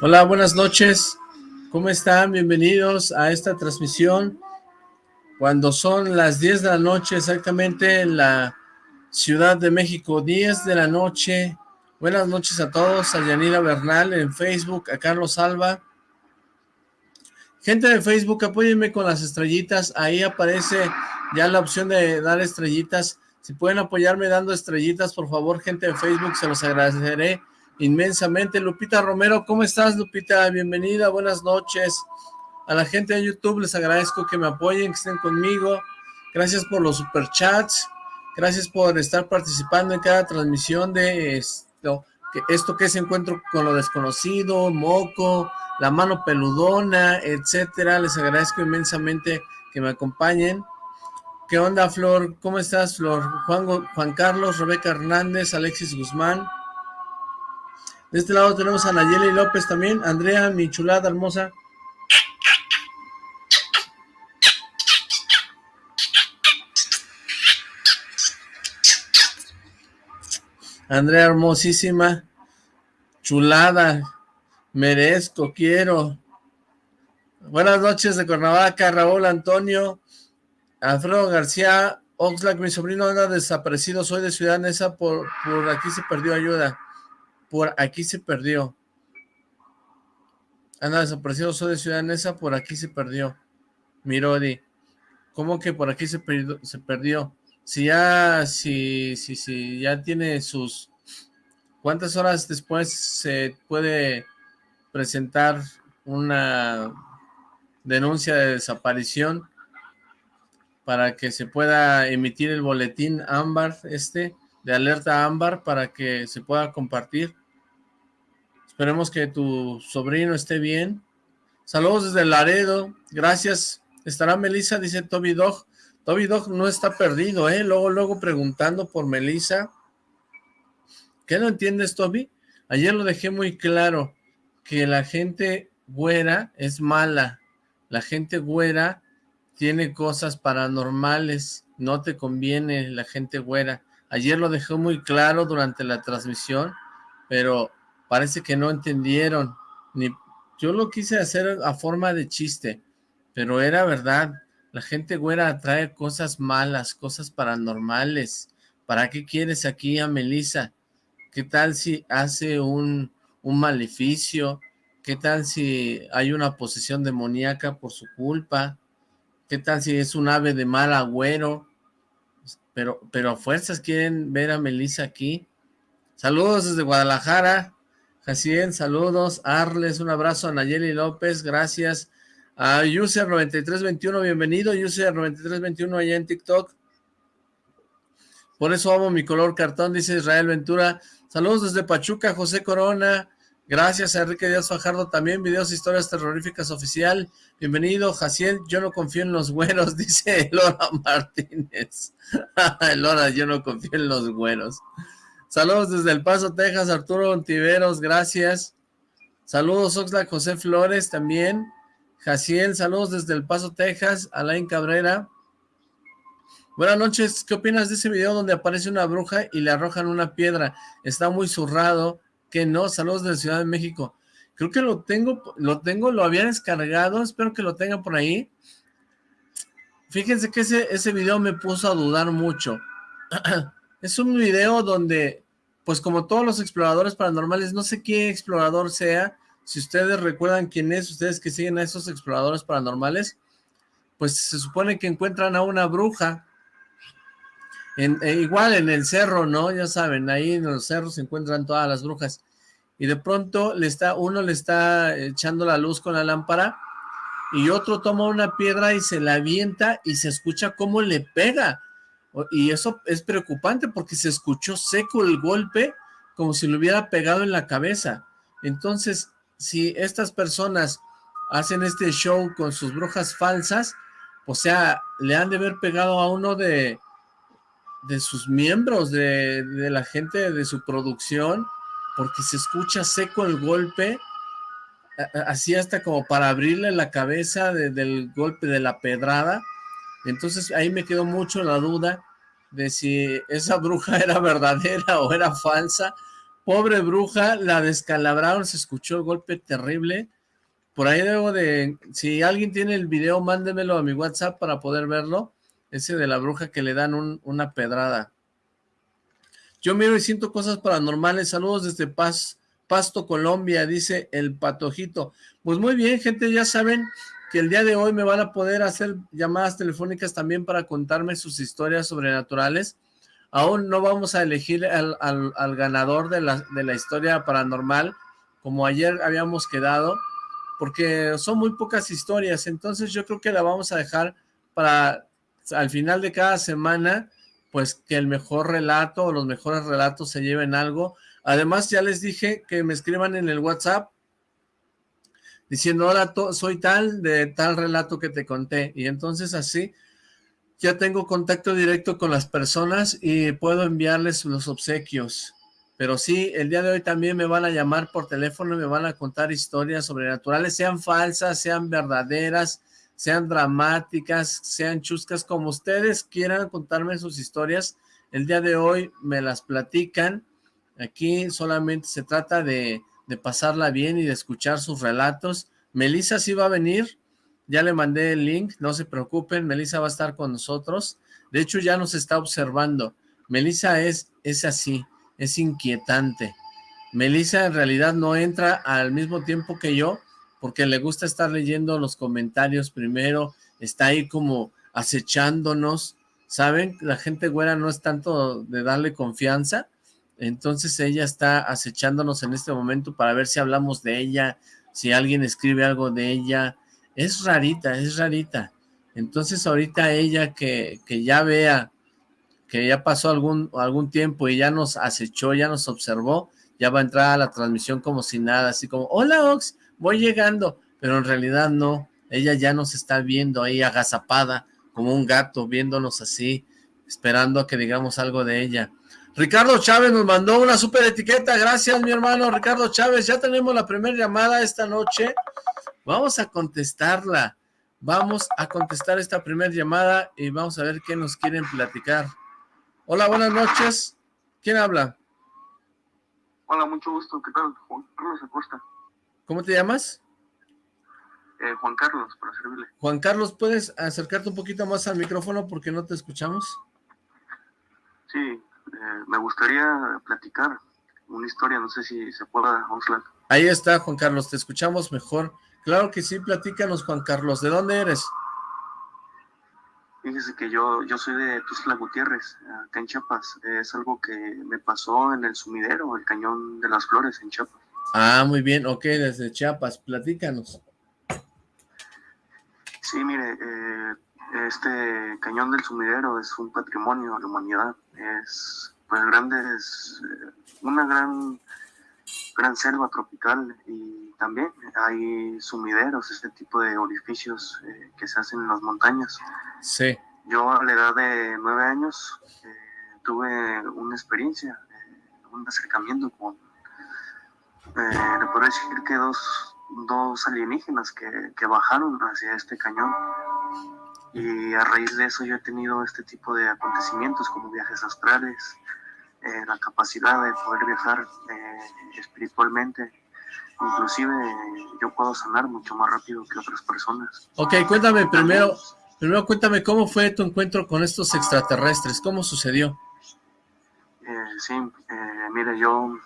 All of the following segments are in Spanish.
Hola, buenas noches. ¿Cómo están? Bienvenidos a esta transmisión. Cuando son las 10 de la noche exactamente en la Ciudad de México, 10 de la noche. Buenas noches a todos, a Yanira Bernal en Facebook, a Carlos Alba. Gente de Facebook, apóyenme con las estrellitas. Ahí aparece ya la opción de dar estrellitas. Si pueden apoyarme dando estrellitas, por favor, gente de Facebook, se los agradeceré inmensamente. Lupita Romero, ¿cómo estás, Lupita? Bienvenida, buenas noches. A la gente de YouTube les agradezco que me apoyen, que estén conmigo. Gracias por los superchats. Gracias por estar participando en cada transmisión de esto que, esto que es Encuentro con lo Desconocido, Moco, La Mano Peludona, etcétera. Les agradezco inmensamente que me acompañen. ¿Qué onda, Flor? ¿Cómo estás, Flor? Juan, Carlos, Rebeca Hernández, Alexis Guzmán. De este lado tenemos a Nayeli López también. Andrea, mi chulada hermosa. Andrea hermosísima. Chulada. Merezco, quiero. Buenas noches de Cuernavaca, Raúl Antonio. Alfredo García. Oxlack, mi sobrino anda desaparecido. Soy de Ciudad Neza. Por, por aquí se perdió ayuda. Por aquí se perdió. Anda desaparecido, soy de Ciudad Neza, por aquí se perdió. Mirodi. ¿Cómo que por aquí se perdió? Se perdió? Si ya, si, si, si ya tiene sus... ¿Cuántas horas después se puede presentar una denuncia de desaparición para que se pueda emitir el boletín ámbar este? de alerta ámbar para que se pueda compartir. Esperemos que tu sobrino esté bien. Saludos desde Laredo. Gracias. ¿Estará Melissa? Dice Toby Dog. Toby Dog no está perdido, ¿eh? Luego, luego preguntando por Melissa. ¿Qué no entiendes, Toby? Ayer lo dejé muy claro, que la gente güera es mala. La gente güera tiene cosas paranormales. No te conviene la gente güera. Ayer lo dejó muy claro durante la transmisión, pero parece que no entendieron. Ni, yo lo quise hacer a forma de chiste, pero era verdad. La gente güera atrae cosas malas, cosas paranormales. ¿Para qué quieres aquí a Melissa? ¿Qué tal si hace un, un maleficio? ¿Qué tal si hay una posesión demoníaca por su culpa? ¿Qué tal si es un ave de mal agüero? pero, pero a fuerzas quieren ver a Melissa aquí. Saludos desde Guadalajara. Jaciel, saludos. Arles, un abrazo a Nayeli López, gracias. A User9321, bienvenido, User9321 allá en TikTok. Por eso amo mi color cartón, dice Israel Ventura. Saludos desde Pachuca, José Corona. Gracias a Enrique Díaz Fajardo también, videos historias terroríficas oficial. Bienvenido, Jaciel, yo no confío en los güeros, dice Lora Martínez. Lora, yo no confío en los güeros. Saludos desde El Paso, Texas, Arturo Ontiveros, gracias. Saludos, Oxlack José Flores también. Jaciel, saludos desde El Paso, Texas. Alain Cabrera. Buenas noches, ¿qué opinas de ese video donde aparece una bruja y le arrojan una piedra? Está muy zurrado que no, saludos de Ciudad de México. Creo que lo tengo, lo tengo, lo había descargado, espero que lo tenga por ahí. Fíjense que ese, ese video me puso a dudar mucho. es un video donde, pues como todos los exploradores paranormales, no sé qué explorador sea, si ustedes recuerdan quién es, ustedes que siguen a esos exploradores paranormales, pues se supone que encuentran a una bruja, en, eh, igual en el cerro, ¿no? Ya saben, ahí en los cerros se encuentran todas las brujas. Y de pronto le está, uno le está echando la luz con la lámpara y otro toma una piedra y se la avienta y se escucha cómo le pega. Y eso es preocupante porque se escuchó seco el golpe como si le hubiera pegado en la cabeza. Entonces, si estas personas hacen este show con sus brujas falsas, o sea, le han de haber pegado a uno de, de sus miembros, de, la gente de su producción, porque se escucha seco el golpe, así hasta como para abrirle la cabeza del golpe de la pedrada, entonces ahí me quedó mucho la duda de si esa bruja era verdadera o era falsa, pobre bruja, la descalabraron, se escuchó el golpe terrible, por ahí debo de, si alguien tiene el video, mándemelo a mi WhatsApp para poder verlo, ese de la bruja que le dan una pedrada. Yo miro y siento cosas paranormales. Saludos desde Paz, Pasto, Colombia, dice el Patojito. Pues muy bien, gente, ya saben que el día de hoy me van a poder hacer llamadas telefónicas también para contarme sus historias sobrenaturales. Aún no vamos a elegir al, ganador de la, de la historia paranormal, como ayer habíamos quedado, porque son muy pocas historias, entonces yo creo que la vamos a dejar para al final de cada semana, pues que el mejor relato o los mejores relatos se lleven algo. Además, ya les dije que me escriban en el WhatsApp diciendo, hola, soy tal de tal relato que te conté. Y entonces así ya tengo contacto directo con las personas y puedo enviarles los obsequios. Pero sí, el día de hoy también me van a llamar por teléfono y me van a contar historias sobrenaturales, sean falsas, sean verdaderas, sean dramáticas, sean chuscas, como ustedes quieran contarme sus historias, el día de hoy me las platican, aquí solamente se trata de, de pasarla bien y de escuchar sus relatos, Melissa sí va a venir, ya le mandé el link, no se preocupen, Melissa va a estar con nosotros, de hecho ya nos está observando, Melissa es, es así, es inquietante, Melissa en realidad no entra al mismo tiempo que yo, porque le gusta estar leyendo los comentarios primero, está ahí como acechándonos, ¿saben? La gente güera no es tanto de darle confianza, entonces ella está acechándonos en este momento para ver si hablamos de ella, si alguien escribe algo de ella, es rarita, es rarita, entonces ahorita ella que, que ya vea que ya pasó algún, algún tiempo y ya nos acechó, ya nos observó, ya va a entrar a la transmisión como si nada, así como, hola Ox, voy llegando, pero en realidad no, ella ya nos está viendo ahí agazapada, como un gato, viéndonos así, esperando a que digamos algo de ella. Ricardo Chávez nos mandó una super etiqueta, gracias mi hermano Ricardo Chávez, ya tenemos la primera llamada esta noche, vamos a contestarla, vamos a contestar esta primera llamada y vamos a ver qué nos quieren platicar. Hola, buenas noches, ¿quién habla? Hola, mucho gusto, ¿qué tal? Juan Carlos Acosta. ¿Cómo te llamas? Eh, Juan Carlos, para servirle. Juan Carlos, ¿puedes acercarte un poquito más al micrófono porque no te escuchamos? Sí, eh, me gustaría platicar una historia, no sé si se pueda, Oxlack. Ahí está, Juan Carlos, te escuchamos mejor. Claro que sí, platícanos, Juan Carlos. ¿De dónde eres? Fíjese que yo, yo soy de Tuzla Gutiérrez, acá en Chiapas. Es algo que me pasó en el sumidero, el cañón de las flores en Chiapas. Ah, muy bien, ok, desde Chiapas, platícanos. Sí, mire, eh, este cañón del sumidero es un patrimonio de la humanidad, es pues grande, es eh, una gran, gran selva tropical y también hay sumideros, este tipo de orificios eh, que se hacen en las montañas. Sí. Yo a la edad de nueve años tuve una experiencia, un acercamiento con eh, le puedo decir que dos, dos alienígenas que, que, bajaron hacia este cañón y a raíz de eso yo he tenido este tipo de acontecimientos como viajes astrales, eh, la capacidad de poder viajar eh, espiritualmente, inclusive yo puedo sanar mucho más rápido que otras personas. Ok, cuéntame primero, primero cuéntame cómo fue tu encuentro con estos extraterrestres, cómo sucedió. Eh, sí, mire, yo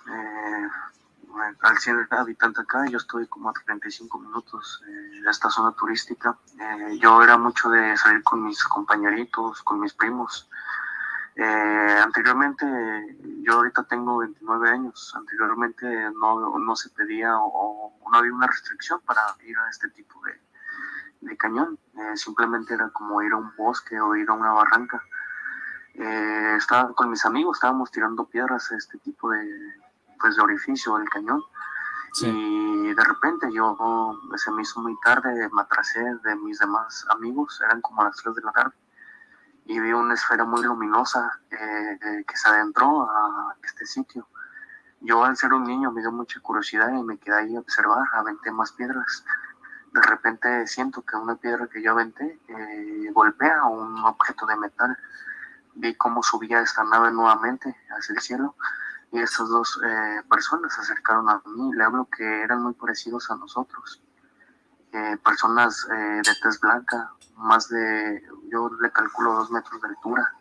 al ser habitante acá, yo estoy como a 35 minutos de esta zona turística. Eh, yo era mucho de salir con mis compañeritos, con mis primos. Eh, anteriormente, yo ahorita tengo 29 años, anteriormente no, no se pedía o, no había una restricción para ir a este tipo de, de cañón, eh, simplemente era como ir a un bosque o ir a una barranca. estaba con mis amigos, estábamos tirando piedras a este tipo de, pues de orificio del cañón. Y de repente yo, se me hizo muy tarde, me atrasé de mis demás amigos, eran como las 3 de la tarde. Y vi una esfera muy luminosa eh, que se adentró a este sitio. Yo al ser un niño me dio mucha curiosidad y me quedé ahí a observar, aventé más piedras. De repente siento que una piedra que yo aventé eh, golpea un objeto de metal. Vi cómo subía esta nave nuevamente hacia el cielo y estas dos eh, personas se acercaron a mí. Le hablo que eran muy parecidos a nosotros. Eh, personas de tez blanca, más de, yo le calculo dos metros de altura.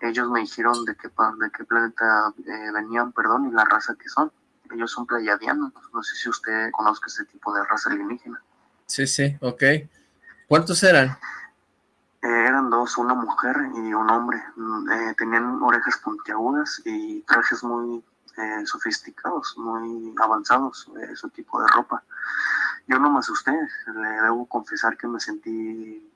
Ellos me dijeron de qué, de qué planeta venían, perdón, y la raza que son. Ellos son pleiadianos. No sé si usted conozca este tipo de raza alienígena. Sí, sí, ok. ¿Cuántos eran? Eh, eran dos, una mujer y un hombre. Mm, eh, tenían orejas puntiagudas y trajes muy eh, sofisticados, muy avanzados, ese tipo de ropa. Yo no me asusté, le debo confesar que me sentí,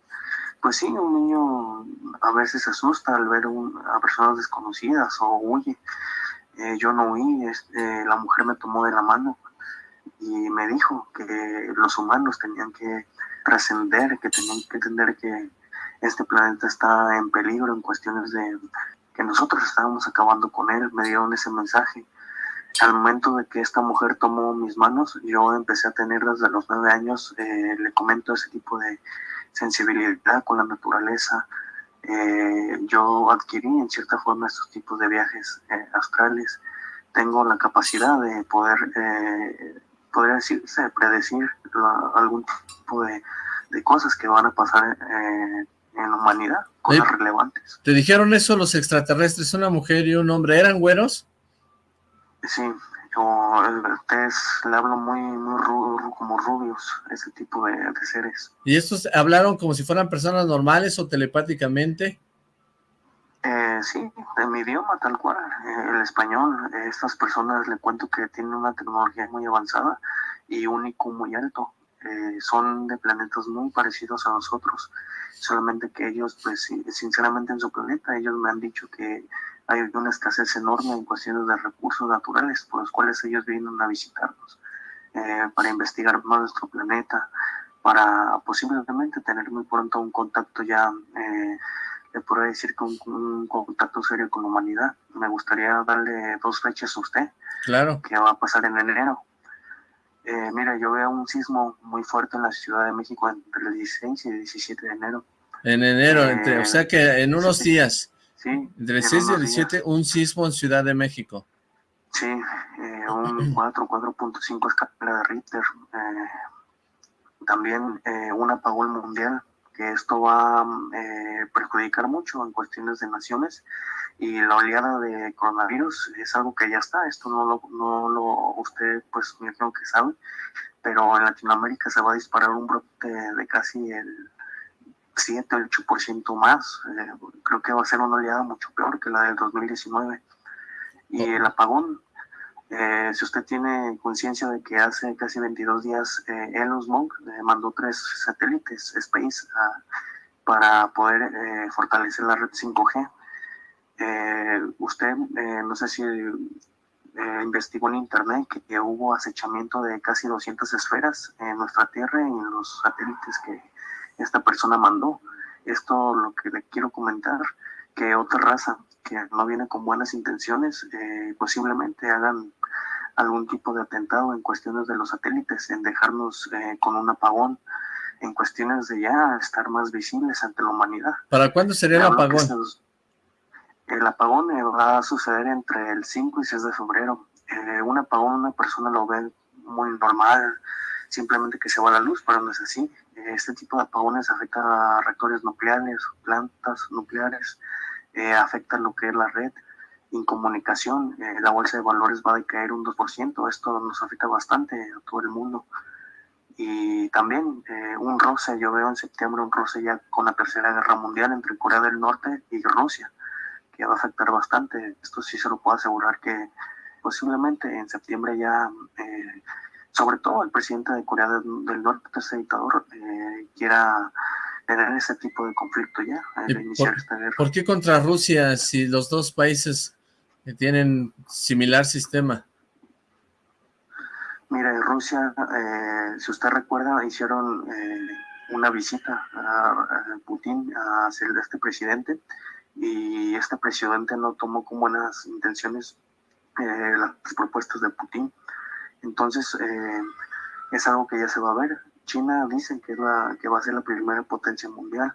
pues sí, un niño a veces asusta al ver a personas desconocidas o huye. yo no huí, la mujer me tomó de la mano y me dijo que los humanos tenían que trascender, que tenían que entender que este planeta está en peligro en cuestiones de que nosotros estábamos acabando con él, me dieron ese mensaje. Al momento de que esta mujer tomó mis manos, yo empecé a tener desde los nueve años, eh, le comento ese tipo de sensibilidad con la naturaleza. Eh, yo adquirí en cierta forma estos tipos de viajes eh, astrales. Tengo la capacidad de poder podría decirse, predecir algún tipo de, cosas que van a pasar eh, en la humanidad, cosas relevantes. ¿Te dijeron eso los extraterrestres, una mujer y un hombre, eran güeros? Sí, yo le hablo muy, muy como rubios, ese tipo de, de, seres. ¿Y estos hablaron como si fueran personas normales o telepáticamente? Eh, sí, de mi idioma tal cual, eh, el español. estas personas le cuento que tienen una tecnología muy avanzada y IQ muy alto. Eh, son de planetas muy parecidos a nosotros, solamente que ellos, pues sinceramente en su planeta, ellos me han dicho que hay una escasez enorme en cuestiones de recursos naturales por los cuales ellos vienen a visitarnos para investigar más nuestro planeta, para posiblemente tener muy pronto un contacto ya le podría decir con un, contacto serio con la humanidad. Me gustaría darle dos fechas a usted. Claro. Que va a pasar en enero. Eh, mira, yo veo un sismo muy fuerte en la Ciudad de México entre el 16 y el 17 de enero. En enero, entre, o sea que en unos días. Sí. Entre el 6 y el 17, un sismo en Ciudad de México. Sí, eh, un 4, 4.5 escala de Richter. Eh, también un apagón mundial que esto va a eh, perjudicar mucho en cuestiones de naciones y la oleada de coronavirus es algo que ya está, esto no lo, no lo usted pues me creo que sabe, pero en Latinoamérica se va a disparar un brote de casi el 7 o 8% más, eh, creo que va a ser una oleada mucho peor que la del 2019 y el apagón eh, si usted tiene conciencia de que hace casi 22 días eh, Elon Musk eh, mandó tres satélites Space para poder fortalecer la red 5G, usted no sé si investigó en internet que, hubo acechamiento de casi 200 esferas en nuestra Tierra y en los satélites que esta persona mandó. Esto lo que le quiero comentar, que otra raza que no viene con buenas intenciones, posiblemente hagan algún tipo de atentado en cuestiones de los satélites, en dejarnos eh, con un apagón, en cuestiones de ya estar más visibles ante la humanidad. ¿Para cuándo sería el apagón? el apagón eh, va a suceder entre el 5 y 6 de febrero. Eh, un apagón una persona lo ve muy normal, simplemente que se va la luz, pero no es así. Este tipo de apagones afecta a reactores nucleares, plantas nucleares, afecta lo que es la red, incomunicación, eh, la bolsa de valores va a decaer un 2%, esto nos afecta bastante a todo el mundo. Y también eh, un roce, yo veo en septiembre un roce ya con la tercera guerra mundial entre Corea del Norte y Rusia, que va a afectar bastante. Esto sí se lo puedo asegurar que posiblemente en septiembre ya, eh, sobre todo el presidente de Corea del, Norte, este dictador, quiera tener ese tipo de conflicto ya, iniciar esta guerra. ¿Por qué contra Rusia si los dos países tienen similar sistema. Mira, en Rusia, eh, si usted recuerda, hicieron eh, una visita a, Putin, a ser este presidente, y este presidente no tomó con buenas intenciones eh, las propuestas de Putin. Entonces, eh, es algo que ya se va a ver. China dice que, es la, que va a ser la primera potencia mundial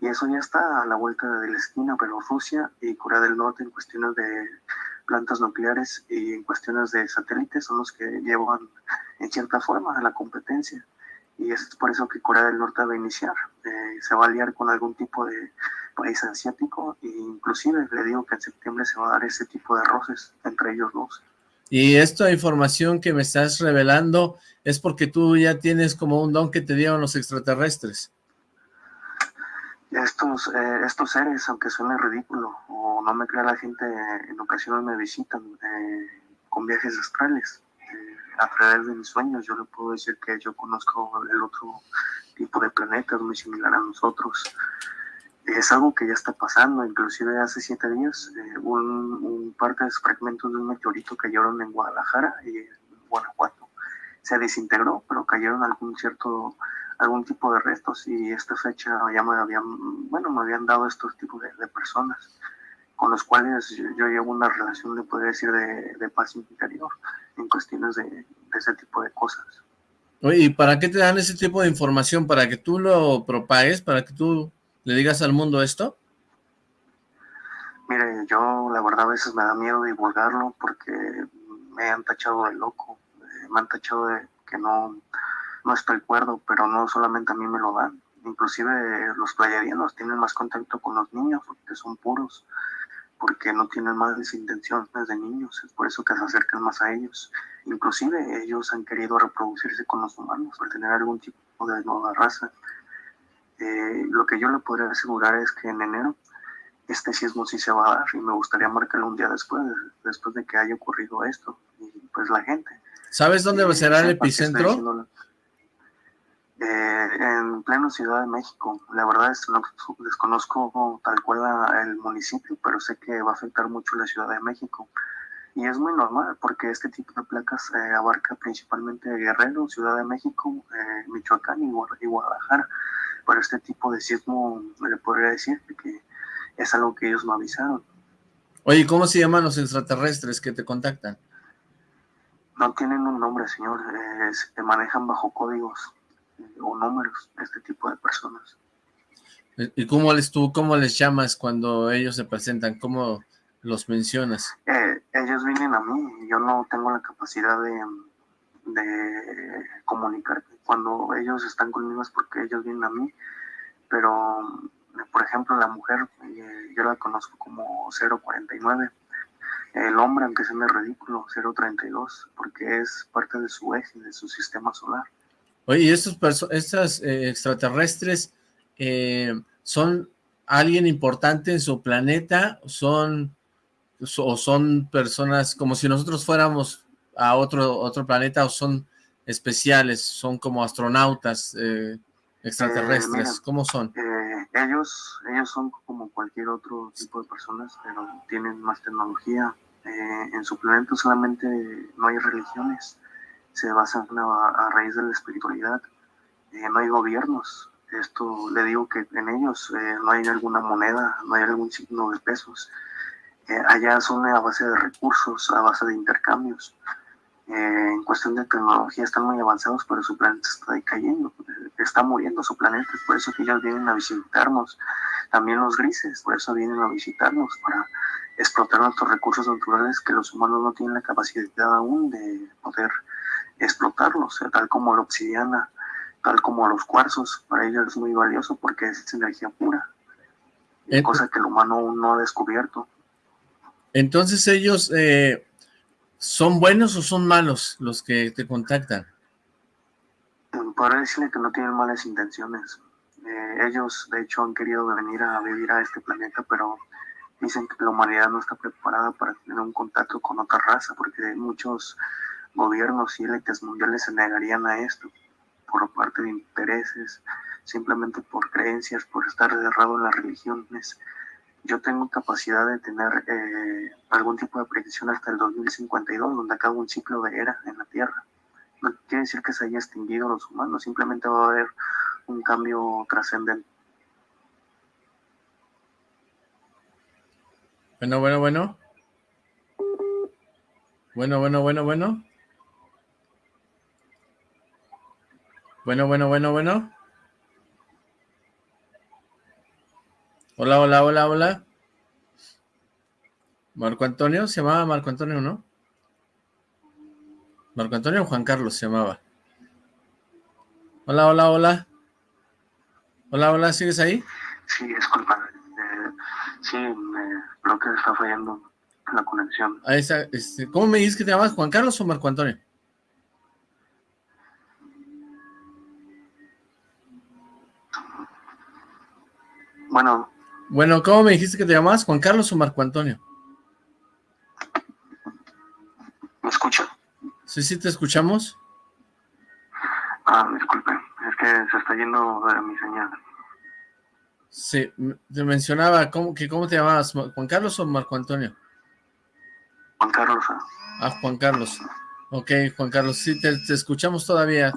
y eso ya está a la vuelta de la esquina, pero Rusia y Corea del Norte en cuestiones de plantas nucleares y en cuestiones de satélites son los que llevan en cierta forma a la competencia y es por eso que Corea del Norte va a iniciar. Eh, se va a aliar con algún tipo de país asiático e inclusive le digo que en septiembre se va a dar ese tipo de roces entre ellos dos. Y esta información que me estás revelando es porque tú ya tienes como un don que te dieron los extraterrestres. Estos, eh, estos seres, aunque suene ridículo o no me crea la gente, en ocasiones me visitan eh, con viajes astrales a través de mis sueños yo le puedo decir que yo conozco el otro tipo de planetas muy similar a nosotros. Es algo que ya está pasando, inclusive hace siete días eh, un, parte de fragmentos de un meteorito cayeron en Guadalajara y en Guanajuato. Se desintegró, pero cayeron algún cierto algún tipo de restos y esta fecha ya me habían, bueno, me habían dado estos tipos de, personas con los cuales yo, llevo una relación, le podría decir, de, de paz interior en cuestiones de, ese tipo de cosas. Oye, ¿y para qué te dan ese tipo de información? ¿Para que tú lo propagues? ¿Para que tú le digas al mundo esto? Mire, yo la verdad a veces me da miedo divulgarlo porque me han tachado de loco, eh, me han tachado de que no, no estoy cuerdo, pero no solamente a mí me lo dan. Inclusive los playadianos tienen más contacto con los niños porque son puros porque no tienen más intenciones de niños, es por eso que se acercan más a ellos. Inclusive ellos han querido reproducirse con los humanos para tener algún tipo de nueva raza. Eh, lo que yo le podría asegurar es que en enero este sismo sí se va a dar y me gustaría marcarlo un día después, después de que haya ocurrido esto. Y pues la gente. ¿Sabes dónde eh, será el epicentro? Eh, en pleno Ciudad de México. La verdad es no desconozco tal cual el municipio, pero sé que va a afectar mucho la Ciudad de México. Y es muy normal porque este tipo de placas eh, abarca principalmente Guerrero, Ciudad de México, eh, Michoacán y, Guadalajara. Pero este tipo de sismo le podría decir que es algo que ellos no avisaron. Oye, ¿cómo se llaman los extraterrestres que te contactan? No tienen un nombre, señor. se manejan bajo códigos o números este tipo de personas. ¿Y cómo les tú, cómo les llamas cuando ellos se presentan? ¿Cómo los mencionas? Eh, ellos vienen a mí, yo no tengo la capacidad de, de comunicar. Cuando ellos están conmigo es porque ellos vienen a mí, pero por ejemplo la mujer, eh, yo la conozco como 049, el hombre, aunque sea ridículo, 032, porque es parte de su eje, de su sistema solar. Oye, ¿y estos estas eh, extraterrestres eh, son alguien importante en su planeta? ¿Son, ¿O son personas como si nosotros fuéramos a otro, otro planeta o son especiales? ¿Son como astronautas eh, extraterrestres? ¿Cómo son? ellos, ellos son como cualquier otro tipo de personas, pero tienen más tecnología. en su planeta solamente no hay religiones se basan a, raíz de la espiritualidad. Eh, no hay gobiernos. Esto le digo que en ellos eh, no hay alguna moneda, no hay algún signo de pesos. Eh, allá son a base de recursos, a base de intercambios. En cuestión de tecnología están muy avanzados, pero su planeta está decayendo, está muriendo su planeta, es por eso que ellos vienen a visitarnos. También los grises, por eso vienen a visitarnos, para explotar nuestros recursos naturales que los humanos no tienen la capacidad aún de poder explotarlos, tal como la obsidiana, tal como los cuarzos, para ellos es muy valioso porque es energía pura, cosa que el humano no ha descubierto. Entonces ellos eh, son buenos o son malos los que te contactan? Podría decirle que no tienen malas intenciones. Eh, ellos, de hecho, han querido venir a vivir a este planeta, pero dicen que la humanidad no está preparada para tener un contacto con otra raza, porque muchos gobiernos y élites mundiales se negarían a esto por parte de intereses, simplemente por creencias, por estar cerrado en las religiones. Yo tengo capacidad de tener eh, algún tipo de predicción hasta el 2052, donde acaba un ciclo de era en la Tierra. No quiere decir que se haya extinguido los humanos, simplemente va a haber un cambio trascendente. Bueno, bueno, bueno. Bueno, bueno, bueno, bueno. Bueno, bueno, bueno, bueno. Hola, hola, hola, hola. Marco Antonio, se llamaba Marco Antonio, ¿no? Marco Antonio o Juan Carlos se llamaba. Hola, hola, hola. Hola, hola, ¿sigues ahí? Sí, disculpa. Eh, sí, creo que está fallando la conexión. Ahí está. Este, ¿Cómo me dices que te llamas? ¿Juan Carlos o Marco Antonio? Bueno. Bueno, ¿cómo me dijiste que te llamabas? ¿Juan Carlos o Marco Antonio? ¿Me escucha? Sí, sí, te escuchamos. Ah, disculpe, es que se está yendo de mi señal. Sí, te mencionaba, ¿cómo, que ¿cómo te llamabas? ¿Juan Carlos o Marco Antonio? Juan Carlos. Ah, Juan Carlos. Ok, Juan Carlos, sí, te, te escuchamos todavía.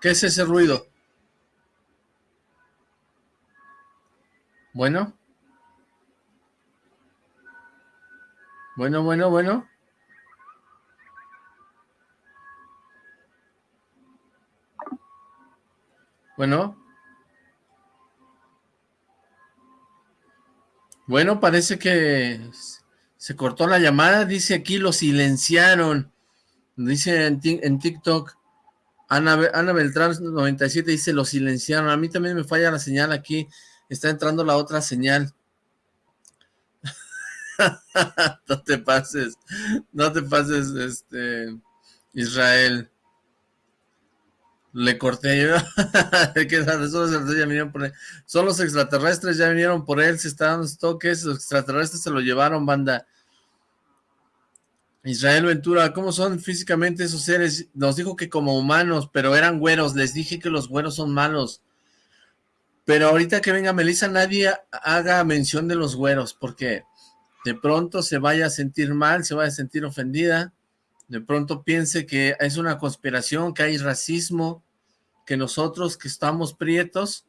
¿Qué es ese ruido? Bueno. Bueno, bueno, bueno. Bueno. Bueno, parece que se cortó la llamada. Dice aquí, lo silenciaron. Dice en, TikTok. Ana, Ana Beltrán 97 dice, lo silenciaron. A mí también me falla la señal aquí está entrando la otra señal. no te pases, no te pases, este, Israel. Le corté yo. Son los extraterrestres, ya vinieron por él, se está dando toques, los extraterrestres se lo llevaron, banda. Israel Ventura, ¿cómo son físicamente esos seres? Nos dijo que como humanos, pero eran güeros. Les dije que los güeros son malos. Pero ahorita que venga Melissa, nadie haga mención de los güeros, porque de pronto se vaya a sentir mal, se vaya a sentir ofendida, de pronto piense que es una conspiración, que hay racismo, que nosotros que estamos prietos,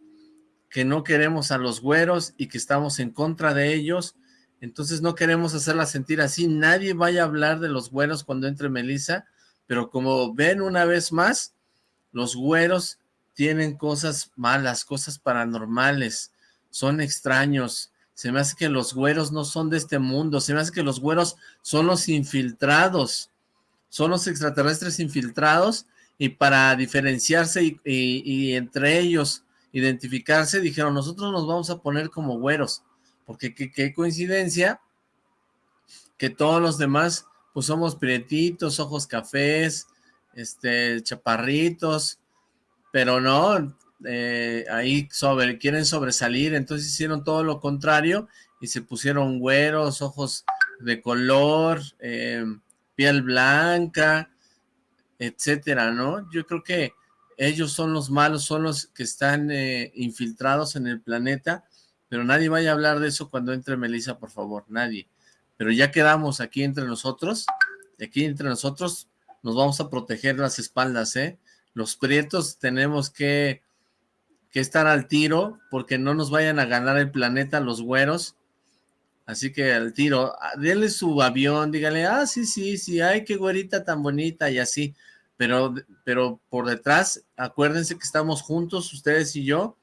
que no queremos a los güeros y que estamos en contra de ellos, entonces no queremos hacerla sentir así, nadie vaya a hablar de los güeros cuando entre Melissa, pero como ven una vez más, los güeros tienen cosas malas, cosas paranormales, son extraños, se me hace que los güeros no son de este mundo, se me hace que los güeros son los infiltrados, son los extraterrestres infiltrados, y para diferenciarse y, entre ellos identificarse, dijeron, nosotros nos vamos a poner como güeros, porque qué coincidencia que todos los demás, pues somos prietitos, ojos cafés, este, chaparritos, pero no, eh, ahí quieren sobresalir, entonces hicieron todo lo contrario y se pusieron güeros, ojos de color, eh, piel blanca, etcétera, ¿no? Yo creo que ellos son los malos, son los que están eh, infiltrados en el planeta, pero nadie vaya a hablar de eso cuando entre Melissa, por favor, nadie. Pero ya quedamos aquí entre nosotros, aquí entre nosotros nos vamos a proteger las espaldas, ¿eh? Los prietos tenemos que, que estar al tiro porque no nos vayan a ganar el planeta los güeros. Así que al tiro, ah, denle su avión, dígale, ah, sí, sí, sí, ay, qué güerita tan bonita y así. Pero, pero por detrás, acuérdense que estamos juntos, ustedes y yo,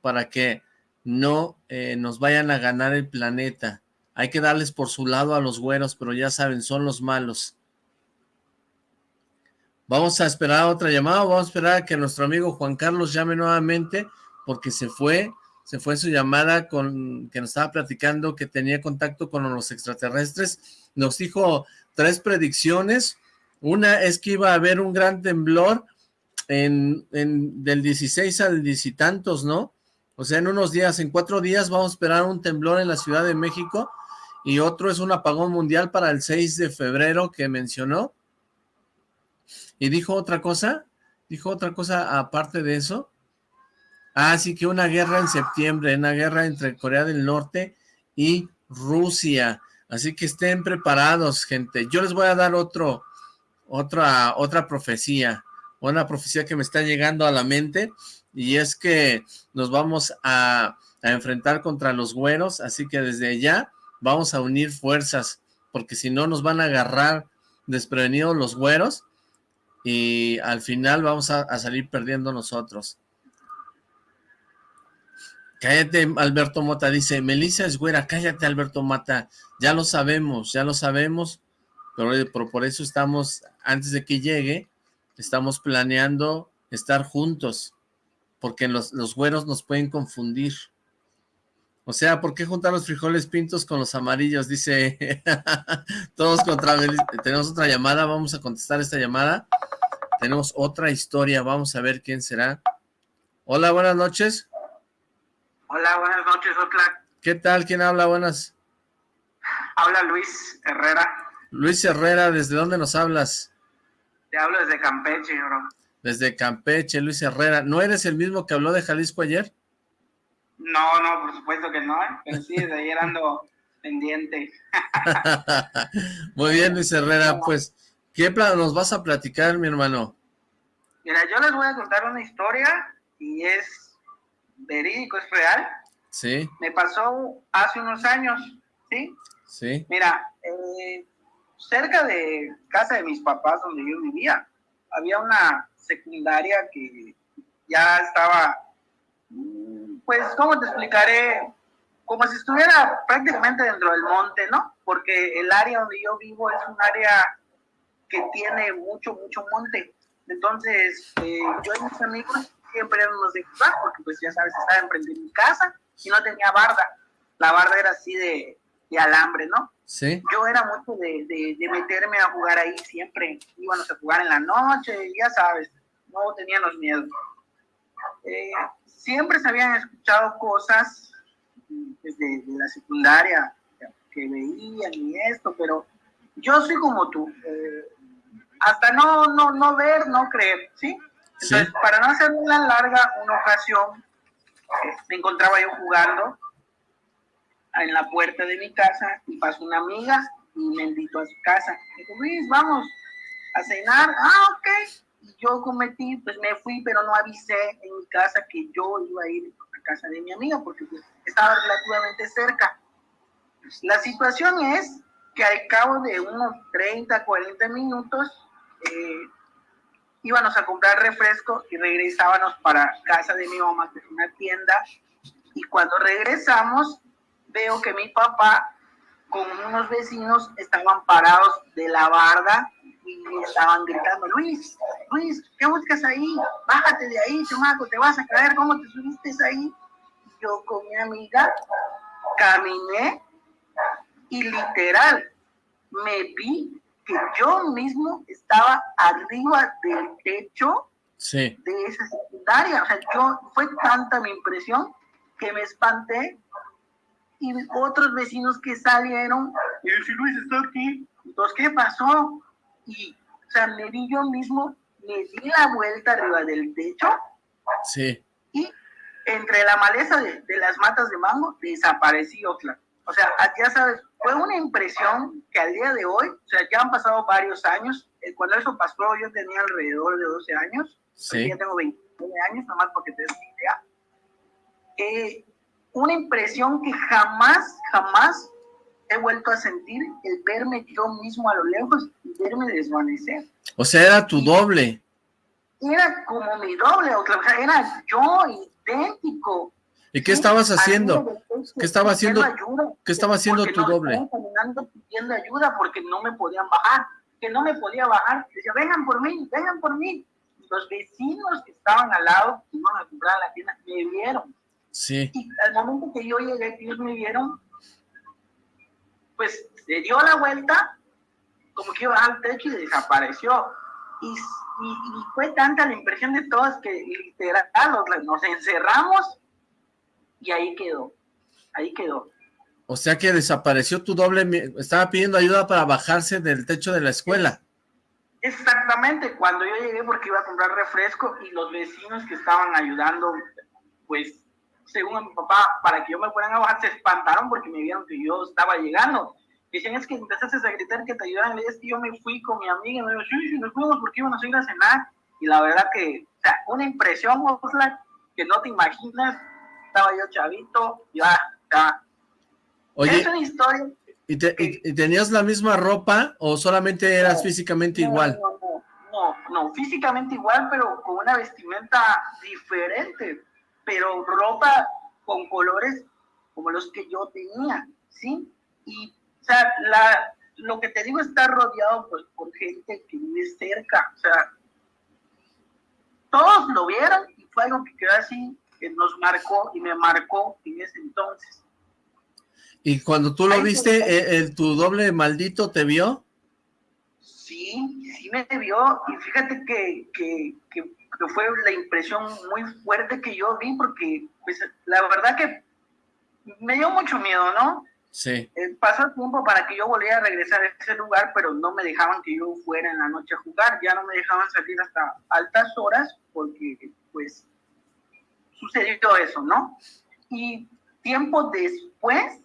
para que no eh, nos vayan a ganar el planeta. Hay que darles por su lado a los güeros, pero ya saben, son los malos. Vamos a esperar otra llamada, vamos a esperar a que nuestro amigo Juan Carlos llame nuevamente, porque se fue, se fue su llamada con que nos estaba platicando que tenía contacto con los extraterrestres. Nos dijo tres predicciones. Una es que iba a haber un gran temblor en, del 16 al 10 y tantos, ¿no? O sea, en unos días, en cuatro días vamos a esperar un temblor en la Ciudad de México y otro es un apagón mundial para el 6 de febrero que mencionó ¿Y dijo otra cosa? ¿Dijo otra cosa aparte de eso? Ah, sí, que una guerra en septiembre, una guerra entre Corea del Norte y Rusia. Así que estén preparados, gente. Yo les voy a dar otro, otra, otra profecía. una profecía que me está llegando a la mente, y es que nos vamos a, a enfrentar contra los güeros, así que desde ya vamos a unir fuerzas, porque si no nos van a agarrar desprevenidos los güeros, y al final vamos a, salir perdiendo nosotros. Cállate, Alberto Mota, dice, Melissa es güera, cállate, Alberto Mata, ya lo sabemos, ya lo sabemos, pero, por eso estamos, antes de que llegue, estamos planeando estar juntos, porque los, los güeros nos pueden confundir. O sea, ¿por qué juntar los frijoles pintos con los amarillos? Dice, todos contra... Tenemos otra llamada, vamos a contestar esta llamada. Tenemos otra historia, vamos a ver quién será. Hola, buenas noches. Hola, buenas noches, Otla. ¿Qué tal? ¿Quién habla? Buenas. Habla Luis Herrera. Luis Herrera, ¿desde dónde nos hablas? Te hablo desde Campeche, bro. Desde Campeche, Luis Herrera. ¿No eres el mismo que habló de Jalisco ayer? No, no, por supuesto que no, ¿eh? pero sí, desde ayer ando pendiente. Muy bien, Luis Herrera, pues, ¿qué nos vas a platicar, mi hermano? Mira, yo les voy a contar una historia y es verídico, es real. Sí. Me pasó hace unos años, ¿sí? Sí. Mira, eh, cerca de casa de mis papás donde yo vivía, había una secundaria que ya estaba pues, ¿cómo te explicaré? Como si estuviera prácticamente dentro del monte, ¿no? Porque el área donde yo vivo es un área que tiene mucho, mucho monte. Entonces, eh, yo y mis amigos siempre éramos de jugar, porque pues ya sabes, estaba enfrente de mi casa y no tenía barda. La barda era así de, de alambre, ¿no? Sí. Yo era mucho de, de, de, meterme a jugar ahí siempre. Íbamos a jugar en la noche, ya sabes, no teníamos miedo. Eh, siempre se habían escuchado cosas desde la secundaria que veían y esto, pero yo soy como tú, eh, hasta no, no, no ver, no creer, ¿sí? Entonces, para no hacer una larga, una ocasión, eh, me encontraba yo jugando en la puerta de mi casa y pasó una amiga y me invitó a su casa. Me dijo, Luis, vamos a cenar. Ah, ok yo cometí, pues me fui, pero no avisé en mi casa que yo iba a ir a casa de mi amiga, porque pues, estaba relativamente cerca. La situación es que al cabo de unos 30, 40 minutos, eh, íbamos a comprar refresco y regresábamos para casa de mi mamá, que es una tienda, y cuando regresamos, veo que mi papá con unos vecinos estaban parados de la barda y estaban gritando, Luis, Luis, ¿qué buscas ahí? Bájate de ahí, chamaco, te vas a caer, ¿cómo te subiste ahí? Yo con mi amiga caminé y literal me vi que yo mismo estaba arriba del techo de esa secundaria. O sea, yo, fue tanta mi impresión que me espanté y otros vecinos que salieron, y si Luis está aquí, entonces, ¿qué pasó? Y, o sea, me vi yo mismo, me di la vuelta arriba del techo. Sí. Y entre la maleza de, las matas de mango, desaparecí Oxlack. O sea, ya sabes, fue una impresión que al día de hoy, o sea, ya han pasado varios años. Eh, cuando eso pasó, yo tenía alrededor de 12 años. Sí. Ya tengo 29 años, nomás porque te des una idea. Eh, una impresión que jamás, jamás he vuelto a sentir el verme yo mismo a lo lejos y verme desvanecer. O sea, era tu doble. Era como mi doble, o sea, era yo idéntico. ¿Y qué estabas haciendo? ¿Qué estaba haciendo? ¿Qué estaba haciendo tu doble? Estaba pidiendo ayuda porque no me podían bajar, que no me podía bajar. Decía, vengan por mí, vengan por mí. Los vecinos que estaban al lado, que iban a comprar la tienda, me vieron. Sí. Y al momento que yo llegué, ellos me vieron, pues se dio la vuelta, como que iba al techo y desapareció. Y, fue tanta la impresión de todos que literal nos encerramos y ahí quedó, ahí quedó. O sea que desapareció tu doble, estaba pidiendo ayuda para bajarse del techo de la escuela. Exactamente, cuando yo llegué porque iba a comprar refresco y los vecinos que estaban ayudando, pues según a mi papá, para que yo me fueran a bajar, se espantaron porque me vieron que yo estaba llegando. Dicen, es que empezaste a gritar que te ayudaran. Es que yo me fui con mi amiga y me dijo, sí, sí, nos fuimos porque iban a ir a cenar. y la verdad que, o sea, una impresión, que no te imaginas, estaba yo chavito, ya, ya. Oye, es una historia. ¿y, tenías la misma ropa o solamente eras físicamente igual? No, no, no, no, físicamente igual, pero con una vestimenta diferente, pero ropa con colores como los que yo tenía, ¿sí? Y, o sea, la, lo que te digo está rodeado pues, por gente que vive cerca, o sea, todos lo vieron y fue algo que quedó así, que nos marcó y me marcó en ese entonces. ¿Y cuando tú lo viste, eh, el, tu doble maldito te vio? Sí, sí me vio y fíjate que, que, que, fue la impresión muy fuerte que yo vi porque pues, la verdad que me dio mucho miedo, ¿no? Sí. Eh, pasó tiempo para que yo volviera a regresar a ese lugar, pero no me dejaban que yo fuera en la noche a jugar, ya no me dejaban salir hasta altas horas porque pues sucedió eso, ¿no? Y tiempo después,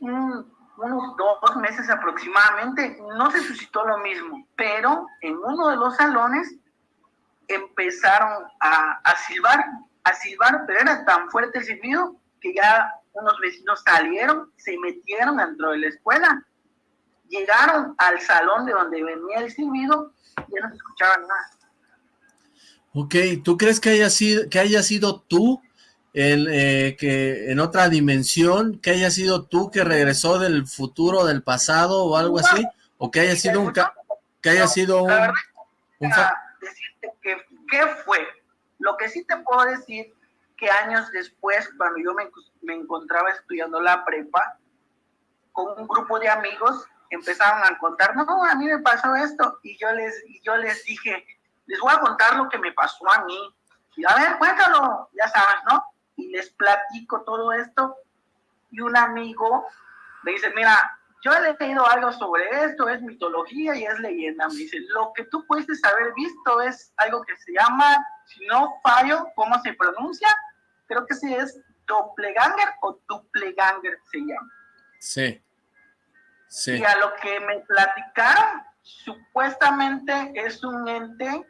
unos dos meses aproximadamente, no se suscitó lo mismo, pero en uno de los salones empezaron a, a silbar, a silbar, pero era tan fuerte el silbido que ya unos vecinos salieron, se metieron dentro de la escuela, llegaron al salón de donde venía el silbido y ya no se escuchaban nada. Ok, ¿tú crees que haya sido, que haya sido tú el, eh, que en otra dimensión, que haya sido tú que regresó del futuro, del pasado o algo así? ¿O que haya sido un... que haya sido un... ¿Qué fue? Lo que sí te puedo decir que años después, cuando yo me, me encontraba estudiando la prepa, con un grupo de amigos, empezaron a contar, no, a mí me pasó esto, y yo les, y yo les dije, les voy a contar lo que me pasó a mí, y a ver, cuéntalo, ya sabes, ¿no? Y les platico todo esto, y un amigo me dice, mira, yo he leído algo sobre esto, es mitología y es leyenda. Me dice, lo que tú puedes haber visto es algo que se llama, si no fallo, ¿cómo se pronuncia? Creo que sí es doppelganger o dupleganger se llama. Sí. Sí. Y a lo que me platicaron, supuestamente es un ente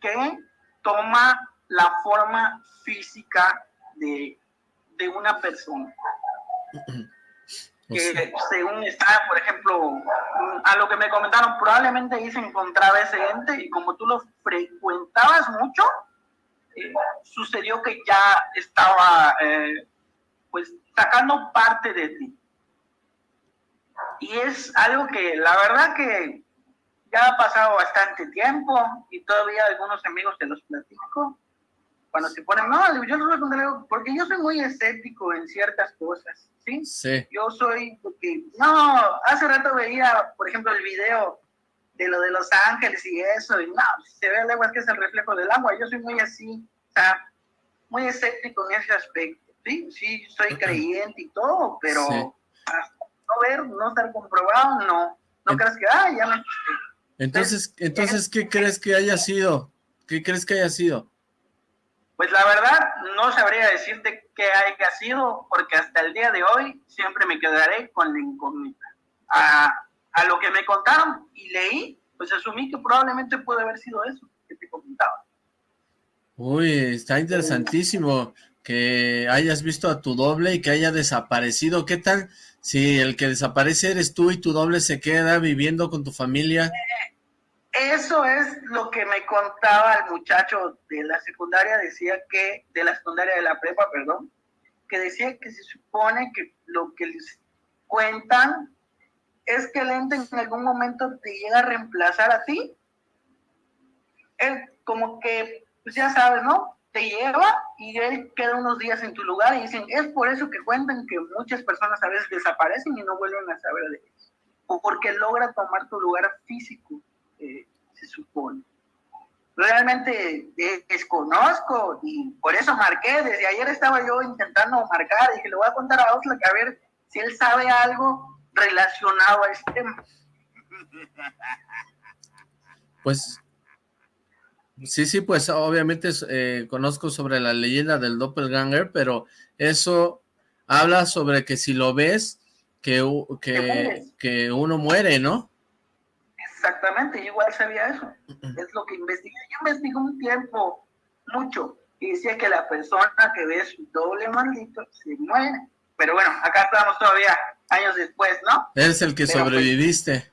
que toma la forma física de, de una persona. que según está, por ejemplo, a lo que me comentaron, probablemente ahí se encontraba ese ente y como tú lo frecuentabas mucho, eh, sucedió que ya estaba eh, pues sacando parte de ti. Y es algo que la verdad que ya ha pasado bastante tiempo y todavía algunos amigos te los platico cuando se ponen, no, yo no voy a contar algo, porque yo soy muy escéptico en ciertas cosas, ¿sí? Sí. Yo soy, porque, no, hace rato veía, por ejemplo, el video de lo de Los Ángeles y eso, y no, se ve el agua es que es el reflejo del agua, yo soy muy así, o sea, muy escéptico en ese aspecto, ¿sí? Sí, soy creyente y todo, pero hasta no ver, no estar comprobado, no, no creas que, ah, ya me... Entonces, entonces, ¿qué crees que haya sido? ¿Qué crees que haya sido? Pues la verdad, no sabría decirte qué haya sido, porque hasta el día de hoy siempre me quedaré con la incógnita. A, a lo que me contaron y leí, pues asumí que probablemente puede haber sido eso que te comentaba. Uy, está interesantísimo que hayas visto a tu doble y que haya desaparecido. ¿Qué tal si el que desaparece eres tú y tu doble se queda viviendo con tu familia? Eso es lo que me contaba el muchacho de la secundaria, decía que, de la secundaria de la prepa, perdón, que decía que se supone que lo que les cuentan es que el ente en algún momento te llega a reemplazar a ti. Él como que, pues ya sabes, ¿no? Te lleva y él queda unos días en tu lugar y dicen, es por eso que cuentan que muchas personas a veces desaparecen y no vuelven a saber de ellos. O porque logra tomar tu lugar físico se supone. Realmente desconozco y por eso marqué. Desde ayer estaba yo intentando marcar y dije, le voy a contar a Osla que a ver si él sabe algo relacionado a este tema. Pues Sí, sí, pues obviamente eh, conozco sobre la leyenda del doppelganger, pero eso habla sobre que si lo ves, que, que, que uno muere, ¿no? Exactamente, yo igual sabía eso. Es lo que investigué. Yo investigué un tiempo, mucho, y decía que la persona que ve su doble maldito se muere. Pero bueno, acá estamos todavía años después, ¿no? Eres el que pues, sobreviviste.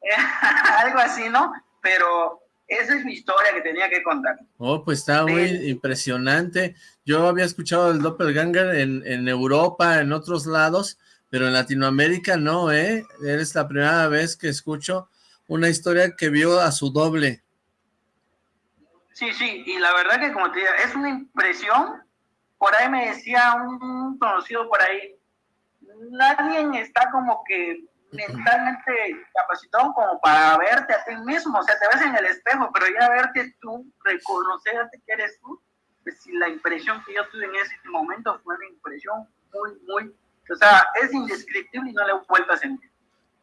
algo así, ¿no? Pero esa es mi historia que tenía que contar. Oh, pues está muy impresionante. Yo había escuchado el Doppelganger en, en Europa, en otros lados, pero en Latinoamérica no, ¿eh? Eres la primera vez que escucho una historia que vio a su doble. Sí, sí, y la verdad que como te digo, es una impresión. Por ahí me decía un conocido por ahí, nadie está como que mentalmente capacitado como para verte a ti mismo, o sea, te ves en el espejo, pero ya verte tú, reconocerte que eres tú, pues si la impresión que yo tuve en ese momento fue una impresión muy, muy, o sea, es indescriptible y no le he vuelto a sentir.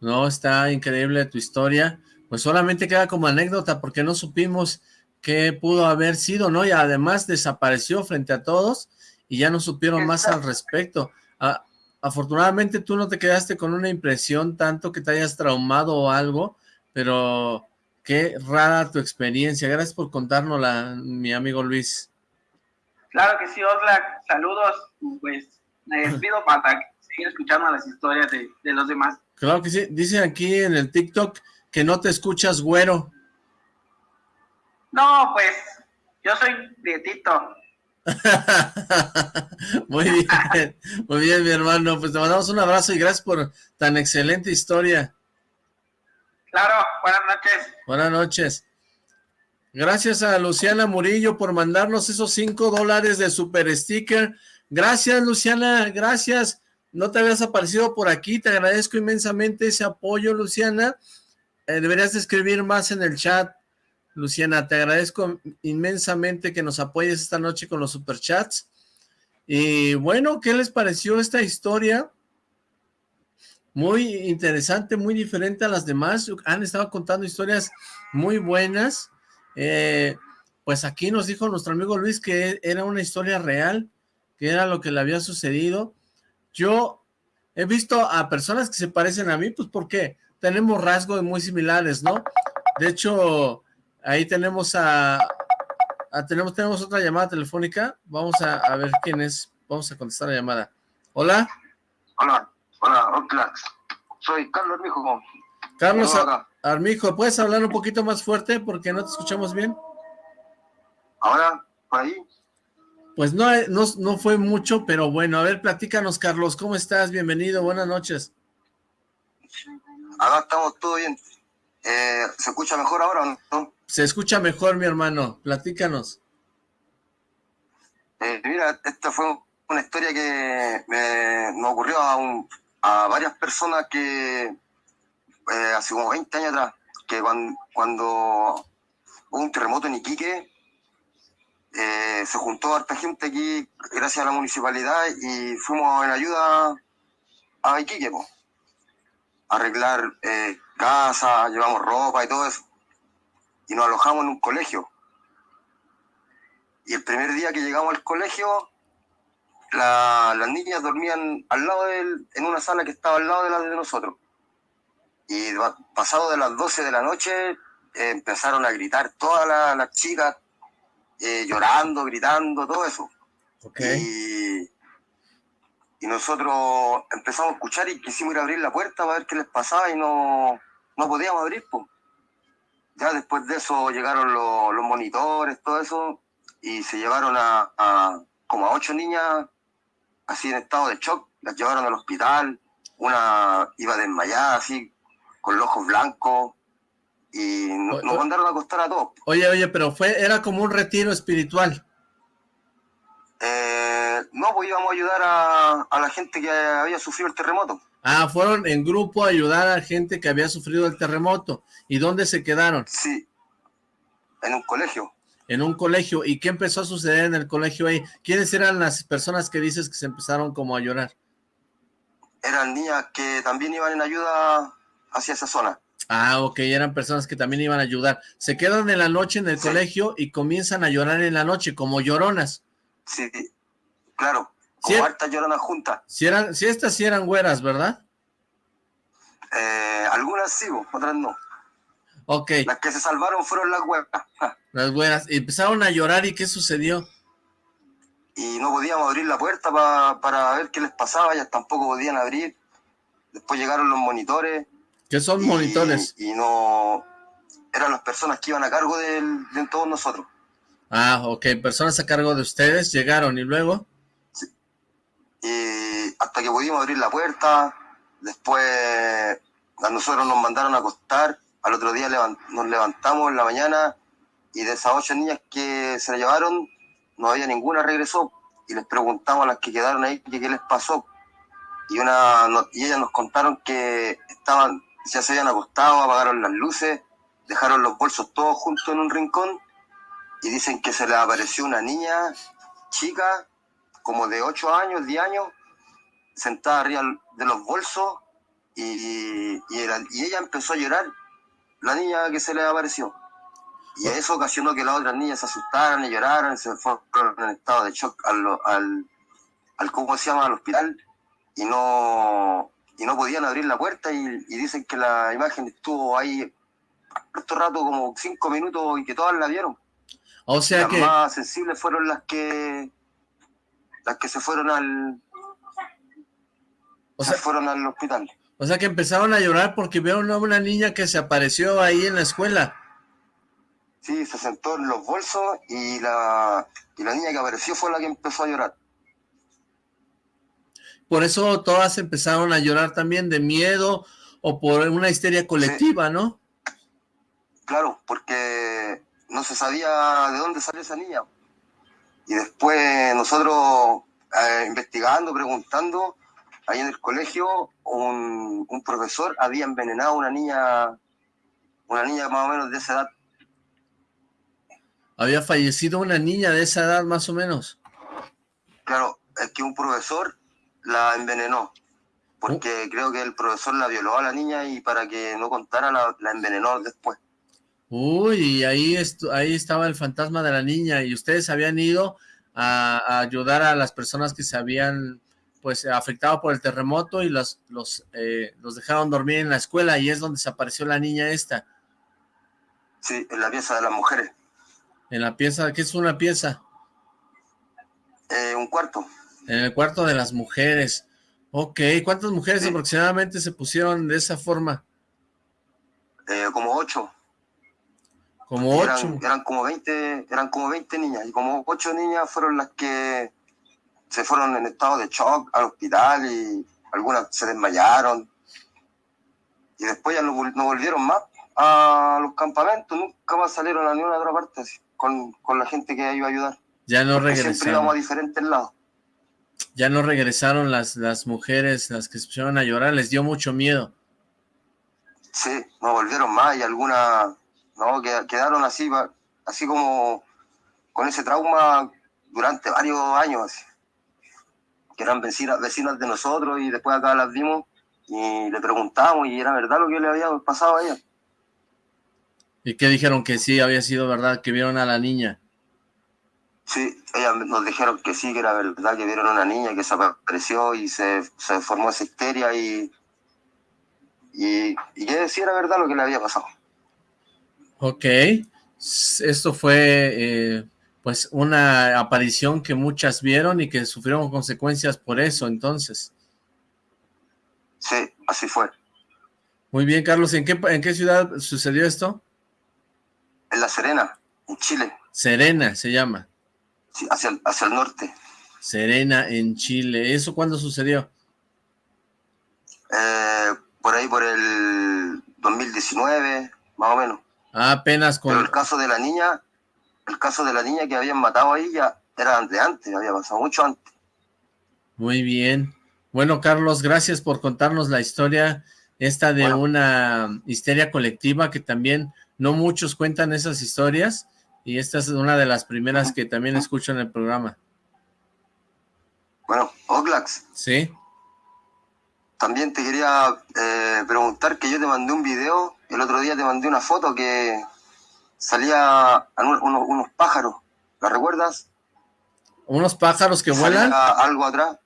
No, está increíble tu historia, pues solamente queda como anécdota porque no supimos qué pudo haber sido, ¿no? Y además desapareció frente a todos y ya no supieron más al respecto. Ah, afortunadamente tú no te quedaste con una impresión tanto que te hayas traumado o algo, pero qué rara tu experiencia. Gracias por contárnosla, mi amigo Luis. Claro que sí, Osla. Saludos. Pues me despido para seguir escuchando las historias de, de los demás. Claro que sí. Dicen aquí en el TikTok que no te escuchas güero. No, pues yo soy prietito. muy bien, muy bien mi hermano, pues te mandamos un abrazo y gracias por tan excelente historia. Claro, buenas noches. Buenas noches. Gracias a Luciana Murillo por mandarnos esos cinco dólares de super sticker. Gracias Luciana, gracias. No te habías aparecido por aquí, te agradezco inmensamente ese apoyo Luciana. Eh, deberías de escribir más en el chat Luciana, te agradezco inmensamente que nos apoyes esta noche con los superchats. Y bueno, ¿qué les pareció esta historia? Muy interesante, muy diferente a las demás. Han estado contando historias muy buenas. Eh, pues aquí nos dijo nuestro amigo Luis que era una historia real, que era lo que le había sucedido. Yo he visto a personas que se parecen a mí, pues porque tenemos rasgos muy similares, ¿no? De hecho, Ahí tenemos a, tenemos, tenemos otra llamada telefónica. Vamos a, ver quién es. Vamos a contestar la llamada. Hola. Hola, hola, Oclax. Soy Carlos Armijo. Carlos Armijo, ¿puedes hablar un poquito más fuerte porque no te escuchamos bien? Ahora, por ahí. Pues no, eh, no, no fue mucho, pero bueno, a ver, platícanos, Carlos, ¿cómo estás? Bienvenido, buenas noches. Acá estamos todo bien. Eh, ¿Se escucha mejor ahora o no? Se escucha mejor, mi hermano. Platícanos. Eh, mira, esta fue una historia que me, ocurrió a, varias personas que eh, hace como 20 años atrás, que cuando, hubo un terremoto en Iquique, se juntó harta gente aquí gracias a la municipalidad y fuimos en ayuda a Iquique, arreglar casa, llevamos ropa y todo eso. Y nos alojamos en un colegio. Y el primer día que llegamos al colegio, las niñas dormían al lado de él, en una sala que estaba al lado de la de nosotros. Y pasado de las 12 de la noche, eh, empezaron a gritar todas las, chicas, eh, llorando, gritando, todo eso. Y, y nosotros empezamos a escuchar y quisimos ir a abrir la puerta para ver qué les pasaba y no, no podíamos abrir, pues. Ya después de eso llegaron los, monitores, todo eso, y se llevaron a, como a ocho niñas así en estado de shock, las llevaron al hospital, una iba desmayada así, con los ojos blancos, y nos, mandaron a acostar a todos. Oye, oye, pero fue, era como un retiro espiritual. Eh, no, pues íbamos a ayudar a, a la gente que había sufrido el terremoto. Ah, fueron en grupo a ayudar a gente que había sufrido el terremoto. ¿Y dónde se quedaron? Sí, en un colegio. En un colegio. ¿Y qué empezó a suceder en el colegio ahí? ¿Quiénes eran las personas que dices que se empezaron como a llorar? Eran niñas que también iban en ayuda hacia esa zona. Ah, ok, eran personas que también iban a ayudar. Se quedan en la noche en el colegio y comienzan a llorar en la noche, como lloronas. Sí, claro. Como hartas lloronas juntas. Si, eran, si estas sí eran güeras, ¿verdad? Eh, algunas sí, otras no. Ok. Las que se salvaron fueron las güeras. Las güeras. Empezaron a llorar y ¿qué sucedió? Y no podíamos abrir la puerta para ver qué les pasaba, ellas tampoco podían abrir. Después llegaron los monitores. ¿Qué son monitores? Y no... Eran las personas que iban a cargo de, todos nosotros. Ah, ok. Personas a cargo de ustedes llegaron y luego... Sí. Y hasta que pudimos abrir la puerta, después a nosotros nos mandaron a acostar, al otro día nos levantamos en la mañana y de esas ocho niñas que se la llevaron, no había ninguna regresó y les preguntamos a las que quedaron ahí qué les pasó. Y, una, y ellas nos contaron que estaban, ya se habían acostado, apagaron las luces, dejaron los bolsos todos juntos en un rincón y dicen que se les apareció una niña chica, como de 8 años, 10 años, sentada arriba de los bolsos y, y, ella empezó a llorar, la niña que se le apareció. Y eso ocasionó que las otras niñas se asustaran y lloraran, se fueron en estado de shock al, al, al ¿cómo se llama?, al hospital y no, y no podían abrir la puerta y, dicen que la imagen estuvo ahí harto rato, como cinco minutos y que todas la vieron. O sea las que... más sensibles fueron las que las que se fueron al o sea, se fueron al hospital. O sea que empezaron a llorar porque vieron a una niña que se apareció ahí en la escuela. Sí, se sentó en los bolsos y la, y la niña que apareció fue la que empezó a llorar. Por eso todas empezaron a llorar también de miedo o por una histeria colectiva, ¿no? Claro, porque no se sabía de dónde salió esa niña. Y después nosotros eh, investigando, preguntando, ahí en el colegio un, profesor había envenenado a una niña, una niña más o menos de esa edad. ¿Había fallecido una niña de esa edad más o menos? Claro, es que un profesor la envenenó, porque creo que el profesor la violó a la niña y para que no contara la, envenenó después. Uy, ahí, ahí estaba el fantasma de la niña y ustedes habían ido a ayudar a las personas que se habían pues afectado por el terremoto y los, los, eh, los dejaron dormir en la escuela y es donde desapareció la niña esta. Sí, en la pieza de las mujeres. ¿En la pieza? ¿Qué es una pieza? Eh, un cuarto. En el cuarto de las mujeres. Ok, ¿cuántas mujeres aproximadamente se pusieron de esa forma? Eh, como ocho. Como ocho. Eran, como 20, eran como 20 niñas y como ocho niñas fueron las que se fueron en estado de shock al hospital y algunas se desmayaron. Y después ya no, volvieron más a los campamentos, nunca más salieron a ninguna otra parte con, con, la gente que iba a ayudar. Ya no regresaron. Siempre íbamos a diferentes lados. Ya no regresaron las, las mujeres, las que se pusieron a llorar, les dio mucho miedo. Sí, no volvieron más y algunas no, quedaron así, así como con ese trauma durante varios años. Así que eran vecinas, vecinas de nosotros y después acá las vimos y le preguntamos y era verdad lo que le había pasado a ella. ¿Y qué dijeron? Que sí, había sido verdad, que vieron a la niña. Sí, ellas nos dijeron que sí, que era verdad, que vieron a una niña que se apareció y se, se formó esa histeria y, y, y que sí era verdad lo que le había pasado. Ok, esto fue eh, pues una aparición que muchas vieron y que sufrieron consecuencias por eso, entonces. Sí, así fue. Muy bien, Carlos. ¿En qué, en qué ciudad sucedió esto? En La Serena, en Chile. Serena se llama. Sí, hacia el, hacia el norte. Serena, en Chile. ¿Eso cuándo sucedió? Eh, por ahí, por el 2019, más o menos. Ah, apenas con... Pero el caso de la niña el caso de la niña que habían matado ahí ya era de antes, había pasado mucho antes. Muy bien. Bueno, Carlos, gracias por contarnos la historia esta de una histeria colectiva que también no muchos cuentan esas historias y esta es una de las primeras que también escucho en el programa. Bueno, Oglax. Sí. También te quería eh, preguntar que yo te mandé un video, el otro día te mandé una foto que salía unos, pájaros, ¿la recuerdas? ¿Unos pájaros que vuelan? algo atrás.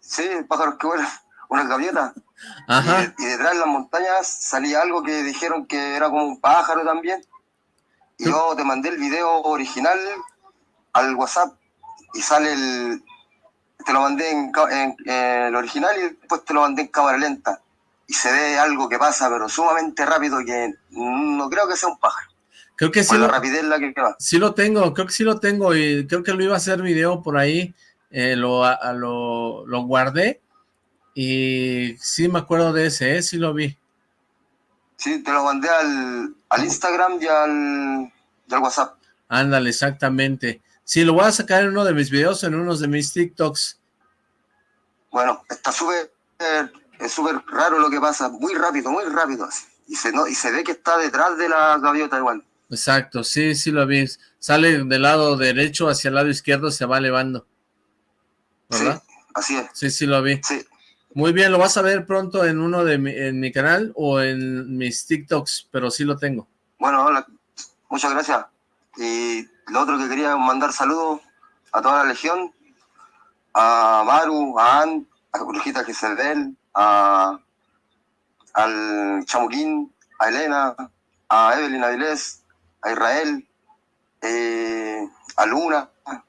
Sí, pájaros que vuelan, unas gaviotas. Ajá. Y, detrás de las montañas salía algo que dijeron que era como un pájaro también. Yo te mandé el video original al WhatsApp y sale el... Te lo mandé en, el original y después te lo mandé en cámara lenta. Y se ve algo que pasa, pero sumamente rápido que no creo que sea un pájaro. Creo que sí. Lo, rapidez la que Sí lo tengo, creo que sí lo tengo y creo que lo iba a hacer video por ahí. Eh, lo, lo, lo, guardé y sí me acuerdo de ese, ¿eh? sí lo vi. Sí, te lo mandé al, al Instagram y al, y al WhatsApp. Ándale, exactamente. Sí, lo voy a sacar en uno de mis videos, en unos de mis TikToks. Bueno, está súper, es súper raro lo que pasa, muy rápido, muy rápido así. Y se, no, y se ve que está detrás de la gaviota igual. Exacto, sí, sí lo vi. Sale del lado derecho hacia el lado izquierdo, se va elevando. ¿Verdad? Sí, así es. Sí, sí lo vi. Sí. Muy bien, lo vas a ver pronto en uno de mi, en mi canal o en mis TikToks, pero sí lo tengo. Bueno, hola, muchas gracias. Y lo otro que quería mandar saludos a toda la legión, a Maru, a Ann, a Brujita Giselbel, a al Chamuquín, a Elena, a Evelyn Avilés, a Israel, eh, a Luna,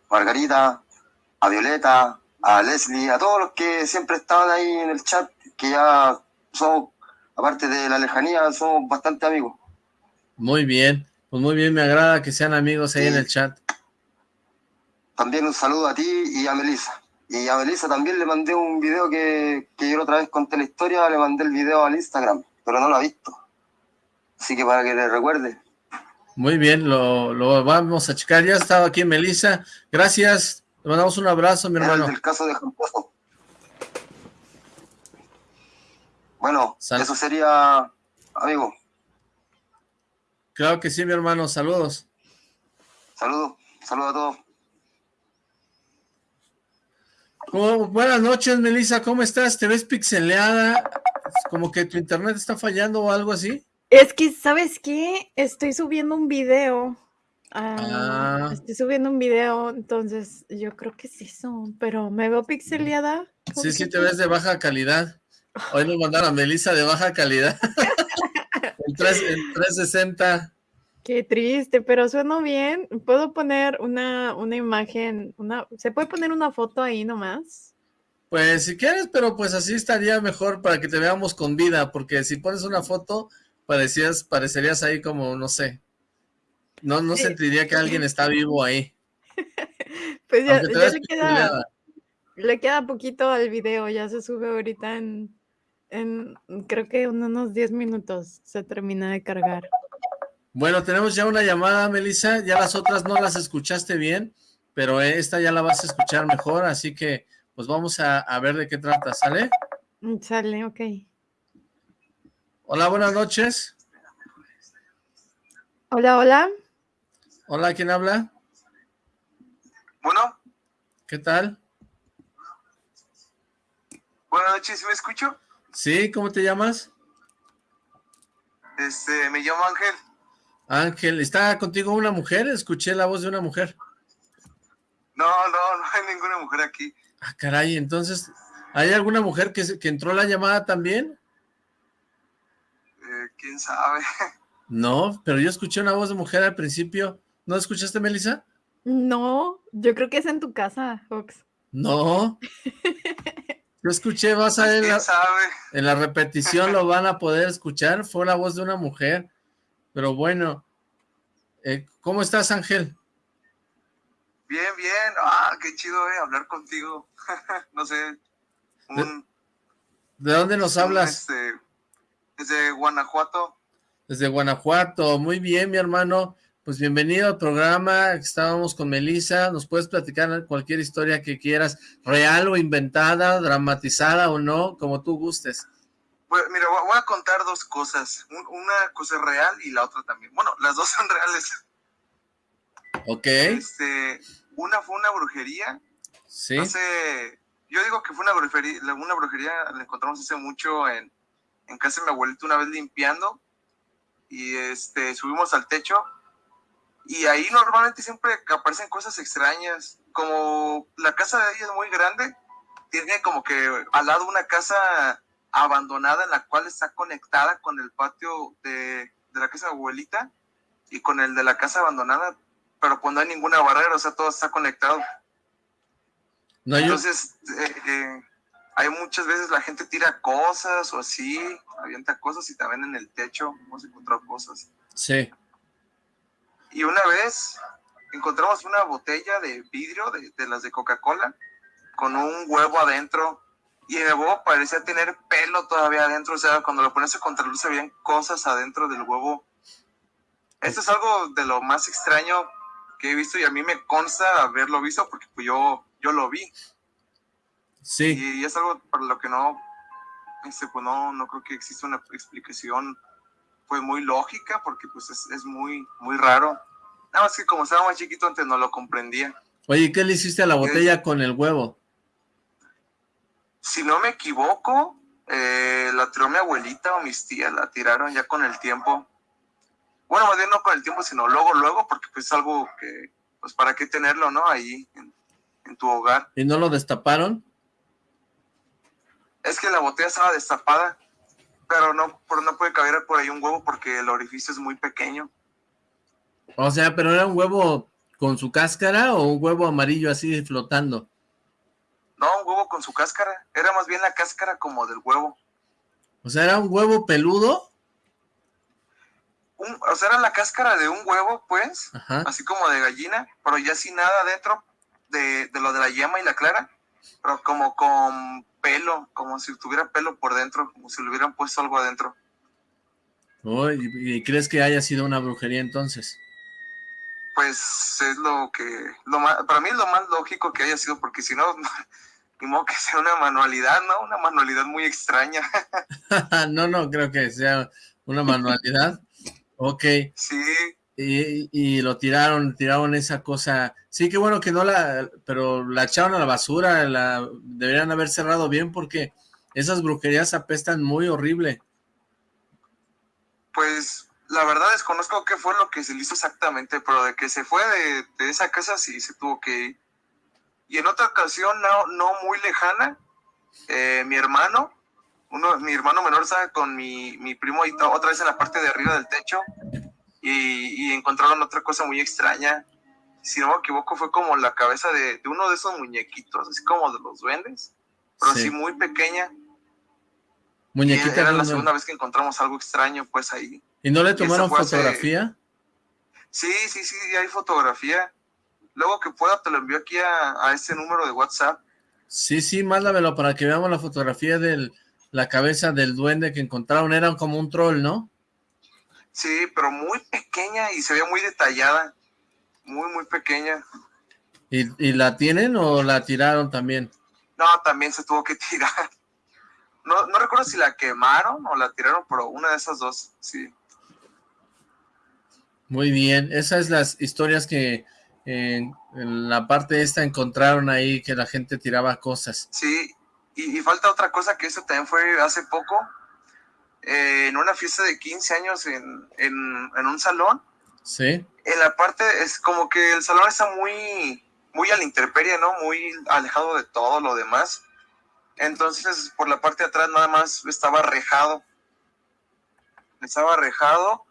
Margarita, a Violeta, a Leslie, a todos los que siempre estaban ahí en el chat, que ya somos, aparte de la lejanía, somos bastante amigos. Muy bien, pues muy bien, me agrada que sean amigos ahí en el chat. También un saludo a ti y a Melissa. Y a Melissa también le mandé un video que, que yo otra vez conté la historia, le mandé el video al Instagram, pero no lo ha visto. Así que para que le recuerde. Muy bien, lo, lo vamos a checar. Ya estaba aquí Melissa. Gracias. Le mandamos un abrazo, mi hermano. el caso de Bueno, eso sería, amigo. Claro que sí, mi hermano. Saludos. Saludos. Saludos a todos. Oh, buenas noches, Melissa. ¿Cómo estás? ¿Te ves pixeleada? Como que tu internet está fallando o algo así. Es que, ¿sabes qué? Estoy subiendo un video. Ah, ah. Estoy subiendo un video, entonces yo creo que es eso, pero me veo pixeleada. Sí, sí, te ves de baja calidad. Hoy nos mandaron a Melissa de baja calidad. en, 360. Qué triste, pero suena bien. ¿Puedo poner una, una imagen? Una, ¿Se puede poner una foto ahí nomás? Pues si quieres, pero pues así estaría mejor para que te veamos con vida, porque si pones una foto, parecías, parecerías ahí como, no sé, no, no sentiría que alguien está vivo ahí. pues ya, le, queda, le queda poquito al video, ya se sube ahorita en, en creo que unos 10 minutos se termina de cargar. Bueno, tenemos ya una llamada, Melissa, ya las otras no las escuchaste bien, pero esta ya la vas a escuchar mejor, así que pues vamos a, a ver de qué trata, ¿sale? Mm, sale, ok. Hola, buenas noches. Hola, hola. Hola, ¿quién habla? Bueno. ¿Qué tal? Buenas noches, ¿me escucho? Sí, ¿cómo te llamas? Este, me llamo Ángel. Ángel, ¿está contigo una mujer? Escuché la voz de una mujer. No, no, no hay ninguna mujer aquí. Ah, caray, entonces, ¿hay alguna mujer que, que entró la llamada también? quién sabe. No, pero yo escuché una voz de mujer al principio. ¿No escuchaste, Melissa? No, yo creo que es en tu casa, Fox. No. Yo escuché, vas a ver, en la repetición lo van a poder escuchar, fue la voz de una mujer, pero bueno, eh, ¿cómo estás Ángel? Bien, bien, ah, qué chido eh, hablar contigo, no sé, ¿De, dónde nos hablas? Este, desde Guanajuato. Desde Guanajuato, muy bien mi hermano, pues bienvenido al programa, estábamos con Melissa, nos puedes platicar cualquier historia que quieras, real o inventada, dramatizada o no, como tú gustes. Pues mira, voy a contar dos cosas, una cosa es real y la otra también, bueno, las dos son reales. Ok. Este, una fue una brujería, sí. Hace, yo digo que fue una brujería, una brujería la encontramos hace mucho en en casa de mi abuelito una vez limpiando y este, subimos al techo y ahí normalmente siempre aparecen cosas extrañas, como la casa de ella es muy grande, tiene como que al lado una casa abandonada en la cual está conectada con el patio de, la casa de abuelita y con el de la casa abandonada, pero pues no hay ninguna barrera, o sea, todo está conectado. Entonces, eh, eh, hay muchas veces la gente tira cosas o así, avienta cosas y también en el techo hemos encontrado cosas. Sí. Y una vez encontramos una botella de vidrio de, de las de Coca-Cola con un huevo adentro y el huevo parecía tener pelo todavía adentro, o sea, cuando lo pones a contraluz se veían cosas adentro del huevo. Esto es algo de lo más extraño que he visto y a mí me consta haberlo visto porque pues yo, yo lo vi. Sí. Y, es algo para lo que no, este, pues no, no creo que exista una explicación pues muy lógica porque pues es, es muy, muy raro. Nada más que como estaba más chiquito antes no lo comprendía. Oye, ¿qué le hiciste a la botella con el huevo? si no me equivoco, eh, la tiró mi abuelita o mis tías, la tiraron ya con el tiempo. Bueno, más bien no con el tiempo, sino luego, luego, porque pues es algo que, pues para qué tenerlo, ¿no? Ahí, en, tu hogar. ¿Y no lo destaparon? Es que la botella estaba destapada, pero no, pero no puede caber por ahí un huevo porque el orificio es muy pequeño. O sea, pero era un huevo con su cáscara o un huevo amarillo así flotando. No, un huevo con su cáscara. Era más bien la cáscara como del huevo. O sea, ¿era un huevo peludo? o sea, era la cáscara de un huevo, pues, así como de gallina, pero ya sin nada dentro de, lo de la yema y la clara, pero como con pelo, como si tuviera pelo por dentro, como si le hubieran puesto algo adentro. ¿Y crees que haya sido una brujería entonces? Pues es lo que, lo para mí es lo más lógico que haya sido, porque si no, modo que sea una manualidad, ¿no? Una manualidad muy extraña. no, no creo que sea una manualidad. ok. Sí. Y, lo tiraron, tiraron esa cosa. Sí, qué bueno que no la, pero la echaron a la basura, la deberían haber cerrado bien porque esas brujerías apestan muy horrible. Pues la verdad desconozco qué fue lo que se le hizo exactamente, pero de que se fue de, de esa casa sí se tuvo que ir. Y en otra ocasión, no, no muy lejana, eh, mi hermano, uno, mi hermano menor estaba con mi, mi primo y otra vez en la parte de arriba del techo y, encontraron otra cosa muy extraña. Si no me equivoco, fue como la cabeza de, uno de esos muñequitos, así como de los duendes, pero así muy pequeña. Muñequita. era la segunda vez que encontramos algo extraño, pues ahí. ¿Y no le tomaron fotografía? Sí, sí, sí, hay fotografía luego que pueda te lo envío aquí a, a este número de WhatsApp. Sí, sí, mándamelo para que veamos la fotografía de la cabeza del duende que encontraron. Era como un troll, ¿no? Sí, pero muy pequeña y se ve muy detallada. Muy, muy pequeña. ¿Y, la tienen o la tiraron también? No, también se tuvo que tirar. No, no recuerdo si la quemaron o la tiraron, pero una de esas dos, sí. Muy bien, esas las historias que en, la parte esta encontraron ahí que la gente tiraba cosas. Sí, y, falta otra cosa que eso también fue hace poco, eh, en una fiesta de 15 años en, en, un salón. Sí. En la parte, es como que el salón está muy, muy a la intemperie, ¿no? Muy alejado de todo lo demás. Entonces, por la parte de atrás nada más estaba rejado. Estaba rejado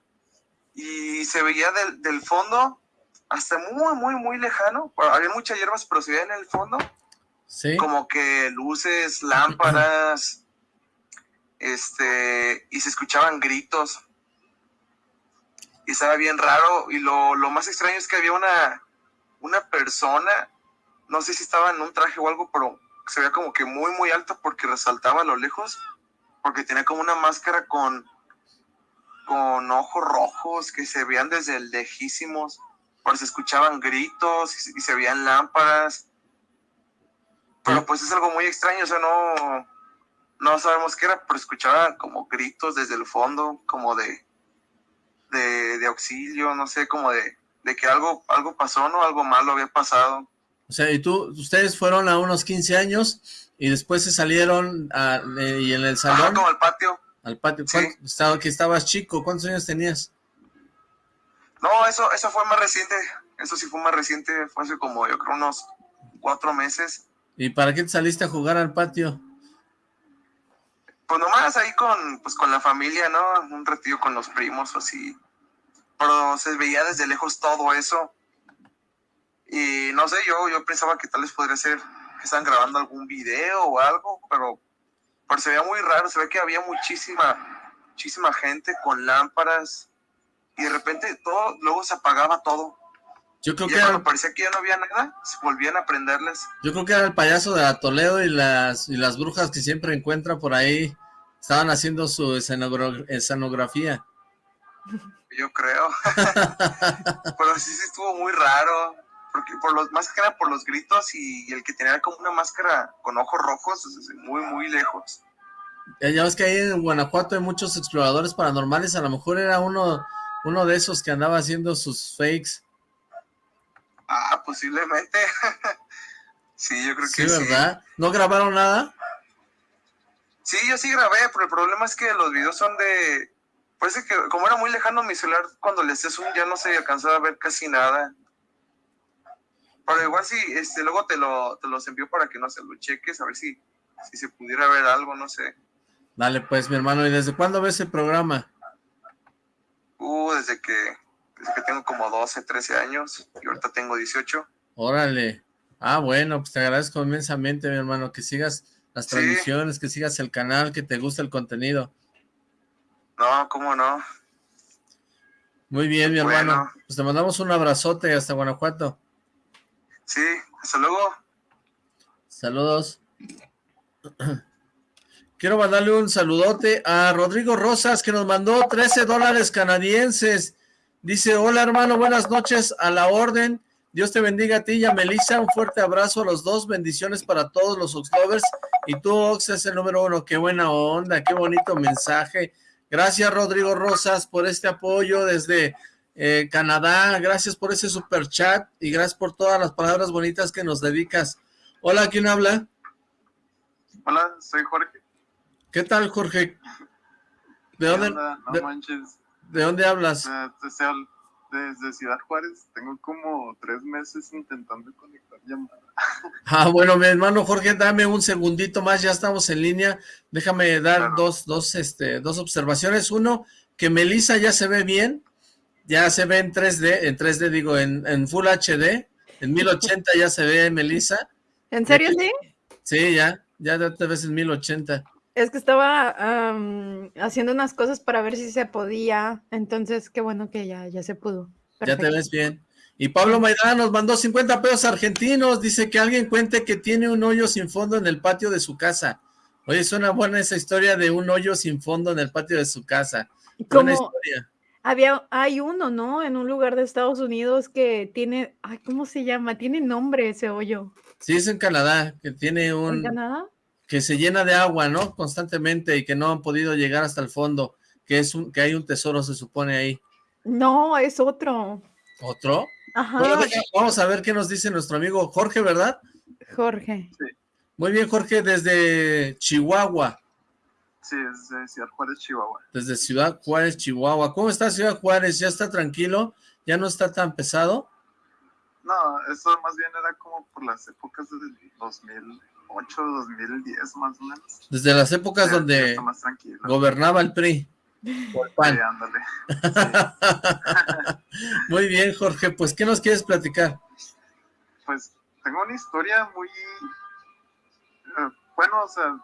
y se veía del, del fondo hasta muy, muy, muy lejano. Había muchas hierbas, pero se veía en el fondo. Sí. Como que luces, lámparas, este, y se escuchaban gritos. Y estaba bien raro. Y lo, más extraño es que había una, una persona, no sé si estaba en un traje o algo, pero se veía como que muy, muy alto porque resaltaba a lo lejos, porque tenía como una máscara con, con ojos rojos que se veían desde lejísimos se escuchaban gritos y, se veían lámparas. Pero pues es algo muy extraño, o sea, no, no sabemos qué era, pero escuchaba como gritos desde el fondo, como de, de, auxilio, no sé, como de, de que algo, algo pasó, ¿no? Algo malo había pasado. O sea, y tú, ustedes fueron a unos 15 años y después se salieron a, eh, y en el salón. como al patio. Al patio. Estaba, que estabas chico, ¿cuántos años tenías? No, eso, eso fue más reciente. Eso sí fue más reciente. Fue hace como, yo creo, unos cuatro meses. ¿Y para qué te saliste a jugar al patio? Pues nomás ahí con, pues con la familia, ¿no? Un retiro con los primos, así. Pero se veía desde lejos todo eso. Y no sé, yo, yo pensaba que tal vez podría ser que estaban grabando algún video o algo, pero, pero se veía muy raro, se ve que había muchísima, muchísima gente con lámparas y de repente todo, luego se apagaba todo. Yo creo y que cuando parecía que ya no había nada, se volvían a prenderles. Yo creo que era el payaso de la Toledo y las, y las brujas que siempre encuentra por ahí. Estaban haciendo su escenografía. Yo creo. Pero sí, sí estuvo muy raro. Porque por los, más que nada por los gritos y, el que tenía como una máscara con ojos rojos, muy, muy lejos. Ya, ves que ahí en Guanajuato hay muchos exploradores paranormales. A lo mejor era uno, uno de esos que andaba haciendo sus fakes. Ah, posiblemente. sí, yo creo que sí. ¿verdad? ¿No grabaron nada? Sí, yo sí grabé, pero el problema es que los videos son de... Parece que como era muy lejano mi celular, cuando le haces un ya no se alcanzaba a ver casi nada. Pero igual sí, este, luego te, lo, te los envío para que no se lo cheques, a ver si, si se pudiera ver algo, no sé. Dale pues, mi hermano, ¿y desde cuándo ves el programa? Uh, desde que desde que tengo como 12, 13 años y ahorita tengo 18. Órale. Ah, bueno, pues te agradezco inmensamente, mi hermano, que sigas las transmisiones, que sigas el canal, que te guste el contenido. No, cómo no. Muy bien, mi hermano. Pues te mandamos un abrazote hasta Guanajuato. Sí, hasta luego. Saludos. Quiero mandarle un saludote a Rodrigo Rosas, que nos mandó 13 dólares canadienses. Dice, hola hermano, buenas noches, a la orden. Dios te bendiga a ti y a Melissa. Un fuerte abrazo a los dos. Bendiciones para todos los Oxlovers. Y tú, Ox, es el número uno. Qué buena onda, qué bonito mensaje. Gracias, Rodrigo Rosas, por este apoyo desde eh, Canadá. Gracias por ese super chat y gracias por todas las palabras bonitas que nos dedicas. Hola, ¿quién habla? Hola, soy Jorge. ¿Qué tal, Jorge? ¿De dónde? No de, manches. ¿De dónde hablas? desde Ciudad Juárez. Tengo como tres meses intentando conectar llamada. Ah, bueno, mi hermano Jorge, dame un segundito más, ya estamos en línea. Déjame dar dos, dos, este, dos observaciones. Uno, que Melissa ya se ve bien, ya se ve en 3D, en 3D digo, en, en Full HD, en 1080 ya se ve Melissa. ¿En serio sí? Sí, ya, ya te ves en 1080. Es que estaba haciendo unas cosas para ver si se podía, entonces qué bueno que ya, ya se pudo. Ya te ves bien. Y Pablo Maidana nos mandó 50 pesos argentinos, dice que alguien cuente que tiene un hoyo sin fondo en el patio de su casa. Oye, suena buena esa historia de un hoyo sin fondo en el patio de su casa. Buena historia. Había, hay uno, ¿no? En un lugar de Estados Unidos que tiene, ay, ¿cómo se llama? Tiene nombre ese hoyo. Sí, es en Canadá, que tiene un... ¿En Canadá? Que se llena de agua, ¿no? Constantemente y que no han podido llegar hasta el fondo, que es un, que hay un tesoro, se supone ahí. No, es otro. ¿Otro? Ajá. vamos a ver qué nos dice nuestro amigo Jorge, ¿verdad? Jorge. Sí. Muy bien, Jorge, desde Chihuahua. Sí, desde Ciudad Juárez, Chihuahua. Desde Ciudad Juárez, Chihuahua. ¿Cómo está Ciudad Juárez? ¿Ya está tranquilo? ¿Ya no está tan pesado? No, eso más bien era como por las épocas del 2000 2008, 2010 más o menos. Desde las épocas donde gobernaba el PRI. Por pan. muy bien, Jorge, pues ¿qué nos quieres platicar? Pues tengo una historia muy... Eh, bueno, o sea,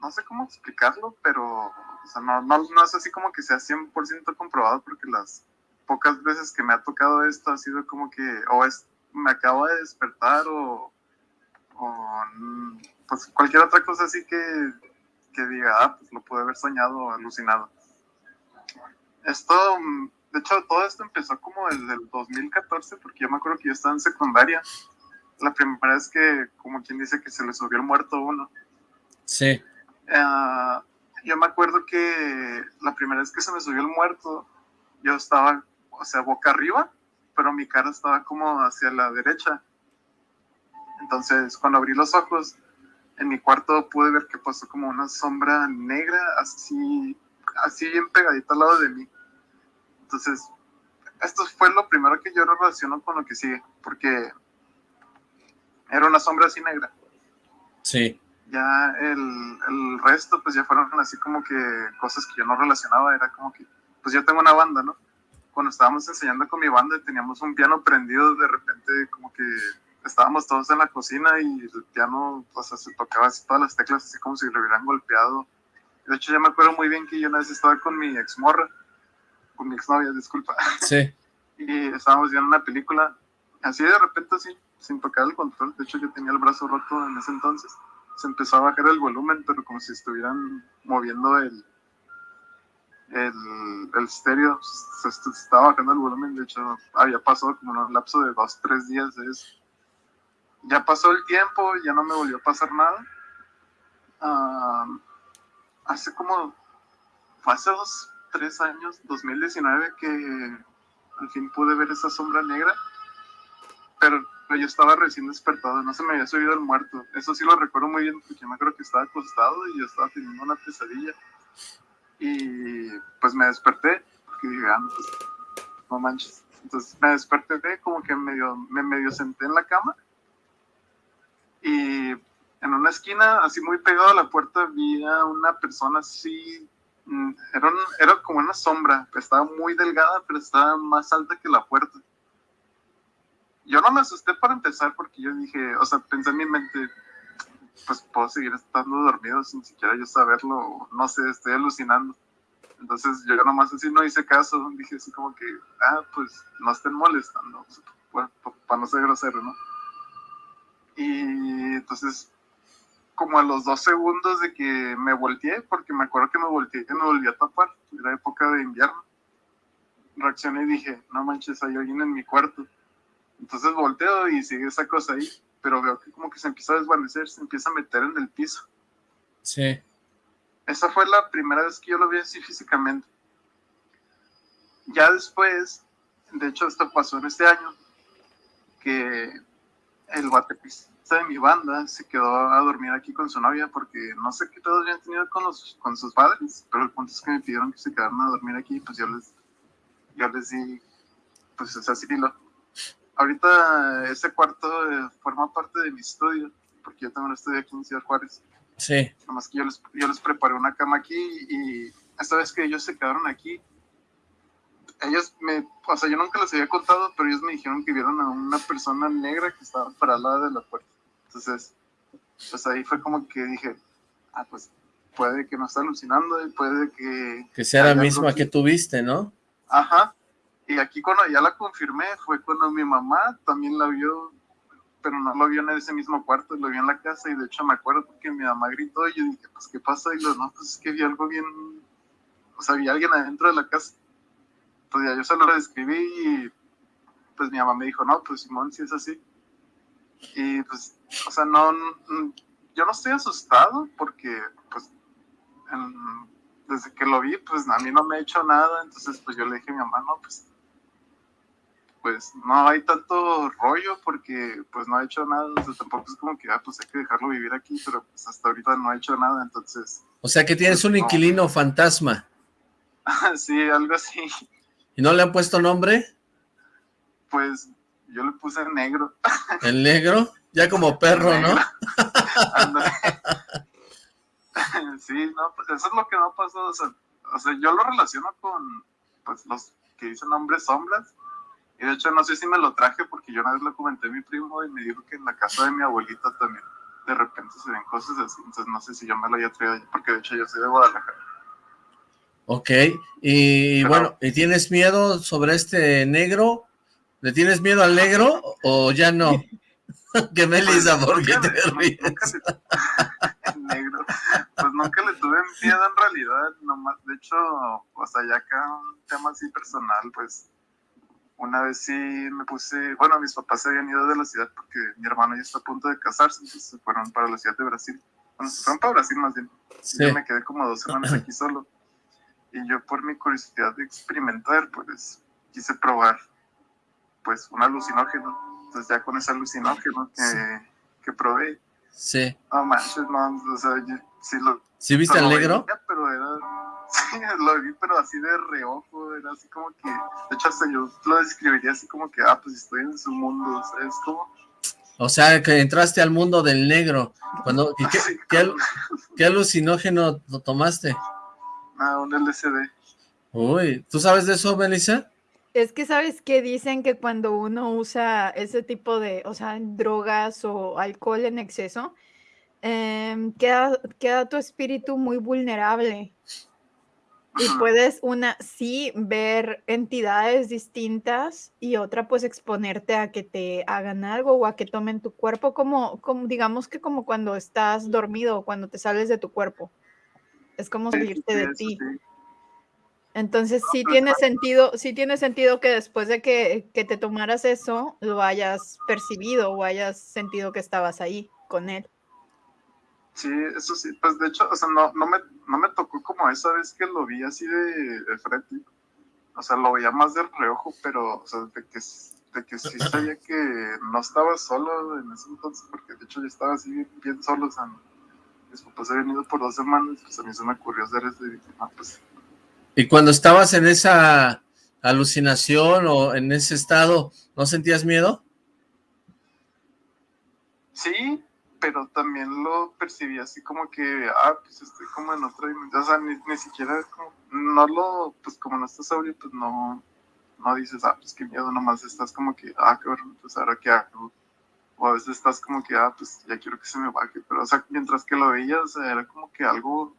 no sé cómo explicarlo, pero o sea, no, no, no es así como que sea 100% comprobado porque las pocas veces que me ha tocado esto ha sido como que o es me acabo de despertar o, o pues cualquier otra cosa así que, que diga, ah, pues lo pude haber soñado o alucinado. Esto, de hecho, todo esto empezó como desde el 2014, porque yo me acuerdo que yo estaba en secundaria. La primera vez que, como quien dice, que se le subió el muerto a uno. Sí. Uh, yo me acuerdo que la primera vez que se me subió el muerto, yo estaba, o sea, boca arriba, pero mi cara estaba como hacia la derecha. Entonces, cuando abrí los ojos, en mi cuarto pude ver que pasó como una sombra negra, así, así bien pegadita al lado de mí. Entonces, esto fue lo primero que yo relaciono con lo que sigue, porque era una sombra así negra. Sí. Ya el, el resto, pues ya fueron así como que cosas que yo no relacionaba, era como que, pues yo tengo una banda, ¿no? Cuando estábamos enseñando con mi banda teníamos un piano prendido, de repente como que estábamos todos en la cocina y el piano, o sea, se tocaba así todas las teclas así como si le hubieran golpeado. De hecho, ya me acuerdo muy bien que yo una vez estaba con mi ex morra, con mi exnovia, disculpa. Sí. Y estábamos viendo una película, así de repente, así, sin tocar el control. De hecho, yo tenía el brazo roto en ese entonces. Se empezó a bajar el volumen, pero como si estuvieran moviendo el, el, el estéreo. Se, se estaba bajando el volumen. De hecho, había pasado como un lapso de dos, tres días de eso ya pasó el tiempo, ya no me volvió a pasar nada. Ah, hace como, fue hace dos, tres años, 2019, que al fin pude ver esa sombra negra, pero yo estaba recién despertado, no se me había subido el muerto. Eso sí lo recuerdo muy bien, porque me acuerdo que estaba acostado y yo estaba teniendo una pesadilla. Y pues me desperté, porque dije, ah, pues, no manches. Entonces me desperté, como que medio, me medio senté en la cama y en una esquina, así muy pegado a la puerta, había una persona así, mm, era, era como una sombra, estaba muy delgada, pero estaba más alta que la puerta. Yo no me asusté para empezar porque yo dije, o sea, pensé en mi mente, pues puedo seguir estando dormido sin siquiera yo saberlo, no sé, estoy alucinando. Entonces yo nomás así no hice caso, dije así como que, ah, pues no estén molestando, para no ser grosero, ¿no? Y entonces, como a los dos segundos de que me volteé, porque me acuerdo que me volteé y me volví a tapar, era época de invierno, reaccioné y dije, no manches, hay alguien en mi cuarto. Entonces volteo y sigue esa cosa ahí, pero veo que como que se empieza a desvanecer, se empieza a meter en el piso. Sí. Esa fue la primera vez que yo lo vi así físicamente. Ya después, de hecho esto pasó en este año, que el baterista de mi banda se quedó a dormir aquí con su novia porque no sé qué todos habían tenido con, los, con sus padres, pero el punto es que me pidieron que se quedaran a dormir aquí, pues yo les, yo les di, pues ese asilo. Ahorita ese cuarto eh, forma parte de mi estudio, porque yo tengo un estudio aquí en Ciudad Juárez. Sí. Nada más que yo les, yo les preparé una cama aquí y esta vez que ellos se quedaron aquí, ellos me, o sea, yo nunca les había contado, pero ellos me dijeron que vieron a una persona negra que estaba para al lado de la puerta. Entonces, pues ahí fue como que dije, ah, pues puede que no esté alucinando y puede que... Que sea la misma que tuviste, ¿no? Ajá. Y aquí cuando ya la confirmé fue cuando mi mamá también la vio, pero no lo vio en ese mismo cuarto, lo vio en la casa y de hecho me acuerdo porque mi mamá gritó y yo dije, pues ¿qué pasa? Y yo, no, pues es que vi algo bien, o sea, vi alguien adentro de la casa pues ya yo se lo describí y pues mi mamá me dijo, no, pues Simón, si es así. Y pues, o sea, no, yo no estoy asustado porque pues desde que lo vi, pues a mí no me ha hecho nada, entonces pues yo le dije a mi mamá, no, pues pues no hay tanto rollo porque pues no ha hecho nada, o sea, tampoco es como que, ah, pues hay que dejarlo vivir aquí, pero pues hasta ahorita no ha hecho nada, entonces... O sea que tienes un inquilino fantasma. sí, algo así. ¿Y no le han puesto nombre? Pues yo le puse negro. ¿El negro? Ya como perro, ¿no? sí, no, pues eso es lo que no pasó. O sea, o sea, yo lo relaciono con pues, los que dicen nombres sombras. Y de hecho no sé si me lo traje porque yo una vez lo comenté a mi primo y me dijo que en la casa de mi abuelita también de repente se ven cosas así. Entonces no sé si yo me lo haya traído porque de hecho yo soy de Guadalajara. Ok, y bueno, ¿y tienes miedo sobre este negro? ¿Le tienes miedo al negro o ya no? que Melissa, pues, ¿por qué te ríes? negro, pues nunca le tuve miedo en realidad, nomás, de hecho, o sea, ya acá un tema así personal, pues, una vez sí me puse, bueno, mis papás se habían ido de la ciudad porque mi hermano ya está a punto de casarse, entonces se fueron para la ciudad de Brasil, bueno, se fueron para Brasil más bien, y yo me quedé como dos semanas aquí solo, y yo por mi curiosidad de experimentar, pues quise probar pues un alucinógeno. Entonces ya con ese alucinógeno que, que probé. Sí. No manches, no, o sea, yo, sí lo... ¿Sí viste al negro? pero era, sí, lo vi, pero así de reojo, era así como que, de hecho hasta yo lo describiría así como que, ah, pues estoy en su mundo, o sea, es como, O sea, que entraste al mundo del negro. Cuando, ¿qué, alucinógeno tomaste? Ah, un LCD. Uy, ¿tú sabes de eso, Melissa? Es que sabes que dicen que cuando uno usa ese tipo de, o sea, drogas o alcohol en exceso, em, queda, queda tu espíritu muy vulnerable. Y puedes, una, sí, ver entidades distintas y otra, pues, exponerte a que te hagan algo o a que tomen tu cuerpo, como, como digamos que como cuando estás dormido o cuando te sales de tu cuerpo. Es como salirte de ti. Entonces sí tiene sentido, sí tiene sentido que después de que, que, te tomaras eso, lo hayas percibido o hayas sentido que estabas ahí con él. Sí, eso sí, pues de hecho, o sea, no, no, me, no me tocó como esa vez que lo vi así de, frente. O sea, lo veía más de reojo, pero, o sea, de que, de que sí sabía que no estaba solo en ese entonces, porque de hecho ya estaba así bien, solo, o sea, mis papás habían ido por dos semanas, pues a mí se me ocurrió hacer eso y dije, no, pues y cuando estabas en esa alucinación o en ese estado, ¿no sentías miedo? Sí, pero también lo percibí así como que, ah, pues estoy como en otra dimensión, o sea, ni, ni siquiera, como, no lo, pues como no estás sobrio, pues no, no dices, ah, pues qué miedo, nomás estás como que, ah, qué bueno, pues ahora qué hago, o a veces estás como que, ah, pues ya quiero que se me baje, pero, o sea, mientras que lo veías, era como que algo,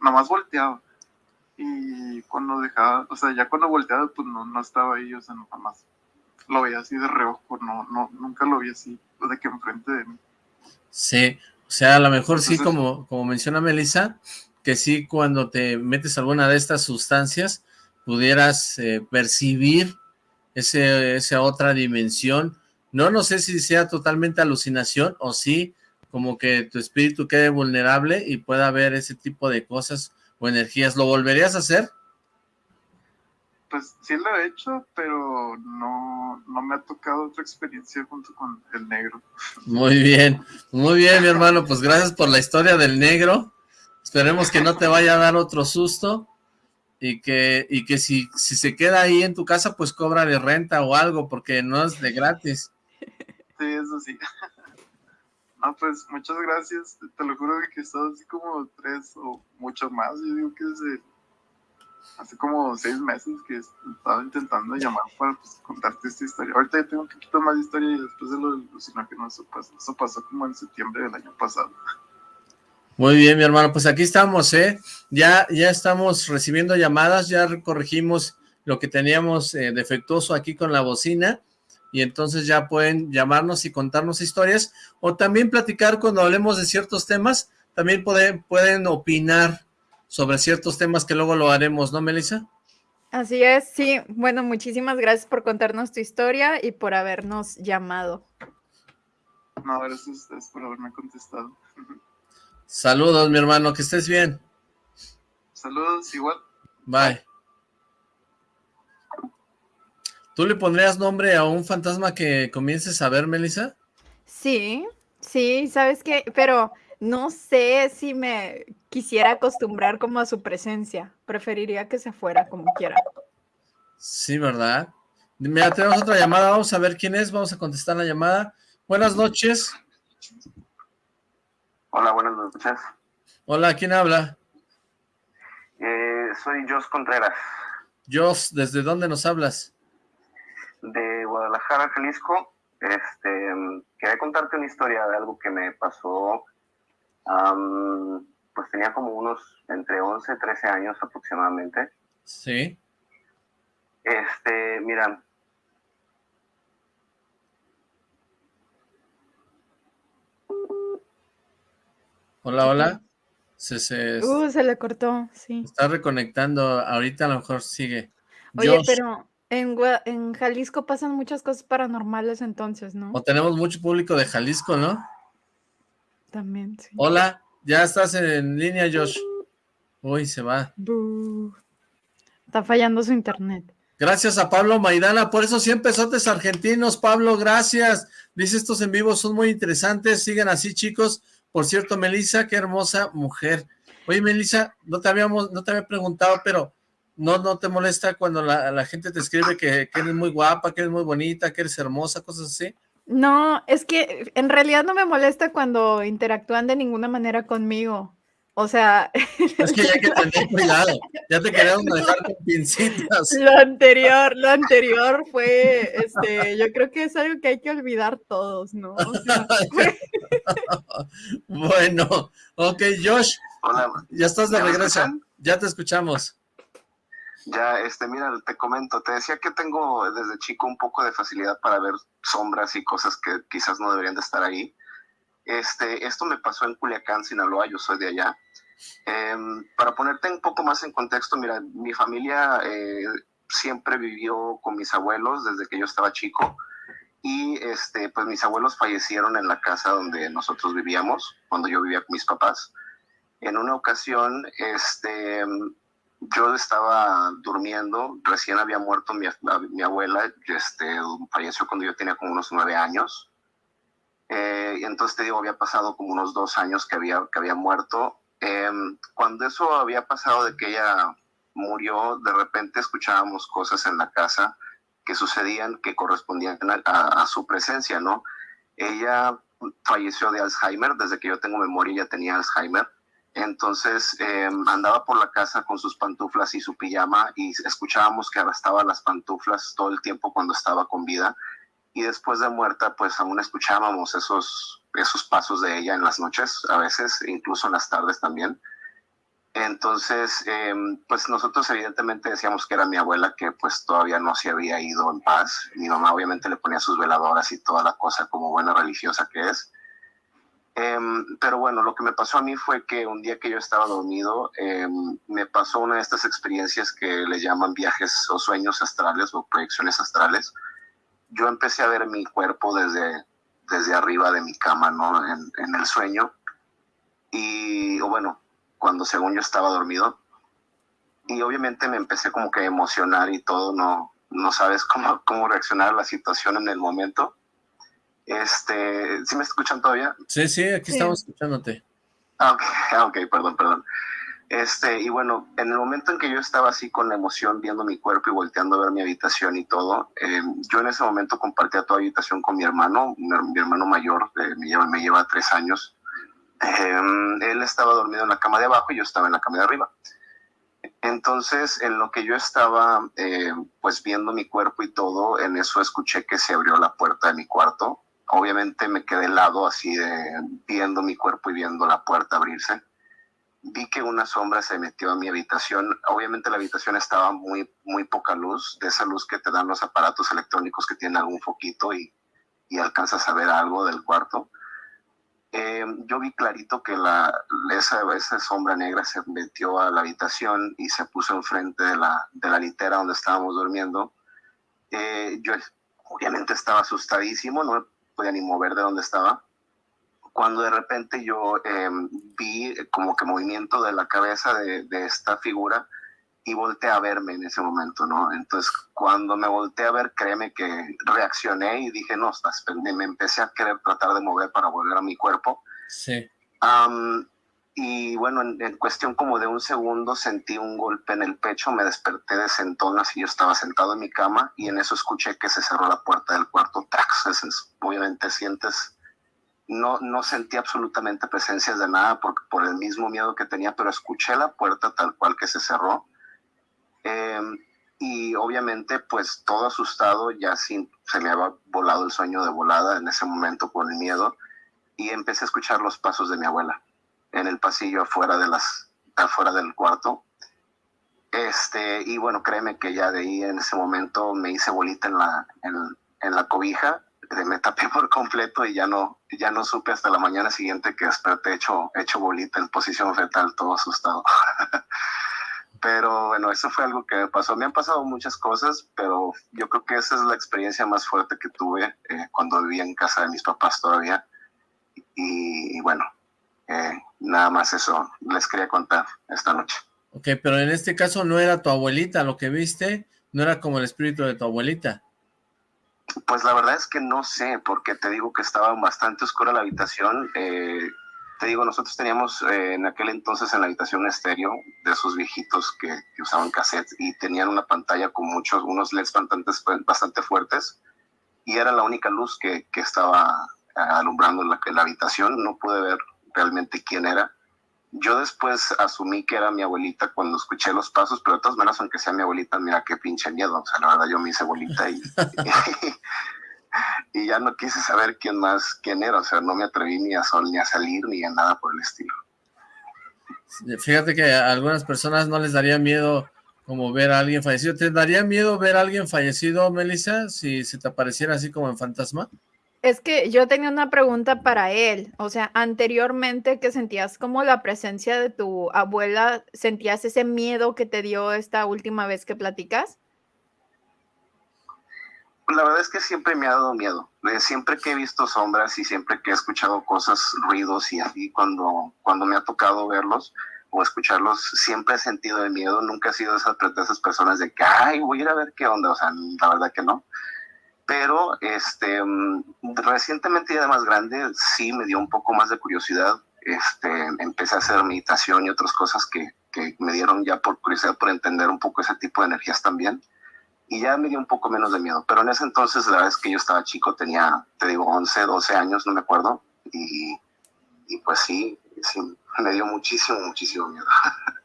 nomás volteado, y cuando dejaba, o sea, ya cuando volteaba, pues no, no estaba ahí, o sea, nada más lo veía así de reojo, no, no, nunca lo vi así, de que enfrente de mí. Sí, o sea, a lo mejor sí, como, como menciona Melissa, que sí cuando te metes alguna de estas sustancias, pudieras eh, percibir ese, esa otra dimensión. No, no sé si sea totalmente alucinación o sí, como que tu espíritu quede vulnerable y pueda ver ese tipo de cosas o energías. ¿Lo volverías a hacer? Pues sí lo he hecho, pero no, no me ha tocado otra experiencia junto con el negro. Muy bien, muy bien mi hermano, pues gracias por la historia del negro. Esperemos que no te vaya a dar otro susto y que, y que si, si se queda ahí en tu casa, pues cobra de renta o algo, porque no es de gratis. Sí, eso sí. Ah, pues muchas gracias. Te lo juro que he así como tres o mucho más. Yo digo que desde hace como seis meses que he estado intentando llamar para pues, contarte esta historia. Ahorita ya tengo un poquito más de historia y después de lo del no eso pasó, eso pasó como en septiembre del año pasado. Muy bien, mi hermano, pues aquí estamos, ¿eh? Ya, ya estamos recibiendo llamadas, ya corregimos lo que teníamos eh, defectuoso aquí con la bocina y entonces ya pueden llamarnos y contarnos historias, o también platicar cuando hablemos de ciertos temas, también pueden, pueden opinar sobre ciertos temas que luego lo haremos, ¿no, Melissa? Así es, sí. Bueno, muchísimas gracias por contarnos tu historia y por habernos llamado. No, gracias a ustedes por haberme contestado. Saludos, mi hermano, que estés bien. Saludos, igual. Bye. ¿Tú le pondrías nombre a un fantasma que comiences a ver, Melissa? Sí, sí, ¿sabes qué? Pero no sé si me quisiera acostumbrar como a su presencia. Preferiría que se fuera como quiera. Sí, ¿verdad? Mira, tenemos otra llamada, vamos a ver quién es, vamos a contestar la llamada. Buenas noches. Hola, buenas noches. Hola, ¿quién habla? Eh, soy Jos Contreras. Jos, ¿desde dónde nos hablas? De Guadalajara, Jalisco. Este, quería contarte una historia de algo que me pasó, pues tenía como unos entre 11 y 13 años aproximadamente. Sí. Este, mira. Hola, hola. Se, se, uh, se le cortó, sí. Está reconectando, ahorita a lo mejor sigue. Oye, pero en, Jalisco pasan muchas cosas paranormales entonces, ¿no? O tenemos mucho público de Jalisco, ¿no? También, sí. Hola, ya estás en línea, Josh. Uy, se va. Está fallando su internet. Gracias a Pablo Maidana, por eso 100 pesotes argentinos, Pablo, gracias. Dice, estos en vivo son muy interesantes, sigan así, chicos. Por cierto, Melissa, qué hermosa mujer. Oye, Melissa, no te habíamos, no te había preguntado, pero ¿No, no te molesta cuando la, gente te escribe que, eres muy guapa, que eres muy bonita, que eres hermosa, cosas así? No, es que en realidad no me molesta cuando interactúan de ninguna manera conmigo. O sea, Es que ya hay que tener cuidado. Ya te querían dejar con pincitas. lo anterior, lo anterior fue, este, yo creo que es algo que hay que olvidar todos, ¿no? O sea, fue- Bueno, ok, Josh, Hola, ya estás de ¿Ya me regreso. Ya te escuchamos. Ya, este, mira, te comento, te decía que tengo desde chico un poco de facilidad para ver sombras y cosas que quizás no deberían de estar ahí. Este, esto me pasó en Culiacán, Sinaloa, yo soy de allá. Em, para ponerte un poco más en contexto, mira, mi familia eh, siempre vivió con mis abuelos desde que yo estaba chico y este, pues mis abuelos fallecieron en la casa donde nosotros vivíamos, cuando yo vivía con mis papás. En una ocasión, este, yo estaba durmiendo, recién había muerto mi, mi abuela, este, falleció cuando yo tenía como unos nueve años. Eh, entonces te digo, había pasado como unos dos años que había, que había muerto. Eh, cuando eso había pasado de que ella murió, de repente escuchábamos cosas en la casa que sucedían que correspondían a, a- su presencia, ¿no? Ella falleció de Alzheimer, desde que yo tengo memoria ella tenía Alzheimer. Entonces eh, andaba por la casa con sus pantuflas y su pijama y escuchábamos que arrastraba las pantuflas todo el tiempo cuando estaba con vida. Y después de muerta, pues aún escuchábamos esos, esos pasos de ella en las noches, a veces, incluso en las tardes también. Entonces, eh, pues nosotros evidentemente decíamos que era mi abuela, que pues todavía no se había ido en paz. Mi mamá obviamente le ponía sus veladoras y toda la cosa como buena religiosa que es. Em, pero bueno, lo que me pasó a mí fue que un día que yo estaba dormido, em, me pasó una de estas experiencias que le llaman viajes o sueños astrales o proyecciones astrales. Yo empecé a ver mi cuerpo desde, desde arriba de mi cama, ¿no? En, el sueño. Y, o bueno, cuando según yo estaba dormido. Y obviamente me empecé como que a emocionar y todo, no, no sabes cómo, cómo reaccionar a la situación en el momento. Este, ¿sí me escuchan todavía? Sí, sí, aquí Sí. estamos escuchándote. Ah, ok, ah, ok, perdón, perdón. Este, y bueno, en el momento en que yo estaba así con la emoción viendo mi cuerpo y volteando a ver mi habitación y todo, eh, yo en ese momento compartía toda habitación con mi hermano, mi, her- mi hermano mayor, eh, me, lleva, me lleva tres años. Eh, él estaba dormido en la cama de abajo y yo estaba en la cama de arriba. Entonces, en lo que yo estaba eh, pues viendo mi cuerpo y todo, en eso escuché que se abrió la puerta de mi cuarto. Obviamente me quedé helado así viendo mi cuerpo y viendo la puerta abrirse. Vi que una sombra se metió a mi habitación. Obviamente la habitación estaba muy, muy poca luz, de esa luz que te dan los aparatos electrónicos que tienen algún foquito y, y alcanzas a ver algo del cuarto. Eh, yo vi clarito que la, esa, esa sombra negra se metió a la habitación y se puso enfrente de la, de la litera donde estábamos durmiendo. Eh, yo obviamente estaba asustadísimo, no podía ni mover de donde estaba. Cuando de repente yo eh, vi como que movimiento de la cabeza de, de esta figura y volteé a verme en ese momento, ¿no? Entonces, cuando me volteé a ver, créeme que reaccioné y dije, no, estás pendiente. me empecé a querer tratar de mover para volver a mi cuerpo. Sí. Am, y bueno, en, cuestión como de un segundo sentí un golpe en el pecho, me desperté de sentón, así yo estaba sentado en mi cama y en eso escuché que se cerró la puerta del cuarto. Obviamente sientes, no, no sentí absolutamente presencias de nada por, por el mismo miedo que tenía, pero escuché la puerta tal cual que se cerró. Em, y obviamente pues todo asustado, ya sin, se me había volado el sueño de volada en ese momento por el miedo y empecé a escuchar los pasos de mi abuela en el pasillo afuera de las afuera del cuarto. Este y bueno créeme que ya de ahí en ese momento me hice bolita en la en, en la cobija me tapé por completo y ya no ya no supe hasta la mañana siguiente que desperté hecho hecho bolita en posición fetal todo asustado. Pero bueno eso fue algo que me pasó. Me han pasado muchas cosas pero yo creo que esa es la experiencia más fuerte que tuve eh, cuando vivía en casa de mis papás todavía. Y, y bueno, eh, nada más eso les quería contar esta noche. Ok, pero en este caso no era tu abuelita, lo que viste no era como el espíritu de tu abuelita. Pues la verdad es que no sé, porque te digo que estaba bastante oscura la habitación. eh, te digo, nosotros teníamos eh, en aquel entonces en la habitación un estéreo de esos viejitos que, que usaban cassette y tenían una pantalla con muchos, unos LEDs bastante, bastante fuertes. y era la única luz que, que estaba alumbrando la, la habitación, no pude ver realmente quién era. Yo después asumí que era mi abuelita cuando escuché los pasos, pero de todas maneras, aunque sea mi abuelita, mira qué pinche miedo. O sea, la verdad, yo me hice abuelita y, y, ya no quise saber quién más, quién era. O sea, no me atreví ni a, sol, ni a salir, ni a nada por el estilo. Fíjate que a algunas personas no les daría miedo como ver a alguien fallecido. ¿Te daría miedo ver a alguien fallecido, Melissa, si se te apareciera así como en fantasma? Es que yo tenía una pregunta para él. O sea, anteriormente que sentías como la presencia de tu abuela, ¿sentías ese miedo que te dio esta última vez que platicas? La verdad es que siempre me ha dado miedo. Siempre que he visto sombras y siempre que he escuchado cosas, ruidos y así, cuando, cuando me ha tocado verlos o escucharlos, siempre he sentido el miedo. Nunca he sido esas, de esas personas de que, ay, voy a ir a ver qué onda. O sea, la verdad que no pero este, mm, recientemente ya más grande sí me dio un poco más de curiosidad. Este, empecé a hacer meditación y otras cosas que, que, me dieron ya por curiosidad, por entender un poco ese tipo de energías también. Y ya me dio un poco menos de miedo. Pero en ese entonces, la verdad es que yo estaba chico, tenía, te digo, 11, 12 años, no me acuerdo. Y, y pues sí, sí, me dio muchísimo, muchísimo miedo.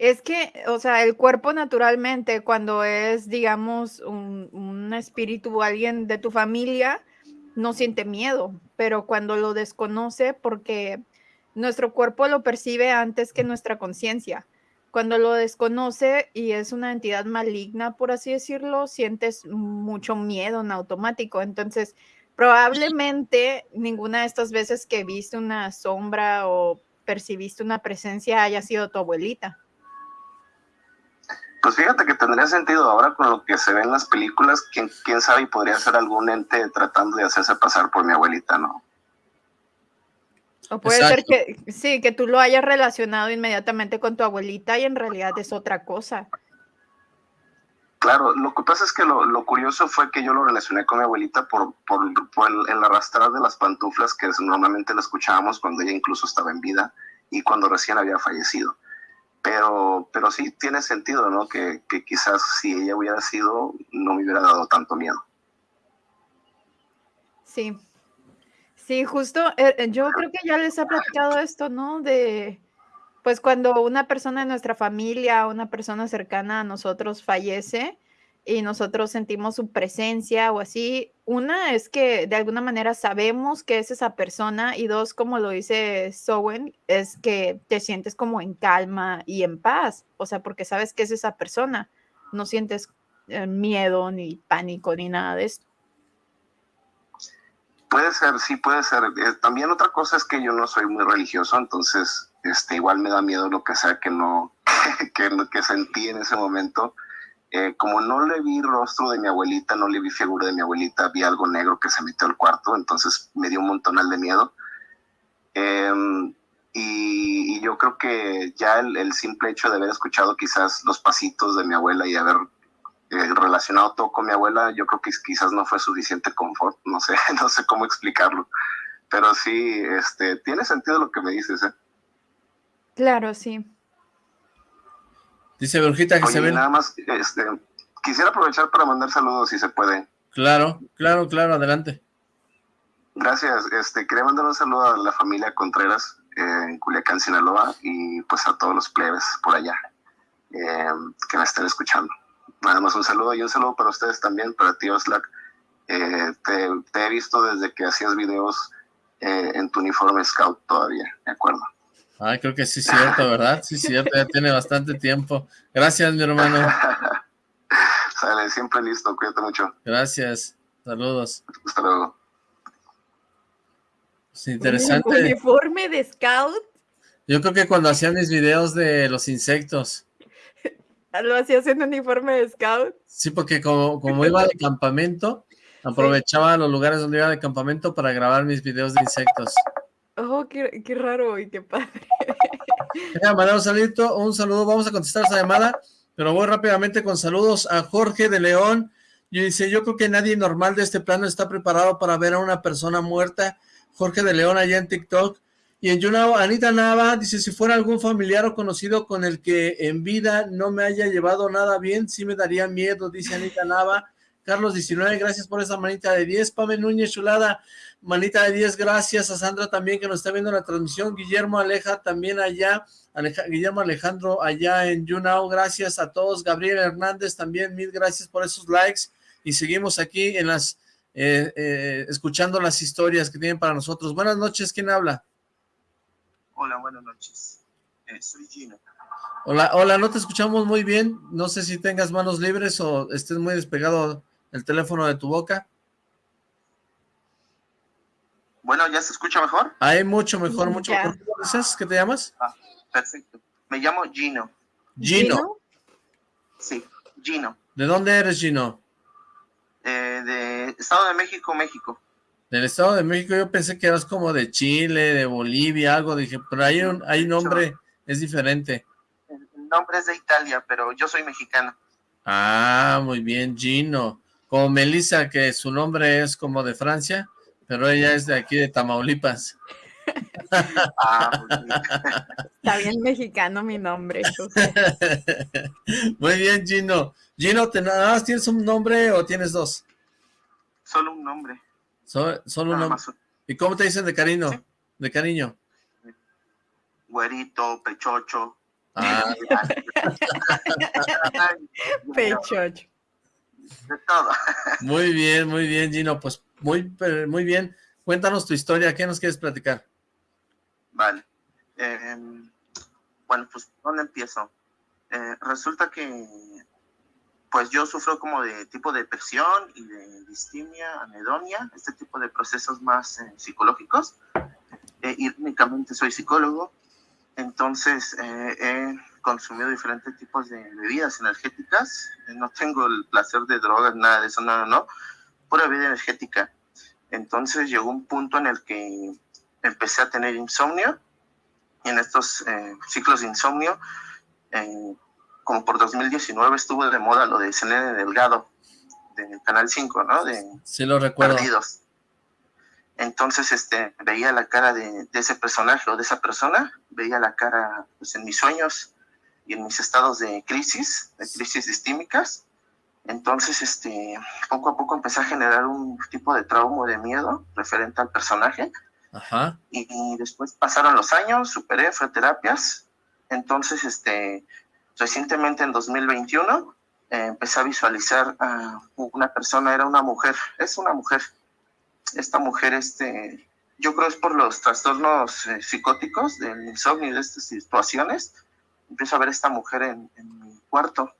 Es que, o sea, el cuerpo naturalmente, cuando es, digamos, un, un espíritu alguien de tu familia, no siente miedo, pero cuando lo desconoce, porque nuestro cuerpo lo percibe antes que nuestra conciencia. Cuando lo desconoce y es una entidad maligna, por así decirlo, sientes mucho miedo en automático. Entonces, probablemente ninguna de estas veces que viste una sombra o percibiste una presencia haya sido tu abuelita. Pues fíjate que tendría sentido ahora con lo que se ve en las películas, quién, quién sabe y podría ser algún ente tratando de hacerse pasar por mi abuelita, ¿no? O puede ser que sí, que tú lo hayas relacionado inmediatamente con tu abuelita y en realidad es otra cosa. Claro, lo que pasa es que lo, lo curioso fue que yo lo relacioné con mi abuelita por, por, por el, el, arrastrar de las pantuflas que normalmente la escuchábamos cuando ella incluso estaba en vida y cuando recién había fallecido. Pero, pero sí tiene sentido, ¿no? Que, que quizás si ella hubiera sido, no me hubiera dado tanto miedo. Sí, sí, justo, eh, yo creo que ya les ha platicado esto, ¿no? De, pues cuando una persona de nuestra familia, una persona cercana a nosotros fallece, y nosotros sentimos su presencia o así. Una es que de alguna manera sabemos que es esa persona y dos, como lo dice Sowen, es que te sientes como en calma y en paz, o sea, porque sabes que es esa persona, no sientes eh, miedo ni pánico ni nada de esto. Puede ser, sí, puede ser. Eh, también otra cosa es que yo no soy muy religioso, entonces este, igual me da miedo lo que sea que no, que, que sentí en ese momento eh, como no le vi rostro de mi abuelita, no le vi figura de mi abuelita, vi algo negro que se metió al cuarto, entonces me dio un montonal de miedo. Em, y, yo creo que ya el, simple hecho de haber escuchado quizás los pasitos de mi abuela y haber eh, relacionado todo con mi abuela, yo creo que quizás no fue suficiente confort, no sé, no sé cómo explicarlo. Pero sí, este, tiene sentido lo que me dices, ¿eh? Claro, sí. Dice Brujita que se ve. Nada más, este, quisiera aprovechar para mandar saludos si se puede. Claro, claro, claro, adelante. Gracias, este, quería mandar un saludo a la familia Contreras eh, en Culiacán, Sinaloa, y pues a todos los plebes por allá eh, que me estén escuchando. Nada más un saludo y un saludo para ustedes también, para ti Oslac. Eh, te, te, he visto desde que hacías videos en tu uniforme scout todavía, ¿de acuerdo? Ay, creo que sí es cierto, ¿verdad? Sí es cierto, ya tiene bastante tiempo. Gracias, mi hermano. Sale, siempre listo, cuídate mucho. Gracias, saludos. Hasta luego. Es interesante. uniforme de scout? Yo creo que cuando hacían mis videos de los insectos. ¿Lo hacías en uniforme de scout? Sí, porque como, como iba de campamento, aprovechaba los lugares donde iba de campamento para grabar mis videos de insectos. Oh, qué, qué raro y qué padre. mandar un un saludo, vamos a contestar esa llamada, pero voy rápidamente con saludos a Jorge de León, y dice, yo creo que nadie normal de este plano está preparado para ver a una persona muerta, Jorge de León allá en TikTok, y en YouNow, Anita Nava dice, si fuera algún familiar o conocido con el que en vida no me haya llevado nada bien, sí me daría miedo, dice Anita Nava, Carlos 19, gracias por esa manita de 10. Pame Núñez, chulada, manita de 10, gracias. A Sandra también que nos está viendo la transmisión. Guillermo Aleja también allá. Guillermo Alejandro allá en YouNow, gracias a todos. Gabriel Hernández también, mil gracias por esos likes. Y seguimos aquí en las, eh, eh, escuchando las historias que tienen para nosotros. Buenas noches, ¿quién habla? Hola, buenas noches. Eh, soy Gino. Hola, hola, no te escuchamos muy bien. No sé si tengas manos libres o estés muy despegado el teléfono de tu boca. Bueno, ¿ya se escucha mejor? Hay mucho mejor, mucho mejor. ¿Cómo dices? ¿Qué te llamas? Ah, perfecto. Me llamo Gino. Gino. Sí, Gino. ¿De dónde eres, Gino? Eh, de Estado de México, México. Del Estado de México yo pensé que eras como de Chile, de Bolivia, algo. Dije, pero hay un, hay nombre, es diferente. El nombre es de Italia, pero yo soy mexicano. Ah, muy bien, Gino. Como Melissa, que su nombre es como de Francia, pero ella es de aquí, de Tamaulipas. Ah, Está bien mexicano mi nombre. Muy bien, Gino. Gino, ¿te, nada más tienes un nombre o tienes dos? Solo un nombre. solo un nombre. ¿Y cómo te dicen de cariño? De cariño. Güerito, pechocho. Ah. pechocho. De todo. Muy bien, muy bien, Gino. Pues muy, muy bien. Cuéntanos tu historia. ¿Qué nos quieres platicar? Vale. Em, bueno, pues, ¿dónde empiezo? Eh, resulta que, pues yo sufro como de tipo de depresión y de distimia, anedonia, este tipo de procesos más eh, psicológicos. Eh, y únicamente soy psicólogo, entonces he consumido diferentes tipos de bebidas energéticas. no tengo el placer de drogas, nada de eso, no, no, no. Pura bebida energética. Entonces llegó un punto en el que empecé a tener insomnio y en estos eh, ciclos de insomnio, eh, como por 2019 estuvo de moda lo de Selene Delgado, del Canal 5, ¿no? De sí, lo recuerdo. Perdidos. Entonces, este, veía la cara de, ese personaje o de esa persona, veía la cara pues, en mis sueños y en mis estados de crisis, de crisis distímicas. Entonces, este, poco a poco empecé a generar un tipo de trauma, de miedo referente al personaje Ajá. Y, después pasaron los años, superé, fue terapias. Entonces, este, recientemente en 2021 eh, empecé a visualizar a una persona, era una mujer, es una mujer. Esta mujer, este, yo creo es por los trastornos eh, psicóticos del insomnio y de estas situaciones. Empiezo a ver a esta mujer en, en mi cuarto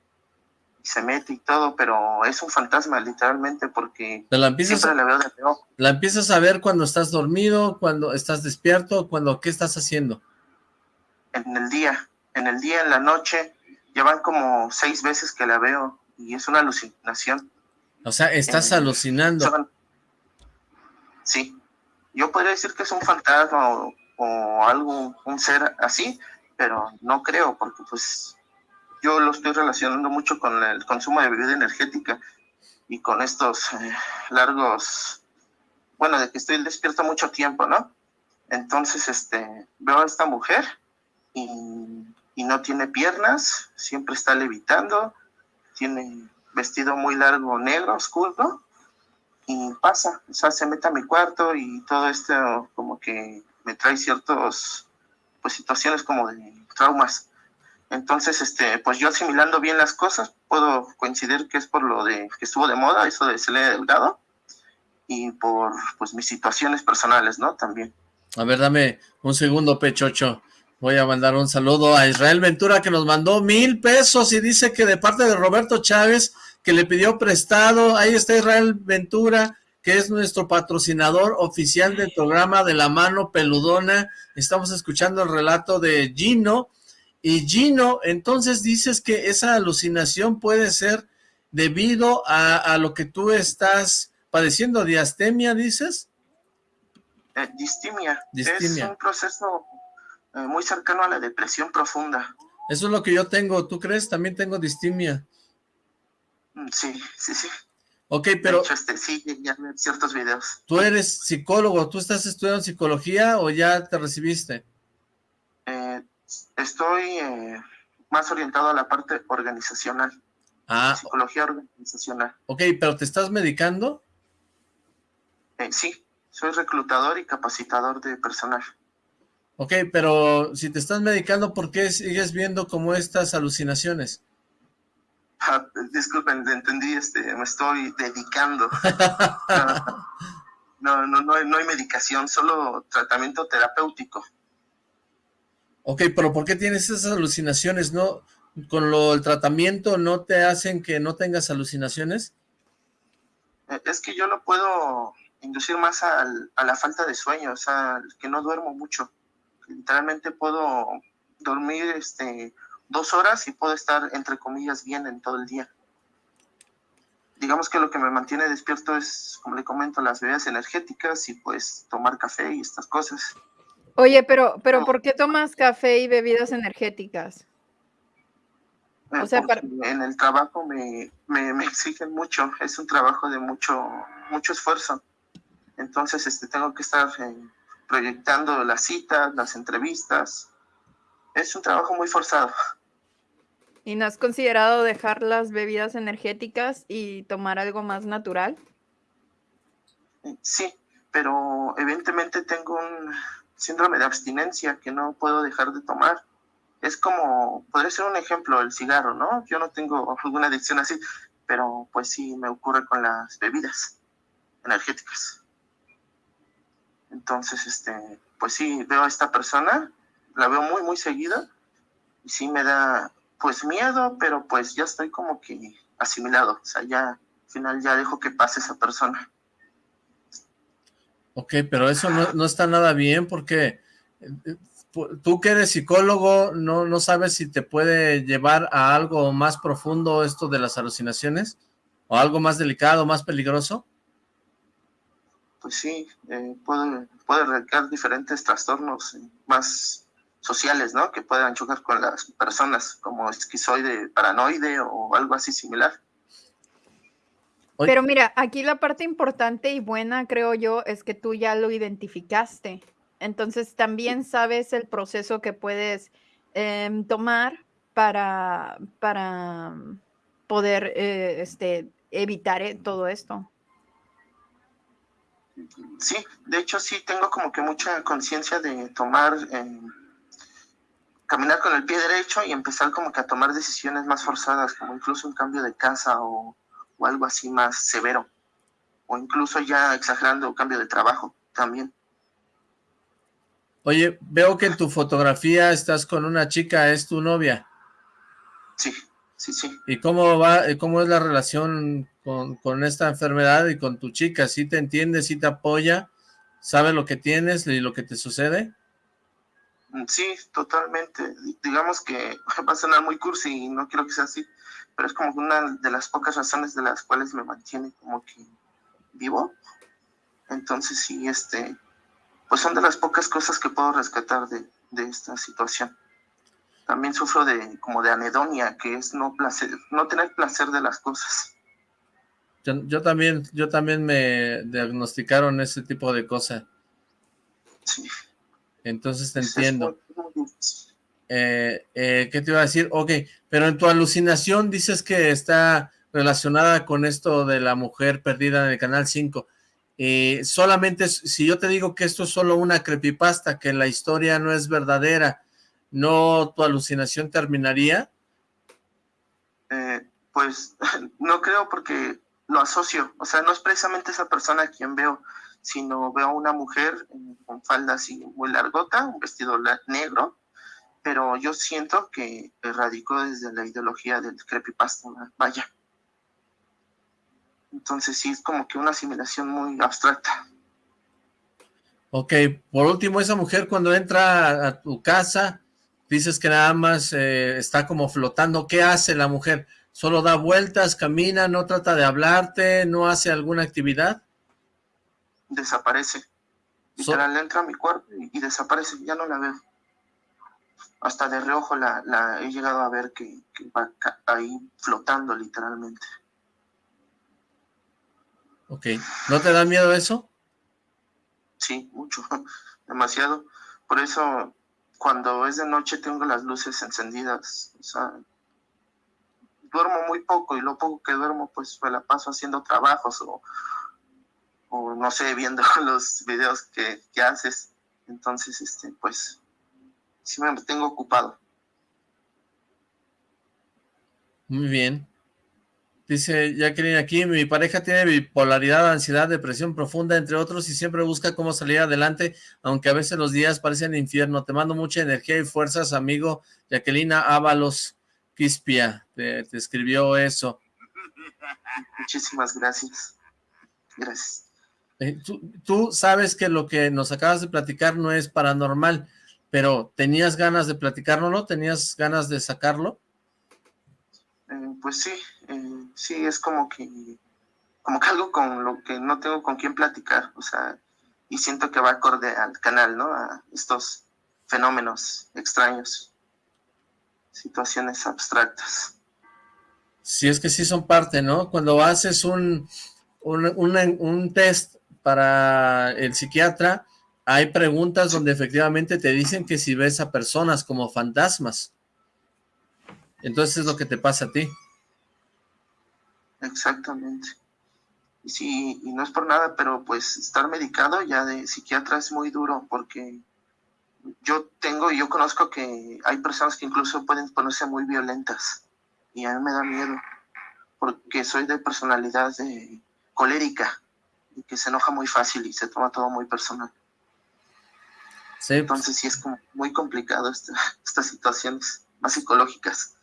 se mete y todo, pero es un fantasma literalmente porque la empiezas, siempre la veo de ¿La empiezas a ver cuando estás dormido, cuando estás despierto, cuando qué estás haciendo? En el día, en el día, en la noche, llevan como seis veces que la veo y es una alucinación. O sea, estás alucinando. Sí, yo podría decir que es un fantasma o, o algo, un ser así, pero no creo porque pues yo lo estoy relacionando mucho con el consumo de bebida energética y con estos eh, largos, bueno, de que estoy despierto mucho tiempo, ¿no? Entonces, este, veo a esta mujer y, y no tiene piernas, siempre está levitando, tiene vestido muy largo negro, oscuro, y pasa, o sea, se mete a mi cuarto y todo esto como que me trae ciertos, pues situaciones como de traumas entonces, este, pues yo asimilando bien las cosas, puedo coincidir que es por lo de que estuvo de moda, eso de Selena Delgado, y por pues mis situaciones personales, ¿no? También. A ver, dame un segundo, Pechocho. Voy a mandar un saludo a Israel Ventura que nos mandó mil pesos y dice que de parte de Roberto Chávez que le pidió prestado. Ahí está Israel Ventura, que es nuestro patrocinador oficial del programa de la mano peludona. Estamos escuchando el relato de Gino, y Gino, entonces dices que esa alucinación puede ser debido a, lo que tú estás padeciendo, diastemia, dices? Eh, distimia. Es un proceso eh, muy cercano a la depresión profunda. Eso es lo que yo tengo, ¿tú crees? También tengo distimia. Mm, sí, sí, sí. Ok, pero... este, sí, ya ciertos videos. ¿Tú eres psicólogo? ¿Tú estás estudiando psicología o ya te recibiste? Eh, Estoy eh, más orientado a la parte organizacional. Ah. Psicología organizacional. Ok, pero ¿te estás medicando? Eh, sí, soy reclutador y capacitador de personal. Ok, pero si te estás medicando, ¿por qué sigues viendo como estas alucinaciones? Ah, disculpen, entendí, este, me estoy dedicando. no, no, no, no hay medicación, solo tratamiento terapéutico. Ok, pero ¿por qué tienes esas alucinaciones? ¿No? ¿Con lo, el tratamiento no te hacen que no tengas alucinaciones? Eh, es que yo lo puedo inducir más a la falta de sueño, o sea, que no duermo mucho. Literalmente puedo dormir este, dos horas y puedo estar, entre comillas, bien en todo el día. Digamos que lo que me mantiene despierto es, como le comento, las bebidas energéticas y pues tomar café y estas cosas. Oye, pero, pero ¿por qué tomas café y bebidas energéticas? O sea, en el trabajo me, me, exigen mucho, es un trabajo de mucho, mucho esfuerzo. Entonces, este, tengo que estar eh, proyectando las citas, las entrevistas. Es un trabajo muy forzado. ¿Y no has considerado dejar las bebidas energéticas y tomar algo más natural? Sí, pero evidentemente tengo un síndrome de abstinencia que no puedo dejar de tomar. Es como, podría ser un ejemplo, el cigarro, ¿no? Yo no tengo alguna adicción así, pero pues sí me ocurre con las bebidas energéticas. Entonces, este, pues sí, veo a esta persona, la veo muy, muy seguida, y sí me da, pues miedo, pero pues ya estoy como que asimilado, o sea, ya al final ya dejo que pase esa persona. Ok, pero eso no, no está nada bien porque eh, tú que eres psicólogo, ¿no, ¿no sabes si te puede llevar a algo más profundo esto de las alucinaciones? ¿O algo más delicado, más peligroso? Pues sí, eh, puede, puede diferentes trastornos más sociales, ¿no? Que puedan chocar con las personas, como esquizoide, paranoide o algo así similar. Pero mira, aquí la parte importante y buena, creo yo, es que tú ya lo identificaste. Entonces también sabes el proceso que puedes em, tomar para, para poder eh, este, evitar eh, todo esto. Sí, de hecho sí tengo como que mucha conciencia de tomar, em, caminar con el pie derecho y empezar como que a tomar decisiones más forzadas, como incluso un cambio de casa o, o algo así más severo, o incluso ya exagerando cambio de trabajo también. Oye, veo que en tu fotografía estás con una chica, ¿es tu novia? Sí, sí, sí. ¿Y cómo va, cómo es la relación con, con esta enfermedad y con tu chica? ¿Sí te entiende, sí te apoya? ¿Sabe lo que tienes y lo que te sucede? Sí, totalmente. Digamos que va a sonar muy cursi y no quiero que sea así, pero es como una de las pocas razones de las cuales me mantiene como que vivo. Entonces sí, este, pues son de las pocas cosas que puedo rescatar de, esta situación. También sufro de como de anedonia, que es no placer, no tener placer de las cosas. Yo, también, yo también me diagnosticaron ese tipo de cosas. Sí. Entonces te entiendo. Eh, eh, ¿Qué te iba a decir? Ok, pero en tu alucinación dices que está relacionada con esto de la mujer perdida en el Canal 5. Eh, solamente, si yo te digo que esto es solo una creepypasta, que la historia no es verdadera, ¿no tu alucinación terminaría? pues no creo porque lo asocio, o sea, no es precisamente esa persona a quien veo, sino veo a una mujer con falda así muy largota, un vestido negro, pero yo siento que radicó desde la ideología del creepypasta, vaya. Entonces sí, es como que una asimilación muy abstracta. Ok, por último, esa mujer cuando entra a tu casa, dices que nada más eh, está como flotando, ¿qué hace la mujer? ¿Solo da vueltas, camina, no trata de hablarte, no hace alguna actividad? Desaparece. Literal, entra a mi cuarto y desaparece, ya no la veo hasta de reojo la, he llegado a ver que, va ahí flotando literalmente. Ok, ¿no te da miedo eso? Sí, mucho, demasiado. Por eso cuando es de noche tengo las luces encendidas, o sea, duermo muy poco y lo poco que duermo pues me la paso haciendo trabajos o, o no sé, viendo los videos que, que haces. Entonces, este, pues, sí me tengo ocupado. Muy bien. Dice Jacqueline aquí, mi pareja tiene bipolaridad, ansiedad, depresión profunda, entre otros, y siempre busca cómo salir adelante, aunque a veces los días parecen infierno. Te mando mucha energía y fuerzas, amigo. Jacqueline Ábalos Quispia, te, escribió eso. Muchísimas gracias. Gracias. Eh, tú, tú sabes que lo que nos acabas de platicar no es paranormal, pero ¿tenías ganas de platicarlo, no? ¿Tenías ganas de sacarlo? Eh, pues sí, eh, sí, es como que, como que algo con lo que no tengo con quién platicar, o sea, y siento que va acorde al canal, ¿no? A estos fenómenos extraños, situaciones abstractas. Sí, es que sí son parte, ¿no? Cuando haces un, un, un test para el psiquiatra, hay preguntas donde efectivamente te dicen que si ves a personas como fantasmas. Entonces es lo que te pasa a ti. Exactamente. Y sí, y no es por nada, pero pues estar medicado ya de psiquiatra es muy duro porque yo tengo y yo conozco que hay personas que incluso pueden ponerse muy violentas y a mí me da miedo porque soy de personalidad de colérica y que se enoja muy fácil y se toma todo muy personal. Sí. Entonces sí es como muy complicado estas situaciones más psicológicas.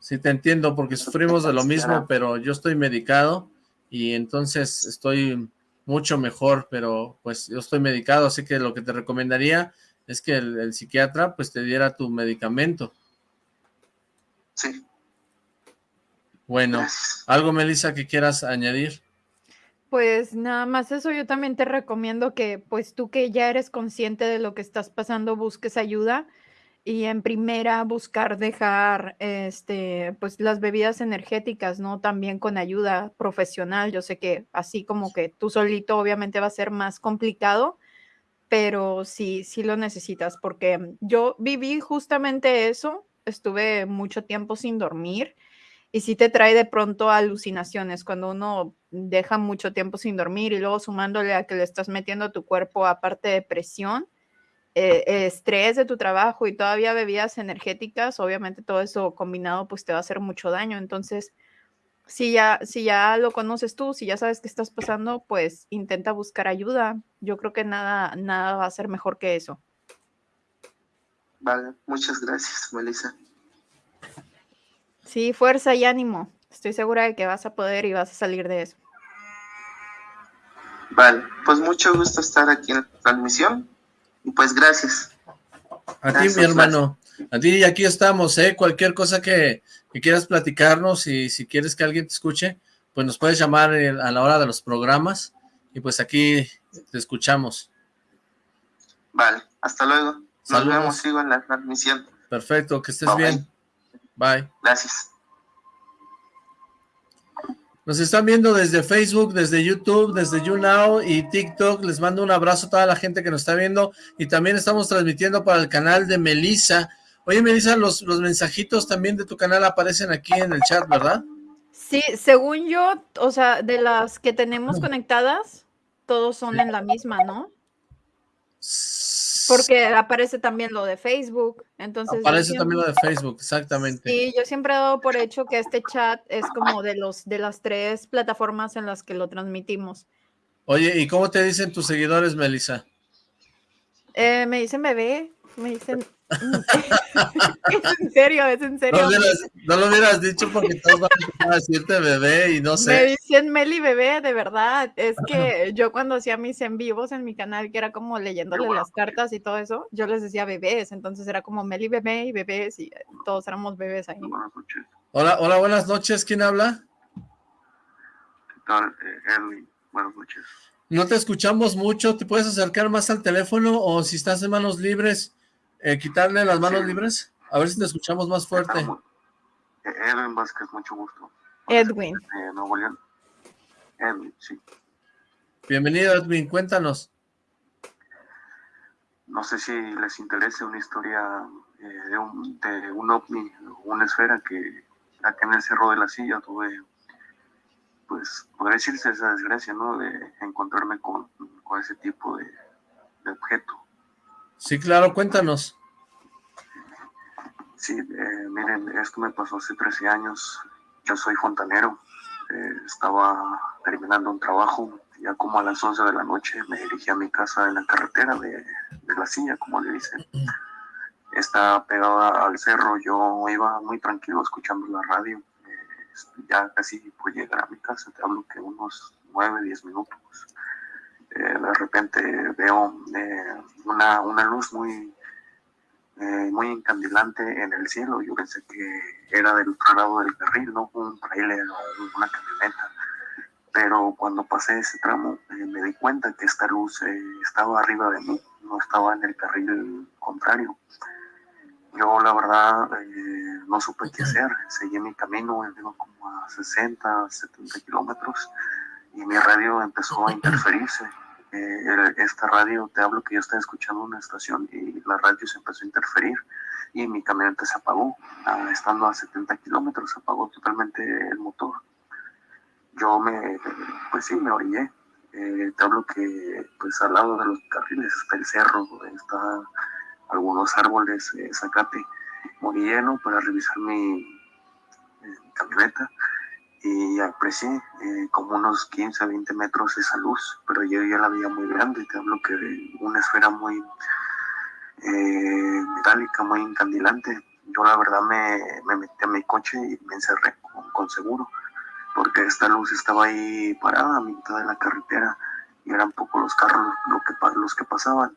Sí, te entiendo, porque sufrimos de lo mismo, pero yo estoy medicado y entonces estoy mucho mejor, pero pues yo estoy medicado, así que lo que te recomendaría es que el, psiquiatra pues te diera tu medicamento. Sí. Bueno, ¿algo, Melissa, que quieras añadir? Pues nada más eso, yo también te recomiendo que pues tú que ya eres consciente de lo que estás pasando, busques ayuda y en primera buscar dejar este pues las bebidas energéticas, ¿no? También con ayuda profesional. Yo sé que así como que tú solito obviamente va a ser más complicado, pero sí sí lo necesitas porque yo viví justamente eso, estuve mucho tiempo sin dormir y sí te trae de pronto alucinaciones cuando uno deja mucho tiempo sin dormir y luego sumándole a que le estás metiendo a tu cuerpo aparte de presión eh, estrés de tu trabajo y todavía bebidas energéticas, obviamente todo eso combinado pues te va a hacer mucho daño. Entonces, si ya, si ya lo conoces tú, si ya sabes qué estás pasando, pues intenta buscar ayuda. Yo creo que nada, nada va a ser mejor que eso. Vale, muchas gracias, Melissa. Sí, fuerza y ánimo. Estoy segura de que vas a poder y vas a salir de eso. Vale, pues mucho gusto estar aquí en la transmisión y pues gracias. A ti, mi hermano. A ti, aquí estamos, ¿eh? Cualquier cosa que, quieras platicarnos y si quieres que alguien te escuche, pues nos puedes llamar a la hora de los programas y pues aquí te escuchamos. Vale, hasta luego. Nos vemos, sigo en la transmisión. Perfecto, que estés bien. Bye. Gracias. Nos están viendo desde Facebook, desde YouTube, desde YouNow y TikTok. Les mando un abrazo a toda la gente que nos está viendo. Y también estamos transmitiendo para el canal de Melissa. Oye, Melissa, los, los mensajitos también de tu canal aparecen aquí en el chat, ¿verdad? Sí, según yo, o sea, de las que tenemos conectadas, todos son en la misma, ¿no? Porque aparece también lo de Facebook, entonces... Aparece también lo de Facebook, exactamente. Sí, yo siempre he dado por hecho que este chat es como de, los, de las tres plataformas en las que lo transmitimos. Oye, ¿y cómo te dicen tus seguidores, Melissa? Eh, me dicen bebé, me dicen es en serio, es en serio. No, lo hubieras dicho porque todos van a decirte bebé y no sé. Me dicen Meli bebé, de verdad. Es que yo cuando hacía mis en vivos en mi canal, que era como leyéndole las cartas y todo eso, yo les decía bebés, entonces era como Meli bebé y bebés y todos éramos bebés ahí. Hola, hola, buenas noches. ¿Quién habla? ¿Qué tal? Eh, buenas noches. No te escuchamos mucho, ¿te puedes acercar más al teléfono o si estás en manos libres? Eh, quitarle las manos libres, a ver si te escuchamos más fuerte. Edwin Vázquez, mucho gusto. Edwin. Edwin, sí. Bienvenido, Edwin, cuéntanos. No sé si les interesa una historia eh, de, un, de un ovni, una esfera que acá en el Cerro de la Silla tuve, pues, podría decirse esa desgracia, ¿no? De encontrarme con, con ese tipo de, de objeto. Sí, claro, cuéntanos. Sí, eh, miren, esto me pasó hace 13 años. Yo soy fontanero. Eh, estaba terminando un trabajo. Ya como a las 11 de la noche me dirigí a mi casa en la carretera de, de la silla, como le dicen. Está pegada al cerro. Yo iba muy tranquilo escuchando la radio. Eh, ya casi pude llegar a mi casa. Te hablo que unos 9, 10 minutos. Eh, de repente veo eh, una, una luz muy eh, muy encandilante en el cielo. Yo pensé que era del otro lado del carril, no un trailer o una camioneta. Pero cuando pasé ese tramo me di cuenta que esta luz estaba arriba de mí, no estaba en el carril contrario. Yo la verdad no supe qué hacer, seguí mi camino, digo como a 60, 70 kilómetros y mi radio empezó a interferirse esta radio, te hablo que yo estaba escuchando una estación y la radio se empezó a interferir y mi camioneta se apagó, ah, estando a 70 kilómetros, se apagó totalmente el motor. Yo me, pues sí, me orillé. Eh, te hablo que pues al lado de los carriles está el cerro, está algunos árboles, eh, zacate. Me para revisar mi camioneta y aprecié eh, como unos 15 20 metros esa luz, pero yo ya la veía muy grande, te hablo que una esfera muy eh, metálica, muy encandilante. Yo la verdad me, me metí a mi coche y me encerré con, seguro, porque esta luz estaba ahí parada a mitad de la carretera y eran pocos los carros los que pasaban.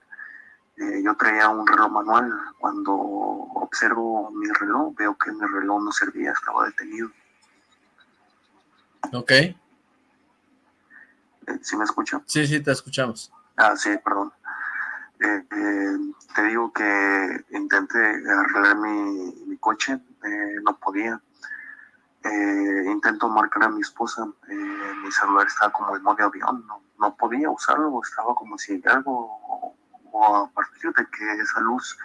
Eh, yo traía un reloj manual, cuando observo mi reloj veo que mi reloj no servía, estaba detenido. Ok. ¿Sí me escucha? Sí, sí, te escuchamos. Ah, sí, perdón. Eh, eh, te digo que intenté arreglar mi, mi coche, eh, no podía. intento marcar a mi esposa, mi celular estaba como en modo avión, no, no, podía usarlo, estaba como si algo, o, o, a partir de que esa luz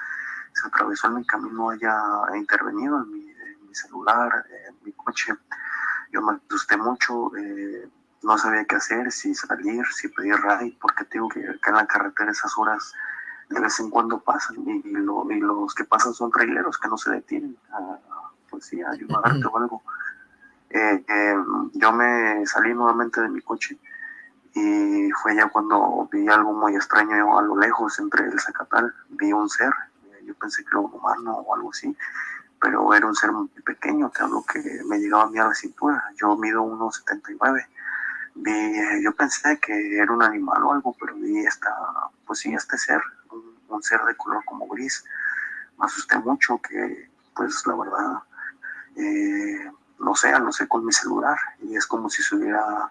se atravesó en mi camino haya intervenido en mi, en mi celular, en mi coche yo me asusté mucho, eh, no sabía qué hacer, si salir, si pedir ride, porque tengo que acá en la carretera esas horas de vez en cuando pasan y, lo, y los que pasan son traileros que no se detienen a, pues sí, ayudarte o algo. Eh, eh, yo me salí nuevamente de mi coche y fue ya cuando vi algo muy extraño a lo lejos entre el zacatal, vi un ser, yo pensé que era un humano o algo así, pero era un ser muy pequeño, te hablo que me llegaba a mí a la cintura, yo mido 1,79. Vi, eh, yo pensé que era un animal o algo, pero vi esta, pues sí, este ser, un, ser de color como gris. Me asusté mucho que, pues la verdad, eh, no sé, no sé con mi celular, y es como si se hubiera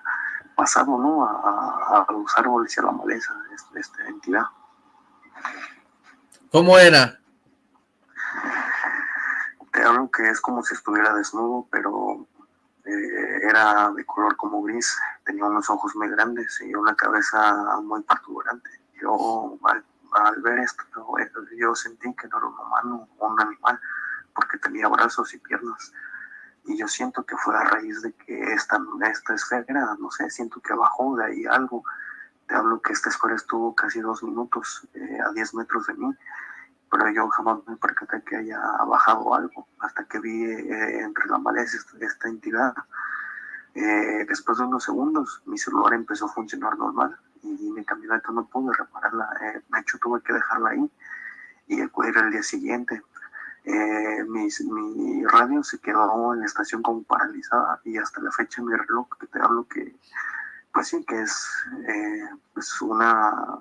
pasado, ¿no? A, los árboles y a la maleza de esta entidad. ¿Cómo era? Te hablo que es como si estuviera desnudo, pero eh, era de color como gris, tenía unos ojos muy grandes y una cabeza muy protuberante. Yo al, al, ver esto, yo sentí que no era un humano o un animal, porque tenía brazos y piernas. Y yo siento que fue a raíz de que esta, esta esfera, no sé, siento que bajó de ahí algo. Te hablo que esta esfera estuvo casi dos minutos eh, a 10 metros de mí pero yo jamás me percaté que haya bajado algo hasta que vi eh, entre la maleza esta, entidad. Eh, después de unos segundos, mi celular empezó a funcionar normal y mi camioneta no pude repararla. Eh, de hecho, tuve que dejarla ahí y acudir al día siguiente. Eh, mi, radio se quedó en la estación como paralizada y hasta la fecha mi reloj, que te hablo que, pues sí, que es una,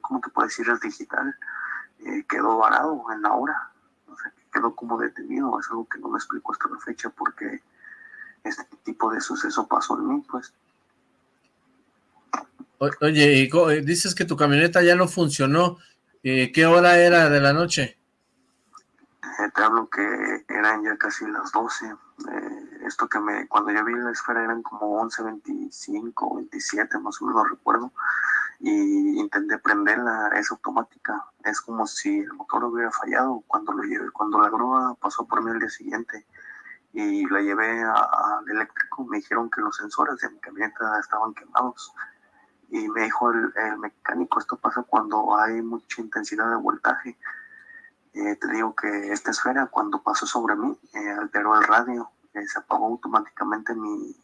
¿cómo te puedo decir? Es digital eh, quedó varado en la hora, o sea, quedó como detenido, es algo que no me explico hasta la fecha porque este tipo de suceso pasó en mí, pues. O, oye, y dices que tu camioneta ya no funcionó, eh, ¿qué hora era de la noche? Eh, te hablo que eran ya casi las 12, eh, esto que me, cuando yo vi la esfera eran como 11, 25, 27, más o menos recuerdo, y intenté prenderla, es automática, es como si el motor hubiera fallado cuando lo llevé, cuando la grúa pasó por mí el día siguiente y la llevé al eléctrico, me dijeron que los sensores de mi camioneta estaban quemados. Y me dijo el, mecánico, esto pasa cuando hay mucha intensidad de voltaje. Eh, te digo que esta esfera cuando pasó sobre mí eh, alteró el radio, eh, se apagó automáticamente mi,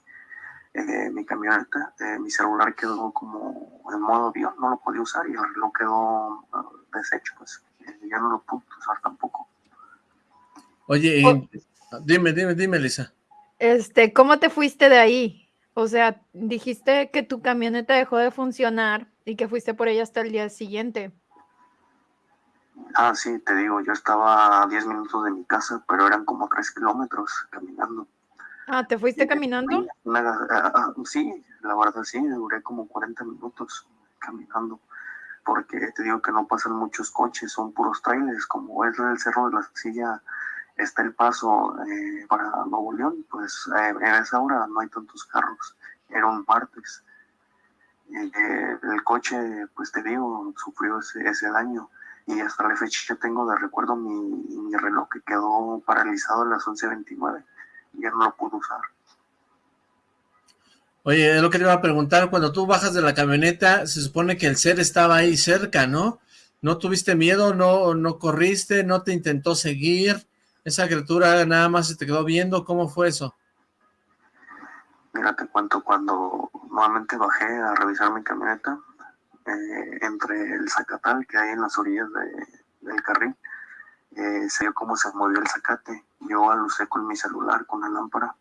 mi camioneta, mi celular quedó como en modo avión, no lo podía usar y el reloj quedó deshecho, pues ya no lo pude usar tampoco. Oye, oh. dime, dime, dime, Lisa. Este, ¿cómo te fuiste de ahí? O sea, dijiste que tu camioneta dejó de funcionar y que fuiste por ella hasta el día siguiente. Ah, sí, te digo, yo estaba a 10 minutos de mi casa, pero eran como 3 kilómetros caminando. Ah, ¿te fuiste caminando? Sí, la verdad sí, duré como 40 minutos caminando, porque te digo que no pasan muchos coches, son puros trailers, como es el Cerro de la Silla, está el paso eh, para Nuevo León, pues eh, en esa hora no hay tantos carros, era un martes. Eh, el coche, pues te digo, sufrió ese, ese daño y hasta la fecha tengo de recuerdo mi, mi reloj que quedó paralizado a las 11.29 y ya no lo usar. Oye, es lo que te iba a preguntar, cuando tú bajas de la camioneta, se supone que el ser estaba ahí cerca, ¿no? ¿No tuviste miedo? ¿No, no corriste? ¿No te intentó seguir? ¿Esa criatura nada más se te quedó viendo? ¿Cómo fue eso? Mira, te cuento, cuando nuevamente bajé a revisar mi camioneta, eh, entre el zacatal que hay en las orillas del carril, eh, se vio cómo se movió el zacate. Yo alucé con mi celular, con la lámpara,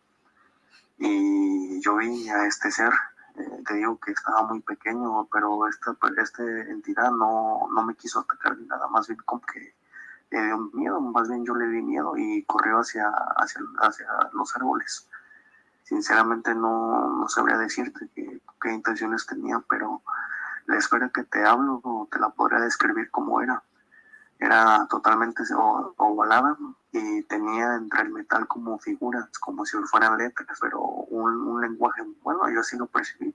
y yo vi a este ser, eh, te digo que estaba muy pequeño, pero esta, esta entidad no, no me quiso atacar ni nada, más bien como que le dio miedo, más bien yo le di miedo y corrió hacia, hacia, hacia los árboles. Sinceramente no, no sabría decirte qué, qué intenciones tenía, pero la esfera que te hablo te la podría describir como era. Era totalmente ovalada y tenía entre el metal como figuras, como si fueran letras, pero un, lenguaje, bueno, yo así lo percibí.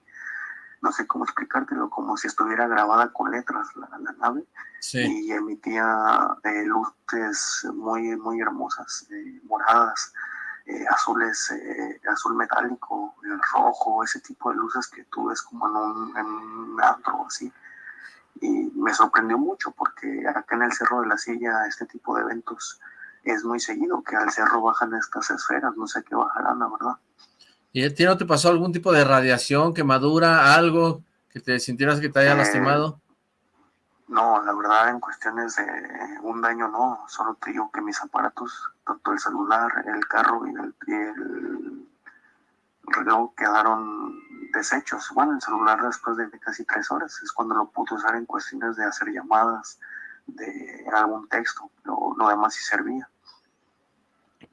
No sé cómo explicártelo, como si estuviera grabada con letras la, nave y emitía eh, luces muy, muy hermosas, eh, moradas, eh, azules, azul metálico, el rojo, ese tipo de luces que tú ves como en un, en antro así. Y me sorprendió mucho porque acá en el Cerro de la Silla este tipo de eventos es muy seguido, que al cerro bajan estas esferas, no sé qué bajarán, la verdad. ¿Y a ti no te pasó algún tipo de radiación, quemadura, algo que te sintieras que te haya eh, lastimado? No, la verdad en cuestiones de un daño no, solo te digo que mis aparatos, tanto el celular, el carro y el, reloj quedaron deshechos. Bueno, el celular después de casi tres horas es cuando lo pude usar en cuestiones de hacer llamadas, de algún texto, lo, lo demás sí servía.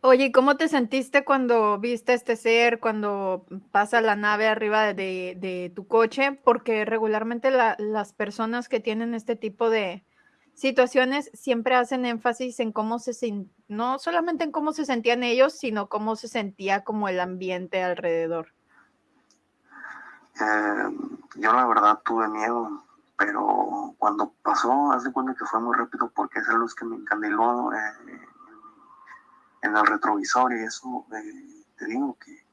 Oye, ¿cómo te sentiste cuando viste este ser, cuando pasa la nave arriba de, tu coche? Porque regularmente las personas que tienen este tipo de situaciones siempre hacen énfasis en cómo se no solamente en cómo se sentían ellos, sino cómo se sentía como el ambiente alrededor. Eh, yo la verdad tuve miedo, pero cuando pasó, hace cuenta que fue muy rápido porque esa luz que me encandiló eh, en el retrovisor y eso, eh, te digo que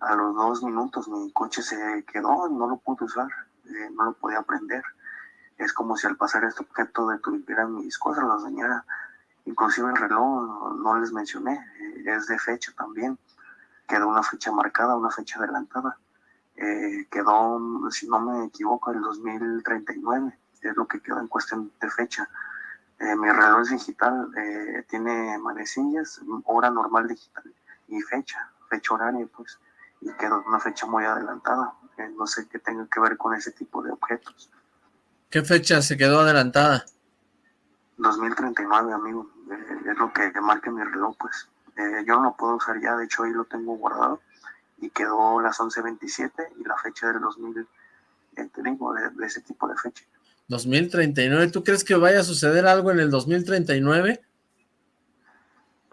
a los dos minutos mi coche se quedó, no lo pude usar, eh, no lo podía prender. Es como si al pasar este objeto detuvieran mis cosas, las dañara. Inclusive el reloj, no, les mencioné, eh, es de fecha también. Quedó una fecha marcada, una fecha adelantada. quedó, si no me equivoco, el 2039, es lo que quedó en cuestión de fecha eh, mi reloj digital eh, tiene manecillas, hora normal digital y fecha, fecha horaria, pues, y quedó una fecha muy adelantada. Eh, no sé qué tenga que ver con ese tipo de objetos. ¿Qué fecha se quedó adelantada? 2039, amigo. es lo que, marca mi reloj, pues. yo no lo puedo usar ya, de hecho ahí lo tengo guardado y quedó las 11.27 y la fecha del 2000, te digo, de ese tipo de fecha. 2039, ¿tú crees que vaya a suceder algo en el 2039?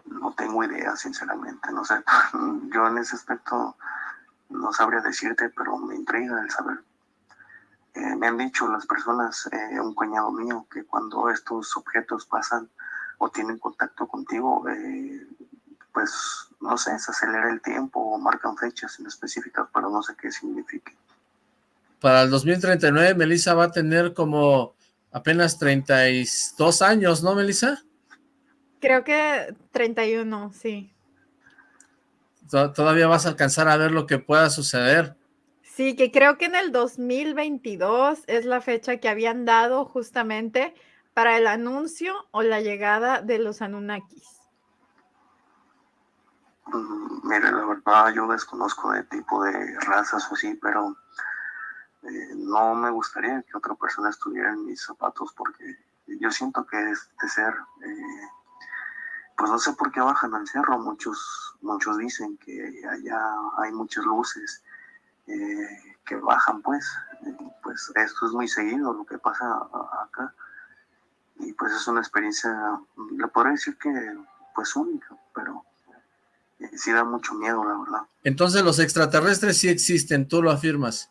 No tengo idea, sinceramente, no sé. Yo en ese aspecto no sabría decirte, pero me intriga el saber. Eh, me han dicho las personas, eh, un cuñado mío, que cuando estos objetos pasan o tienen contacto contigo, eh, pues no sé, se acelera el tiempo o marcan fechas en específicas, pero no sé qué significa. Para el 2039, Melissa va a tener como apenas 32 años, ¿no, Melissa? Creo que 31, sí. Todavía vas a alcanzar a ver lo que pueda suceder. Sí, que creo que en el 2022 es la fecha que habían dado justamente para el anuncio o la llegada de los Anunnakis. Mm, mire, la verdad yo desconozco de tipo de razas o así, pero eh, no me gustaría que otra persona estuviera en mis zapatos porque yo siento que este ser, eh, pues no sé por qué bajan al cerro, muchos, muchos dicen que allá hay muchas luces eh, que bajan pues, pues esto es muy seguido lo que pasa acá y pues es una experiencia, le podría decir que pues única, pero sí da mucho miedo la verdad. Entonces los extraterrestres sí existen, tú lo afirmas.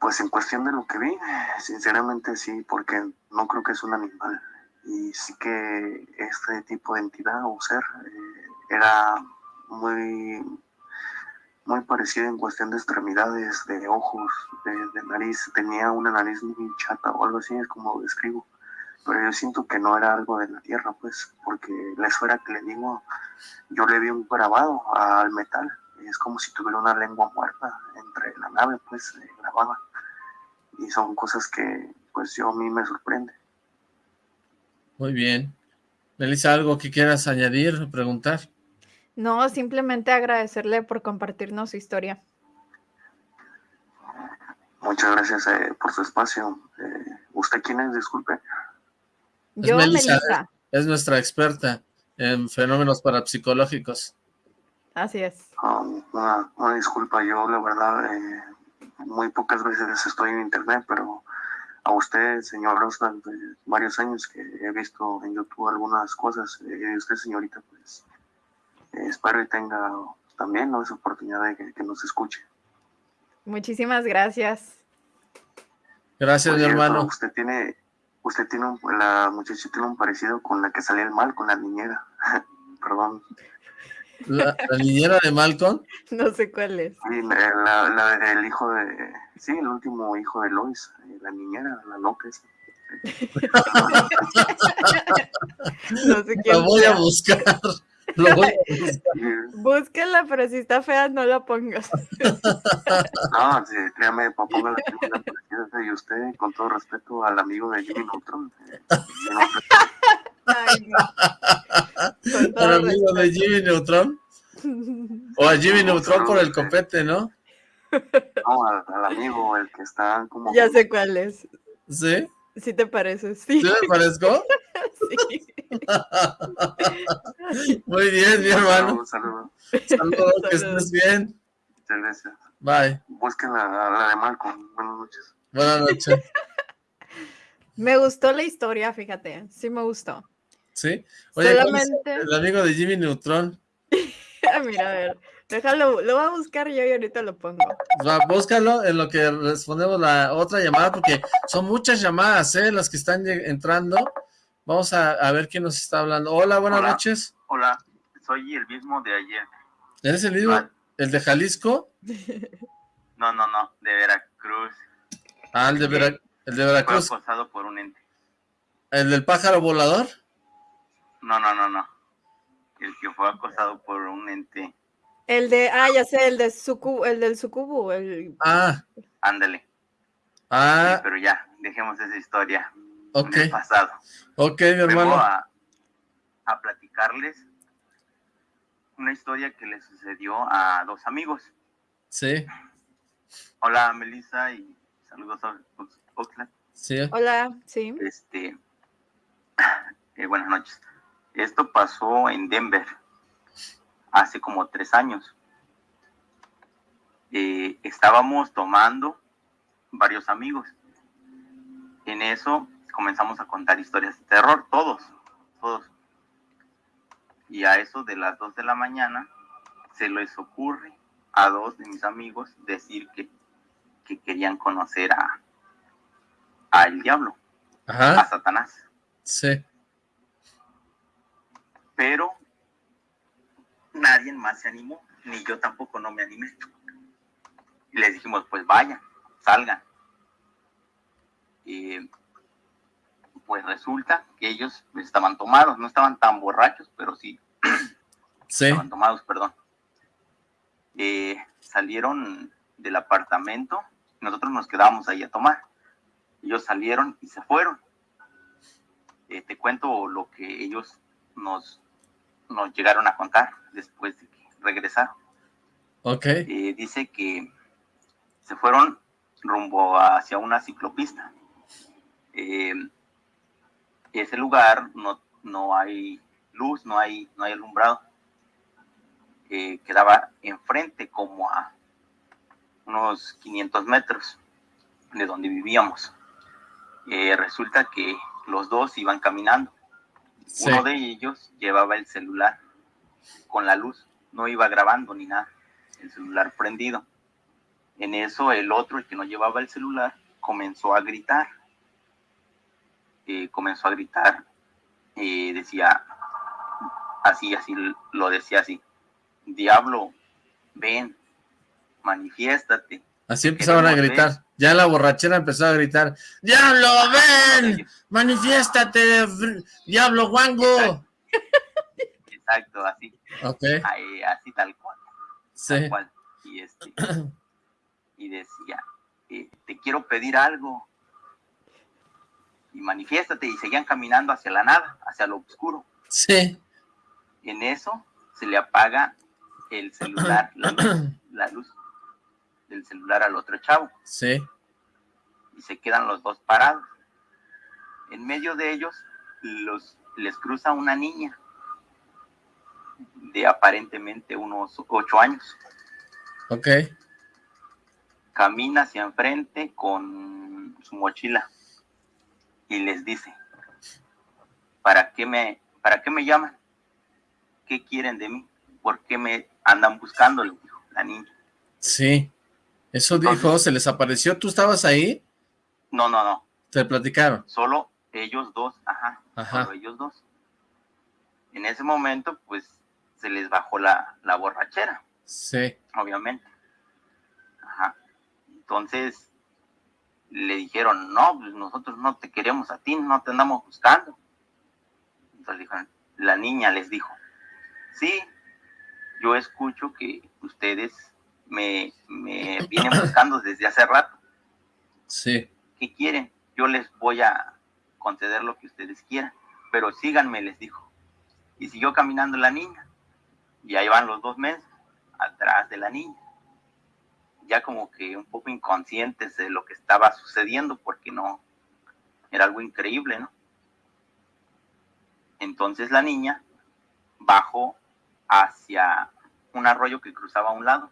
Pues en cuestión de lo que vi, sinceramente sí, porque no creo que es un animal. Y sí que este tipo de entidad o ser eh, era muy, muy parecido en cuestión de extremidades, de ojos, de, nariz. Tenía una nariz muy chata o algo así, es como lo describo. Pero yo siento que no era algo de la Tierra, pues, porque la esfera que le digo, yo le vi un grabado al metal. Es como si tuviera una lengua muerta entre la nave, pues, eh, grabada y son cosas que pues yo a mí me sorprende. Muy bien. Melissa, ¿algo que quieras añadir o preguntar? No, simplemente agradecerle por compartirnos su historia. Muchas gracias eh, por su espacio. Eh, ¿Usted quién es? Disculpe. Yo, Melissa. Es, nuestra experta en fenómenos parapsicológicos. Así es. Ah, una, una, disculpa, yo la verdad eh, muy pocas veces estoy en internet, pero a usted, señor Rosland, varios años que he visto en YouTube algunas cosas, y eh, usted, señorita, pues eh, espero y tenga también esa oportunidad de que, nos escuche. Muchísimas gracias. Gracias, mi hermano. Usted tiene, usted tiene un, la muchacha tiene un parecido con la que salía el mal, con la niñera. Perdón. ¿La, niñera de Malcolm? No sé cuál es. Sí, la, la, el hijo de... Sí, el último hijo de Lois, eh, la niñera, la loca no sé quién Lo voy a buscar. Lo voy Búsquenla, pero si está fea, no la pongas. no, sí, créame, papá, la y usted, con todo respeto al amigo de Jimmy Neutron. Eh, Ay, no. ¿Al amigo de Jimmy Neutron? O a Jimmy Neutron por el copete, ¿no? No, al, amigo, el que está como... Ya sé cuál es. ¿Sí? Sí te pareces, sí. ¿Sí me parezco? sí. Muy bien, mi hermano. Saludos. Saludos, que estés bien. Muchas gracias. Bye. Busquen la, la de Malcolm. Buenas noches. Buenas noches. Me gustó la historia, fíjate. Sí me gustó. ¿Sí? Oye, Solamente... el amigo de Jimmy Neutron? Mira, a ver. Déjalo, lo voy a buscar yo y ahorita lo pongo. Va, búscalo en lo que respondemos la otra llamada, porque son muchas llamadas, ¿eh? Las que están entrando. Vamos a, ver quién nos está hablando. Hola, buenas noches. Hola, soy el mismo de ayer. ¿Eres el mismo? ¿El de Jalisco? No, no, no, de Veracruz. Ah, el de, Vera, el de Veracruz. Fue acosado por un ente. ¿El del pájaro volador? No, no, no, no. El que fue acosado por un ente. El de, ah, ya sé, el de sucubo, el del sucubo. El... Ah. Ándale. Ah. pero ya, dejemos esa historia. Ok. En pasado. Ok, mi hermano. Vengo a, a platicarles una historia que le sucedió a dos amigos. Sí. Hola, Melissa, y saludos a Oxlack. Sí. Hola, sí. Este, eh, buenas noches. Esto pasó en Denver hace como tres años. Eh, estábamos tomando varios amigos. En eso comenzamos a contar historias de terror, todos, todos. Y a eso de las dos de la mañana se les ocurre a dos de mis amigos decir que, que querían conocer a, a el diablo, Ajá. a Satanás. Sí pero nadie más se animó, ni yo tampoco no me animé. Y les dijimos, pues vayan, salgan. Y pues resulta que ellos estaban tomados, no estaban tan borrachos, pero sí, sí. estaban tomados, perdón. Eh, salieron del apartamento, nosotros nos quedábamos ahí a tomar. Ellos salieron y se fueron. Eh, te cuento lo que ellos nos, nos llegaron a contar después de que regresaron. Ok. Eh, dice que se fueron rumbo hacia una ciclopista. Eh, ese lugar no, no hay luz, no hay, no hay alumbrado. Eh, quedaba enfrente como a unos 500 metros de donde vivíamos. Eh, resulta que los dos iban caminando. Uno de ellos llevaba el celular con la luz, no iba grabando ni nada, el celular prendido. En eso el otro, el que no llevaba el celular, comenzó a gritar. Eh, comenzó a gritar, eh, decía, así, así, lo decía así, diablo, ven, manifiéstate. Así empezaron a gritar. Ya la borrachera empezó a gritar. ¡Diablo, ven! ¡Manifiéstate, diablo guango! Exacto, así. Ok, Ahí, así tal cual. sí. tal cual. Y, este, y decía, eh, te quiero pedir algo. Y manifiéstate. Y seguían caminando hacia la nada, hacia lo oscuro. Sí. En eso se le apaga el celular, la luz, la luz del celular al otro chavo. Sí. Y se quedan los dos parados. En medio de ellos los, les cruza una niña de aparentemente unos ocho años. Ok. camina hacia enfrente con su mochila y les dice, ¿para qué me, para qué me llaman? ¿Qué quieren de mí? ¿Por qué me andan buscando? La niña. Sí. Eso dijo, se les apareció. ¿Tú estabas ahí? No, no, no, Te platicaron. solo ellos dos, ajá, Ajá. solo ellos dos. En ese momento, pues, se les bajó la, la borrachera. Sí. obviamente. Ajá. Entonces le dijeron, no, pues nosotros no te queremos a ti, no te andamos buscando. Entonces dijeron, la niña les dijo, sí, yo escucho que ustedes me, me vienen buscando desde hace rato. Sí. ¿Qué quieren? Yo les voy a conceder lo que ustedes quieran, pero síganme, les dijo. Y siguió caminando la niña. Y ahí van los dos meses atrás de la niña. Ya como que un poco inconscientes de lo que estaba sucediendo, porque no, era algo increíble, ¿no? Entonces la niña bajó hacia un arroyo que cruzaba a un lado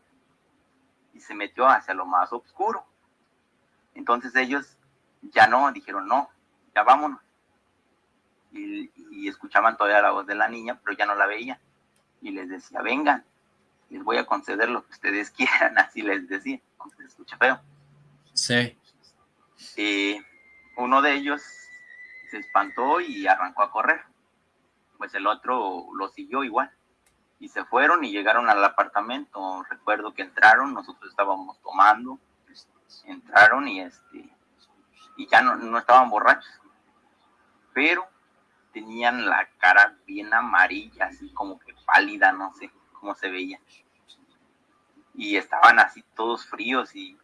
y se metió hacia lo más oscuro. Entonces ellos ya no, dijeron no, ya vámonos. Y, y escuchaban todavía la voz de la niña, pero ya no la veían. Y les decía, vengan, les voy a conceder lo que ustedes quieran, así les decía, aunque se escucha feo. Sí. Eh, uno de ellos se espantó y arrancó a correr. Pues el otro lo siguió igual. Y se fueron y llegaron al apartamento. Recuerdo que entraron, nosotros estábamos tomando. Entraron y este y ya no, no estaban borrachos. Pero tenían la cara bien amarilla, así como que pálida, no sé cómo se veía. Y estaban así todos fríos y,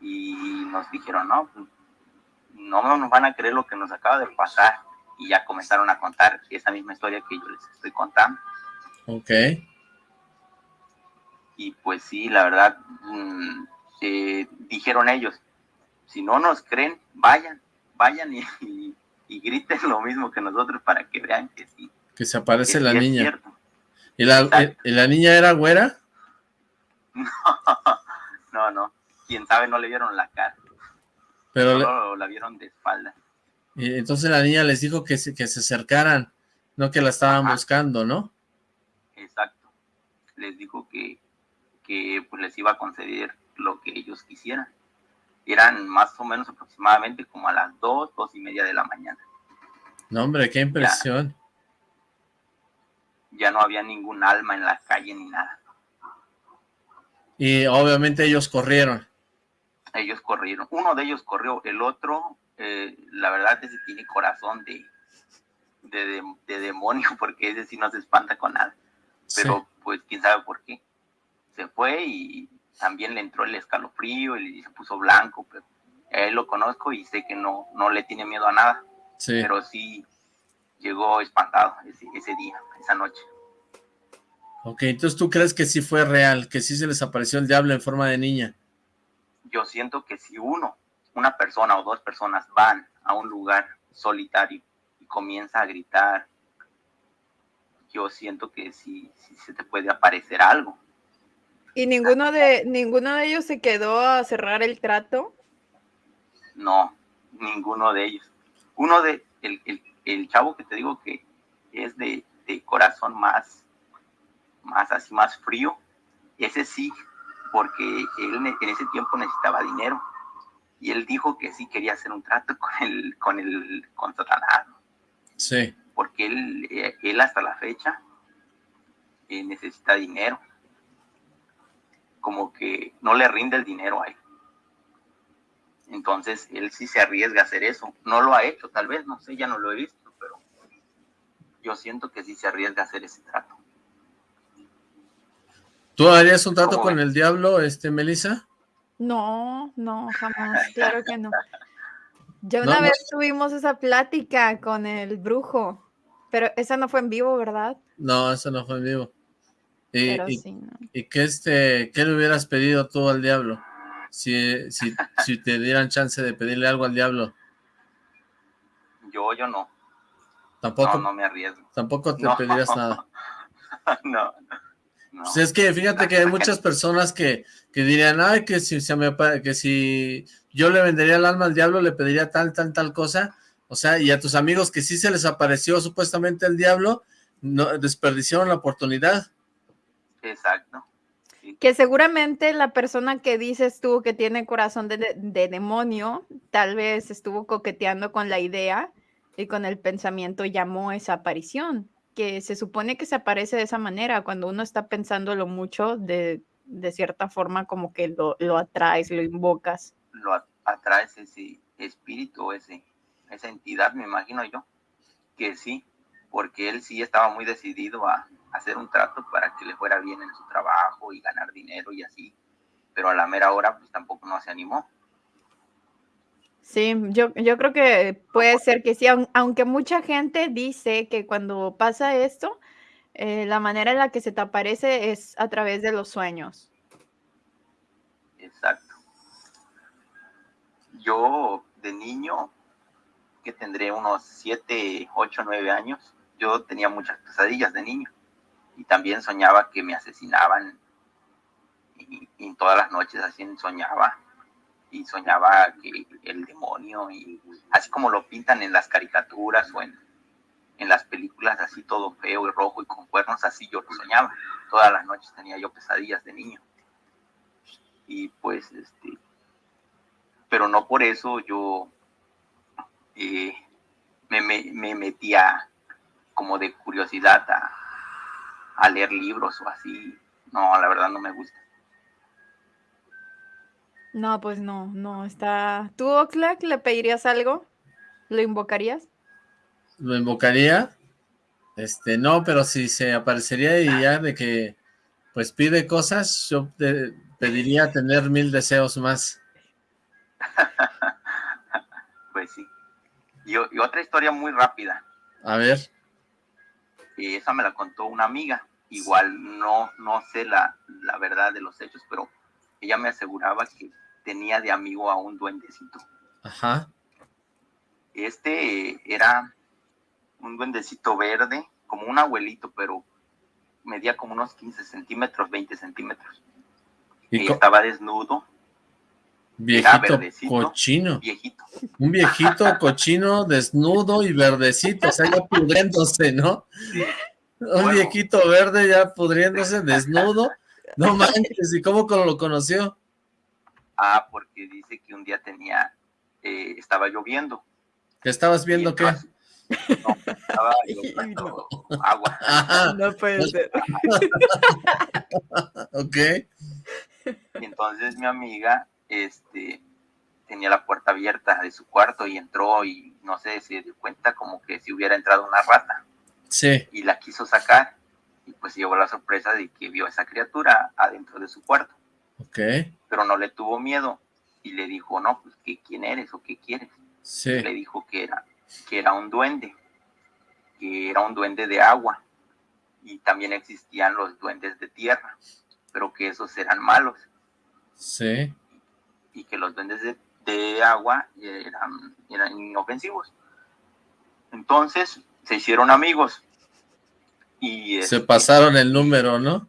y nos dijeron, no, no nos van a creer lo que nos acaba de pasar. Y ya comenzaron a contar esa misma historia que yo les estoy contando. Ok. Y pues sí, la verdad, mm, eh, dijeron ellos, si no nos creen, vayan, vayan y, y- y griten lo mismo que nosotros para que vean que sí. Que se aparece que la sí niña. ¿Y la, y la niña era güera? No, no, quién sabe, no le vieron la cara, Pero le- la vieron de espalda. y entonces la niña les dijo que se, que se acercaran, no que la estaban Ajá. buscando, ¿no? Les dijo que, que pues les iba a conceder lo que ellos quisieran. Eran más o menos aproximadamente como a las dos, dos y media de la mañana. No, hombre, qué impresión. ya no había ningún alma en la calle ni nada. Y obviamente ellos corrieron. Ellos corrieron. Uno de ellos corrió, el otro, eh, la verdad, ese tiene corazón de, de, demonio, porque ese sí no se espanta con nada. Pero pues quién sabe por qué. Se fue y también le entró el escalofrío y se puso blanco, pero él lo conozco y sé que no, no le tiene miedo a nada. Pero sí llegó espantado ese, ese día, esa noche. Ok, entonces tú crees que sí fue real, que sí se les apareció el diablo en forma de niña. Yo siento que si uno, una persona o dos personas van a un lugar solitario y comienza a gritar, yo siento que sí, sí se te puede aparecer algo. ¿Y ninguno de, ninguno de ellos se quedó a cerrar el trato? No, ninguno de ellos. Uno de, el, el, el chavo que te digo que es de, de, corazón más, más así, más frío, ese sí, porque él en ese tiempo necesitaba dinero. Y él dijo que sí quería hacer un trato con el, con el, con Satanás. Sí. Porque él, eh, él hasta la fecha eh, necesita dinero. Como que no le rinde el dinero a él. Entonces, él sí se arriesga a hacer eso. No lo ha hecho, tal vez, no sé, ya no lo he visto, pero yo siento que sí se arriesga a hacer ese trato. ¿Tú harías un trato con el diablo, este, Melissa? No, no, jamás, claro que no. Ya una vez tuvimos esa plática con el brujo, pero esa no fue en vivo, ¿verdad? No, esa no fue en vivo. Y, y, qué, este, qué le hubieras pedido tú al diablo? si, si, si te dieran chance de pedirle algo al diablo? Yo, yo no. Tampoco. No, me arriesgo. Tampoco te pedirías nada. no, Pues es que fíjate que hay muchas personas que, que dirían, ay, que si, se me, que si yo le vendería el alma al diablo, le pediría tal, tal, tal cosa. O sea, y a tus amigos que sí se les apareció supuestamente el diablo, no desperdiciaron la oportunidad. Exacto que seguramente la persona que dices tú que tiene corazón de, demonio, tal vez estuvo coqueteando con la idea y con el pensamiento llamó esa aparición, que se supone que se aparece de esa manera, cuando uno está pensándolo mucho, de, cierta forma como que lo, lo, atraes, lo invocas. Lo atraes ese espíritu, ese, esa entidad, me imagino yo, que sí, porque él sí estaba muy decidido a, hacer un trato para que le fuera bien en su trabajo y ganar dinero y así, pero a la mera hora pues tampoco no se animó. Sí, yo, yo creo que puede ser que sí, aunque mucha gente dice que cuando pasa esto, eh, la manera en la que se te aparece es a través de los sueños. Exacto. Yo de niño, que tendré unos 7, 8, 9 años, yo tenía muchas pesadillas de niño y también soñaba que me asesinaban y, y, todas las noches así soñaba y soñaba que el demonio y así como lo pintan en las caricaturas o en, en las películas así todo feo y rojo y con cuernos así yo lo soñaba. Todas las noches tenía yo pesadillas de niño. Y pues este pero no por eso yo eh, me, me, me metía como de curiosidad a, a leer libros o así. No, la verdad no me gusta. No, pues no, no, está... ¿Tú, Oxlack, le pedirías algo? ¿Lo invocarías? ¿Lo invocaría? Este, no, pero si se aparecería y ya de que, pues pide cosas, yo pediría tener mil deseos más. pues sí. Y, y, otra historia muy rápida. A ver. Y esa me la contó una amiga igual no, no sé la, la verdad de los hechos, pero ella me aseguraba que tenía de amigo a un duendecito. Ajá. Este era un duendecito verde, como un abuelito, pero medía como unos 15 centímetros, 20 centímetros. Y estaba desnudo. Viejito cochino. Viejito. Un viejito cochino, desnudo y verdecito, o sea, ya pudriéndose, ¿no? Un viejito verde ya pudriéndose, desnudo. No manches, ¿y cómo lo conoció? Ah, porque dice que un día tenía, eh, estaba lloviendo. ¿Qué estabas viendo qué? No, estaba yo agua. No puede ser. ok. Y entonces mi amiga, este, tenía la puerta abierta de su cuarto y entró y no sé, se dio cuenta como que si hubiera entrado una rata. Sí. Y la quiso sacar y pues llevó la sorpresa de que vio a esa criatura adentro de su cuarto. Ok. Pero no le tuvo miedo y le dijo, no, pues ¿qué, ¿quién eres o qué quieres? Sí. Le dijo que era, que era un duende, que era un duende de agua y también existían los duendes de tierra, pero que esos eran malos Sí. Y que los duendes de, de agua eran, eran inofensivos. Entonces se hicieron amigos y Se este, pasaron el número, ¿no?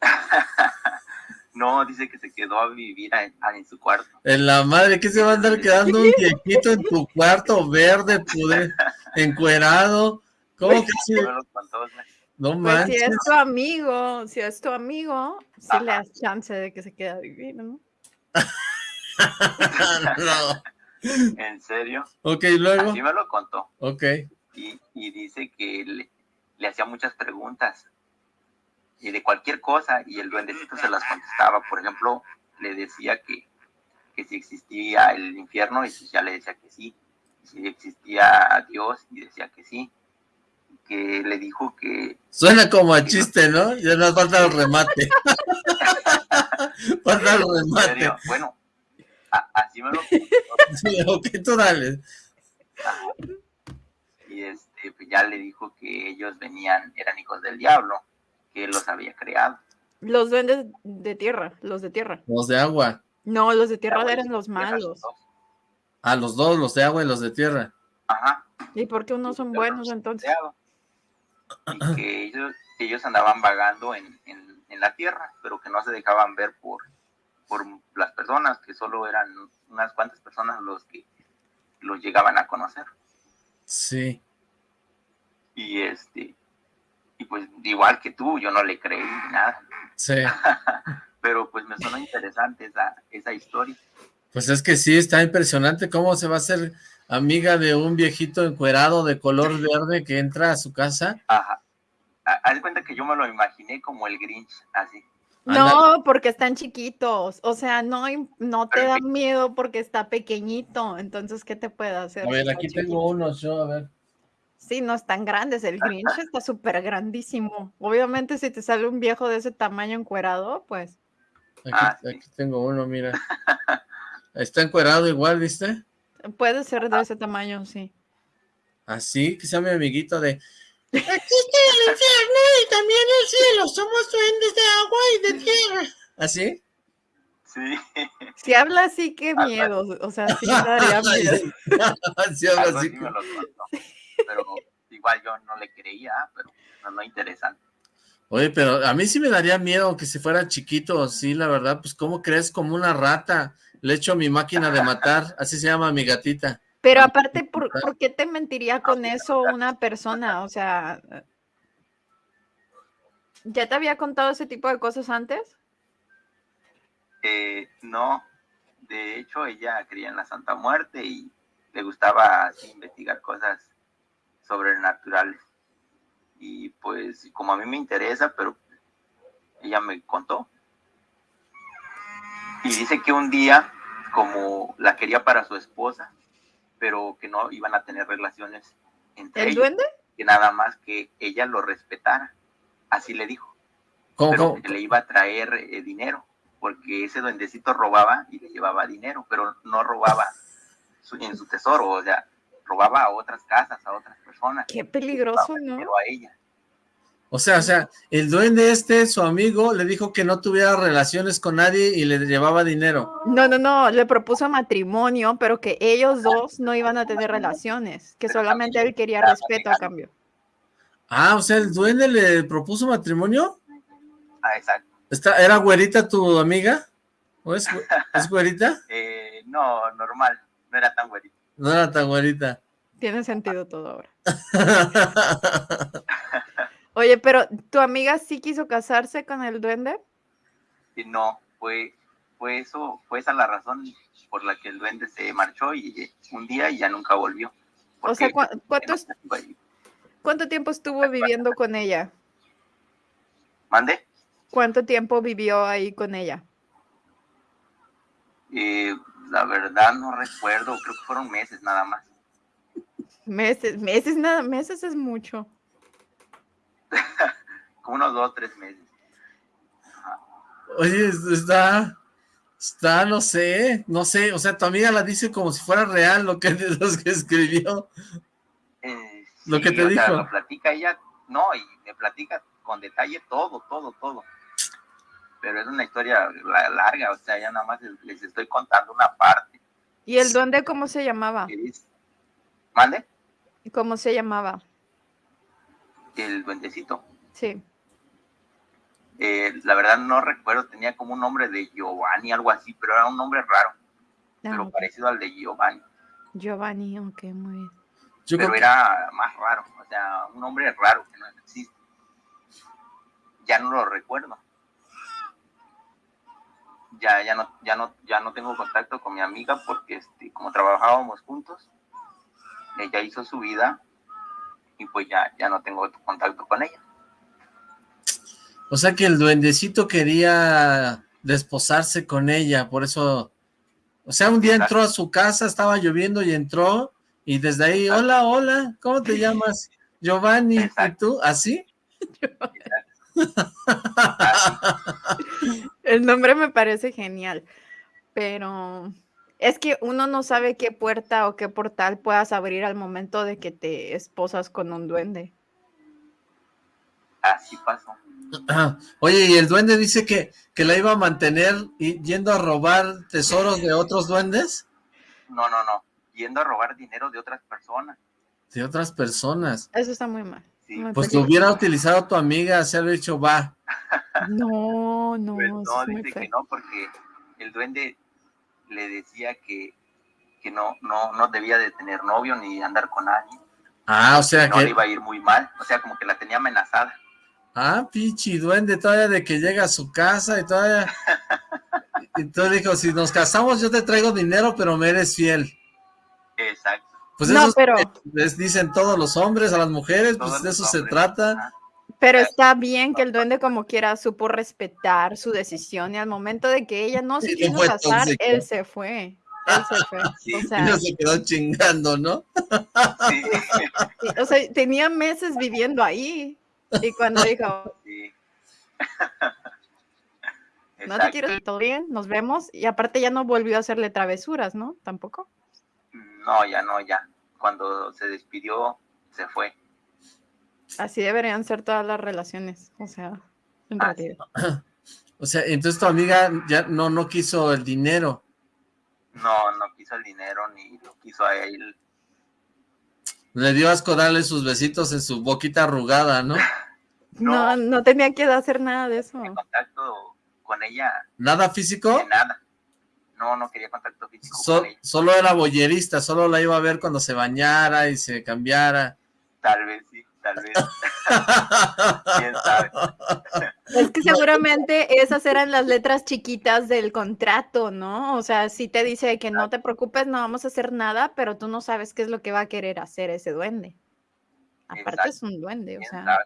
no, dice que se quedó a vivir a- a- en su cuarto. En la madre, ¿qué se va a andar quedando un viejito en tu cuarto verde, pudre, encuerado? ¿Cómo que sí? Contó, No Pues si es tu amigo, si es tu amigo, sí le das chance de que se quede a vivir, ¿no? no. En serio. Ok, luego. Así me lo contó. Ok. y, y dice que le, le hacía muchas preguntas y de cualquier cosa y el duendecito se las contestaba. Por ejemplo, le decía que, que si existía el infierno y ya le decía que sí. Si existía Dios y decía que sí. Que le dijo que Suena como a chiste, ¿no? Ya nos falta el remate. falta el remate. bueno, así me lo Sí, ok, tú dale. y este pues ya le dijo que ellos venían, eran hijos del diablo, que él los había creado. Los duendes de tierra, los de tierra. Los de agua. No, los de tierra eran los malos. A los dos, los de agua y los de tierra. Ajá. ¿Y por qué unos son buenos entonces? y que ellos, ellos andaban vagando en, en, en la tierra, pero que no se dejaban ver por, por las personas, que solo eran unas cuantas personas los que los llegaban a conocer. Sí. Y este, y pues igual que tú, yo no le creí nada, Sí. pero pues me sonó interesante esa, esa historia. Pues es que sí, está impresionante cómo se va a hacer amiga de un viejito encuerado de color verde que entra a su casa. Ajá. Ha- Haz cuenta que yo me lo imaginé como el Grinch, así. No, porque están chiquitos. O sea, no, no te da miedo porque está pequeñito. Entonces, ¿qué te puede hacer? A ver, aquí chiquito. tengo unos yo, a ver. Sí, no están grandes. El Grinch está súper grandísimo. Obviamente, si te sale un viejo de ese tamaño encuerado, pues. Aquí, Ah, aquí tengo uno, mira. Está encuerado igual, ¿viste? Puede ser de ese tamaño, sí. Así, que sea mi amiguito de... Existe el infierno y también el cielo. Somos duendes de agua y de tierra. ¿Así? Sí. Si habla así, qué miedo. O sea, sí me daría miedo. Sí, habla así. así me lo contó. Pero igual yo no le creía, pero no, no interesante. Oye, pero a mí sí me daría miedo que si fuera chiquito, sí, la verdad, pues ¿cómo crees? Como una rata. Le echo mi máquina de matar, así se llama mi gatita. Pero aparte, ¿por, por qué te mentiría con eso una persona? O sea, ¿ya te había contado ese tipo de cosas antes? Eh, no, de hecho ella creía en la Santa Muerte y le gustaba así investigar cosas sobrenaturales. Y pues como a mí me interesa, pero ella me contó. Y dice que un día, como la quería para su esposa, pero que no iban a tener relaciones entre ¿El ellos, duende? que nada más que ella lo respetara. Así le dijo. ¿Cómo, pero que le iba a traer eh, dinero, porque ese duendecito robaba y le llevaba dinero, pero no robaba su- en su tesoro, o sea, robaba a otras casas, a otras personas. Qué peligroso, ¿no? Pero a ella. O sea, o sea, el duende este, su amigo, le dijo que no tuviera relaciones con nadie y le llevaba dinero. No, no, no, le propuso matrimonio, pero que ellos dos no iban a tener relaciones, que solamente él quería respeto a cambio. Ah, o sea, el duende le propuso matrimonio. Ah, exacto. ¿Está, ¿Era güerita tu amiga? ¿O es, es güerita? Eh, no, normal, no era tan güerito. No era tan güerita. Tiene sentido todo ahora. Oye, pero ¿tu amiga sí quiso casarse con el duende? Y no, fue, fue eso, fue esa la razón por la que el duende se marchó y un día y ya nunca volvió. O sea, ¿cuánto, ¿cuánto tiempo estuvo viviendo con ella? ¿Mande? ¿Cuánto tiempo vivió ahí con ella? Eh, la verdad no recuerdo, creo que fueron meses nada más. Meses, meses nada, meses es mucho. Como unos dos, tres meses. Oye, está, está, no sé, no sé, o sea, tu amiga la dice como si fuera real lo que, lo que escribió. Eh, lo que te dijo. Sea, lo platica ella, no, y me platica con detalle todo, todo, todo. Pero es una historia larga, o sea, ya nada más les estoy contando una parte. ¿Y el duende cómo se llamaba? ¿Mande? ¿Cómo se llamaba? El duendecito. Sí. Eh, la verdad no recuerdo, tenía como un nombre de Giovanni, algo así, pero era un nombre raro, ah, pero parecido al de Giovanni. Giovanni, ok, muy bien. pero era más raro, o sea, un nombre raro que no existe. Ya no lo recuerdo. Ya, ya no, ya no, ya no tengo contacto con mi amiga porque este, como trabajábamos juntos, ella hizo su vida y pues ya, ya no tengo contacto con ella. O sea que el duendecito quería desposarse con ella, por eso... O sea, un día entró a su casa, estaba lloviendo y entró, y desde ahí, hola, hola, ¿cómo te llamas? Giovanni, ¿y tú? ¿Así? el nombre me parece genial, pero es que uno no sabe qué puerta o qué portal puedas abrir al momento de que te esposas con un duende. Así pasó. Oye, y el duende dice que, que la iba a mantener y, yendo a robar tesoros de otros duendes. No, no, no. Yendo a robar dinero de otras personas. De otras personas. Eso está muy mal. pues lo hubiera utilizado tu amiga, haber dicho, va. No, no. Pues no, dice que no, porque el duende le decía que, que no, no, no debía de tener novio ni andar con nadie. Ah, o sea que... No le iba a ir muy mal, o sea, como que la tenía amenazada. Ah, pichi duende, todavía de que llega a su casa y todavía... y tú dijo, si nos casamos yo te traigo dinero, pero me eres fiel. Exacto. Pues eso pero... dicen todos los hombres, a las mujeres, pues de eso se trata. Pero está bien que el duende como quiera supo respetar su decisión y al momento de que ella no se quiso casar, él se fue. Él se fue. O sea, se quedó chingando, ¿no? Sí. O sea, tenía meses viviendo ahí. Y cuando dijo, no te quiero todo bien, nos vemos. Y aparte ya no volvió a hacerle travesuras, ¿no? Tampoco. No, ya no, ya. Cuando se despidió, se fue. Así deberían ser todas las relaciones, o sea, en ah, realidad. O sea, entonces tu amiga ya no, no quiso el dinero. No, no quiso el dinero, ni lo quiso a él. Le dio asco darle sus besitos en su boquita arrugada, ¿no? No, no, tenía que hacer nada de eso. contacto con ella. ¿Nada físico? nada. No, no quería contacto físico Solo era boyerista, solo la iba a ver cuando se bañara y se cambiara. Tal vez tal vez. ¿Quién sabe? Es que seguramente esas eran las letras chiquitas del contrato, ¿no? O sea, si te dice que no te preocupes, no vamos a hacer nada, pero tú no sabes qué es lo que va a querer hacer ese duende. Aparte es un duende, o sea.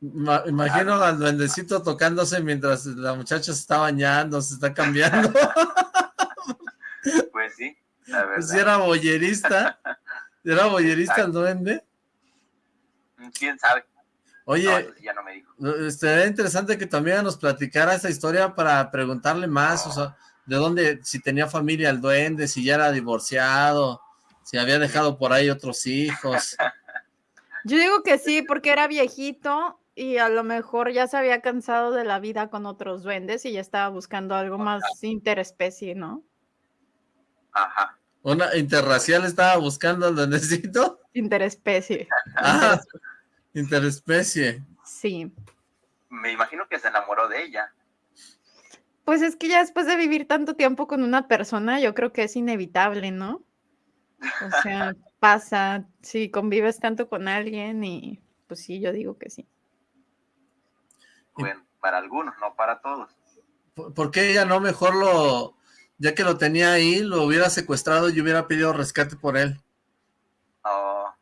Imagino al duendecito tocándose mientras la muchacha se está bañando, se está cambiando. Pues sí, la verdad. Pues era boyerista. ¿Era boyerista el duende? ¿Quién sabe? Oye, Estaría interesante que también nos platicara esa historia para preguntarle más, o sea, de dónde, si tenía familia el duende, si ya era divorciado, si había dejado por ahí otros hijos. Yo digo que sí, porque era viejito y a lo mejor ya se había cansado de la vida con otros duendes y ya estaba buscando algo más interespecie, ¿no? Ajá. ¿Una interracial estaba buscando al duendecito? Interespecie. Ah, interespecie. Sí. Me imagino que se enamoró de ella. Pues es que ya después de vivir tanto tiempo con una persona, yo creo que es inevitable, ¿no? O sea, pasa, si convives tanto con alguien y pues sí, yo digo que sí. Bueno, para algunos, no para todos. ¿Por qué ella no mejor lo, ya que lo tenía ahí, lo hubiera secuestrado y hubiera pedido rescate por él? Oh,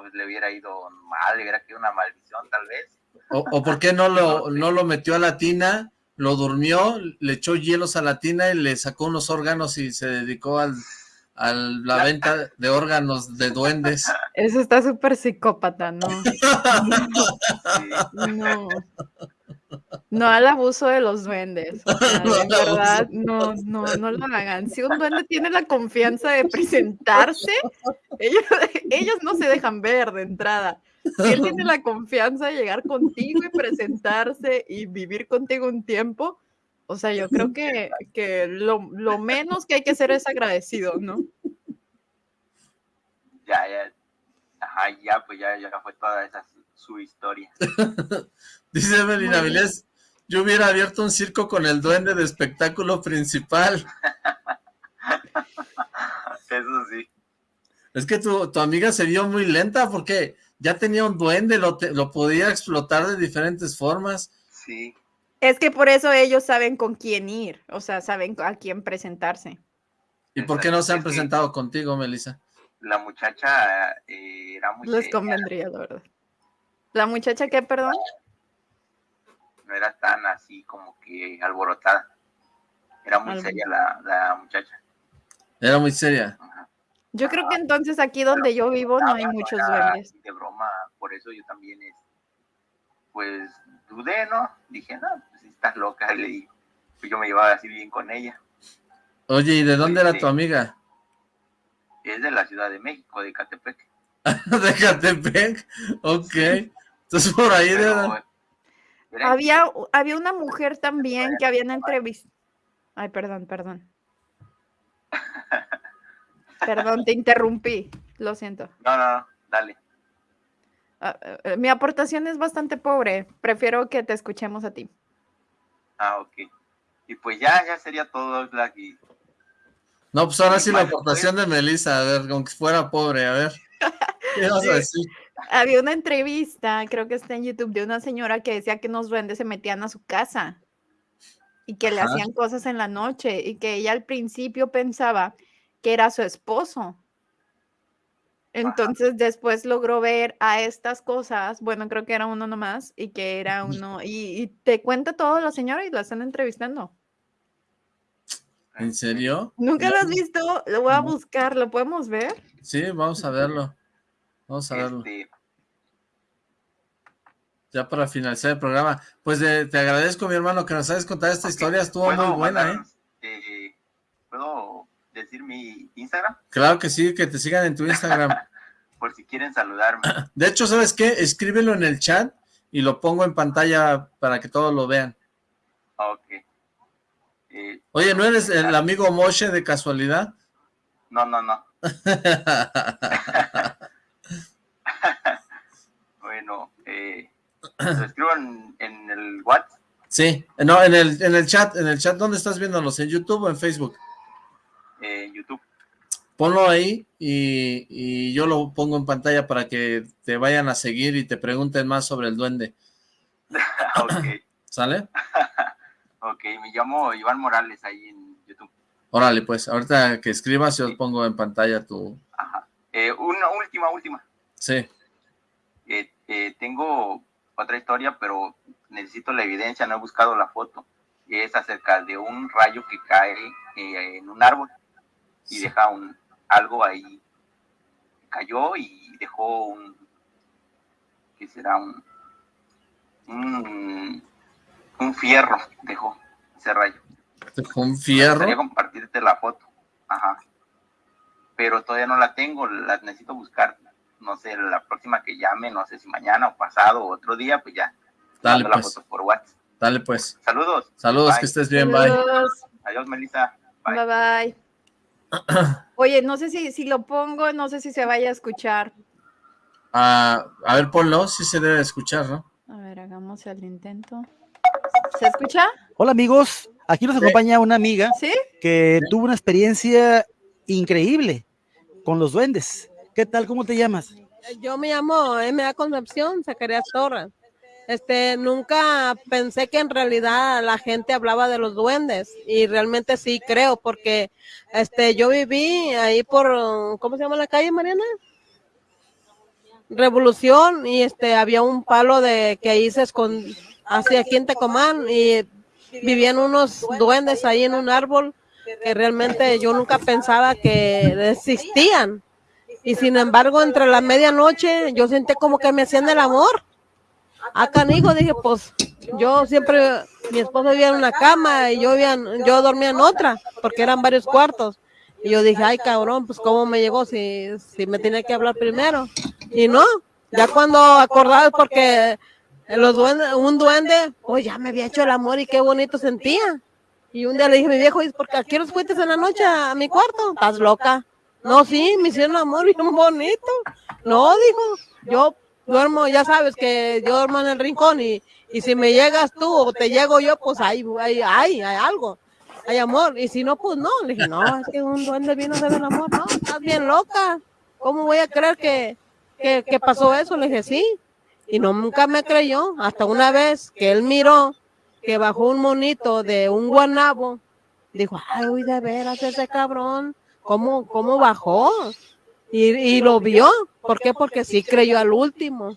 pues le hubiera ido mal, le hubiera quedado una maldición tal vez. O, o por qué no lo, no lo metió a la tina, lo durmió, le echó hielos a la tina y le sacó unos órganos y se dedicó al, a la venta de órganos de duendes. Eso está súper psicópata, ¿no? No. No al abuso de los duendes. O sea, No de verdad, no, no, no lo hagan. Si un duende tiene la confianza de presentarse, ellos, ellos no se dejan ver de entrada. Si él tiene la confianza de llegar contigo y presentarse y vivir contigo un tiempo, o sea, yo creo que, que lo, lo menos que hay que hacer es agradecido, ¿no? Ya, ya, ajá, ya, pues ya, ya fue toda esa su historia. Dice Melina Vilés, yo hubiera abierto un circo con el duende de espectáculo principal. Eso sí. Es que tu, tu amiga se vio muy lenta porque ya tenía un duende, lo, te- lo podía explotar de diferentes formas. Sí. Es que por eso ellos saben con quién ir, o sea, saben a quién presentarse. ¿Y por qué no se han presentado contigo, Melissa? La muchacha eh, era muy Les convendría, la verdad. ¿La muchacha qué, perdón? No era tan así como que alborotada. Era muy Algo. seria la, la muchacha. Era muy seria. Yo creo que entonces aquí donde yo vivo no hay muchos duendes. de broma, por eso yo también, es, pues, dudé, ¿no? Dije, no, pues si estás loca, le digo. Pues yo me llevaba así bien con ella. Oye, ¿y de dónde era tu amiga? Es de la Ciudad de México, de Catepec. de Catepec. Ok. Entonces por ahí de... Había, había una mujer también que habían entrevistado. Ay, perdón, perdón. Perdón, te interrumpí. Lo siento. No, no, no, dale. Ah, eh, mi aportación es bastante pobre. Prefiero que te escuchemos a ti. Ah, ok. Y pues ya, ya sería todo, Black. Y No, pues ahora Sí, sí la aportación de Melissa, a ver, aunque fuera pobre, a ver. ¿Qué vas a decir? Había una entrevista, creo que está en YouTube, de una señora que decía que unos duendes se metían a su casa y que le hacían cosas en la noche y que ella al principio pensaba que era su esposo. Entonces después logró ver a estas cosas, bueno, creo que era uno nomás y que era uno, y, y te cuenta todo la señora y la están entrevistando. ¿En serio? ¿Nunca lo has visto? Lo voy a buscar, ¿lo podemos ver? Sí, vamos a verlo. Vamos a verlo. este, Ya para finalizar el programa. Pues te agradezco, mi hermano, que nos hayas contado esta historia. Estuvo ¿puedo muy buena, ¿eh? eh, ¿Puedo decir mi Instagram? Claro que sí, que te sigan en tu Instagram. Por si quieren saludarme. De hecho, ¿sabes qué? Escríbelo en el chat y lo pongo en pantalla para que todos lo vean. Ok. Eh, Oye, ¿no eres el amigo Moshe de casualidad? no, no, no. Bueno, eh, lo escribo en, en el WhatsApp. Sí, no, en el, en el chat, en el chat, ¿dónde estás viéndonos? ¿En YouTube o en Facebook? eh, YouTube. Ponlo ahí y, y yo lo pongo en pantalla para que te vayan a seguir y te pregunten más sobre el duende. ok, ¿Sale? ok, me llamo Iván Morales ahí en YouTube. Órale, pues, ahorita que escribas yo pongo en pantalla tu... Eh, una última, última. Sí, Eh, eh, tengo otra historia, pero necesito la evidencia, no he buscado la foto. Es acerca de un rayo que cae eh, en un árbol y deja un algo ahí. Cayó y dejó un, ¿qué será? Un, un, un fierro, dejó ese rayo. dejó un fierro. gustaría compartirte la foto. Ajá. Pero todavía no la tengo, la necesito buscar. No sé, la próxima que llame, no sé si mañana o pasado o otro día, pues ya. Dale, la pues. foto por WhatsApp. Dale, pues. Saludos. Saludos, Bye. que estés bien, bye. Saludos. Adiós, Melissa. Bye bye. Oye, no sé si, si lo pongo, no sé si se vaya a escuchar. Ah, a ver, ponlo, si se debe escuchar, ¿no? A ver, hagamos el intento. ¿Se escucha? Hola amigos, aquí nos acompaña una amiga ¿Sí? que tuvo una experiencia increíble con los duendes. ¿Qué tal? ¿Cómo te llamas? Yo me llamo M.A. Concepción Zacarías Torres. Este, nunca pensé que en realidad la gente hablaba de los duendes y realmente sí creo porque este yo viví ahí por ¿cómo se llama la calle Mariana? revolución y este había un palo de que ahí se escondía hacia aquí y vivían unos duendes ahí en un árbol que realmente yo nunca pensaba que existían. Y sin embargo, entre la medianoche yo sentí como que me hacían el amor. Acá canijo, dije, pues yo siempre, mi esposo vivía en una cama y yo, yo dormía en otra, porque eran varios cuartos. Y yo dije, ay cabrón, pues cómo me llegó si, si me tenía que hablar primero. Y no, ya cuando acordaba, porque los duendes, un duende, pues ya me había hecho el amor y qué bonito sentía. Y un día le dije mi viejo, ¿por qué aquí los fuiste en la noche a mi cuarto? ¿Estás loca? No, sí, me hicieron amor bien bonito. No, dijo, yo duermo, ya sabes que yo duermo en el rincón y, y si me llegas tú o te llego yo, pues hay, hay, hay, hay algo, hay amor. Y si no, pues no. Le dije, no, es que un duende vino de el amor. No, estás bien loca. ¿Cómo voy a creer que, que, que pasó eso? Le dije, sí. Y no, nunca me creyó. Hasta una vez que él miró que bajó un monito de un guanabo, dijo, ay, uy, de veras ese cabrón, ¿cómo, cómo bajó? Y, y lo vio. ¿Por qué? Porque sí creyó al último.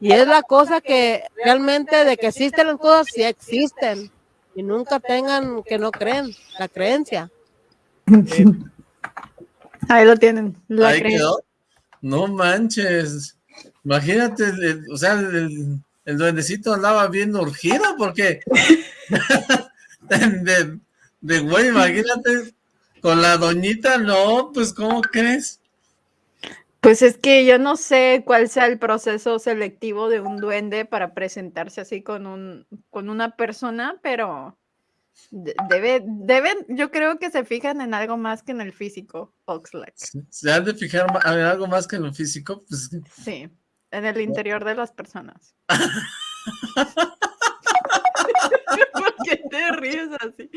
Y es la cosa que realmente de que existen las cosas, sí existen. Y nunca tengan que no creen, la creencia. Ahí lo tienen. La Ahí quedó. No manches. Imagínate, o sea, el, el, duendecito andaba viendo urgido porque de, de güey, imagínate, con la doñita, no, pues, ¿cómo crees? Pues es que yo no sé cuál sea el proceso selectivo de un duende para presentarse así con un con una persona, pero debe, deben, yo creo que se fijan en algo más que en el físico, Oxlack. ¿Se han de fijar en algo más que en el físico? Pues... Sí, en el interior de las personas. ¿Por qué te ríes así?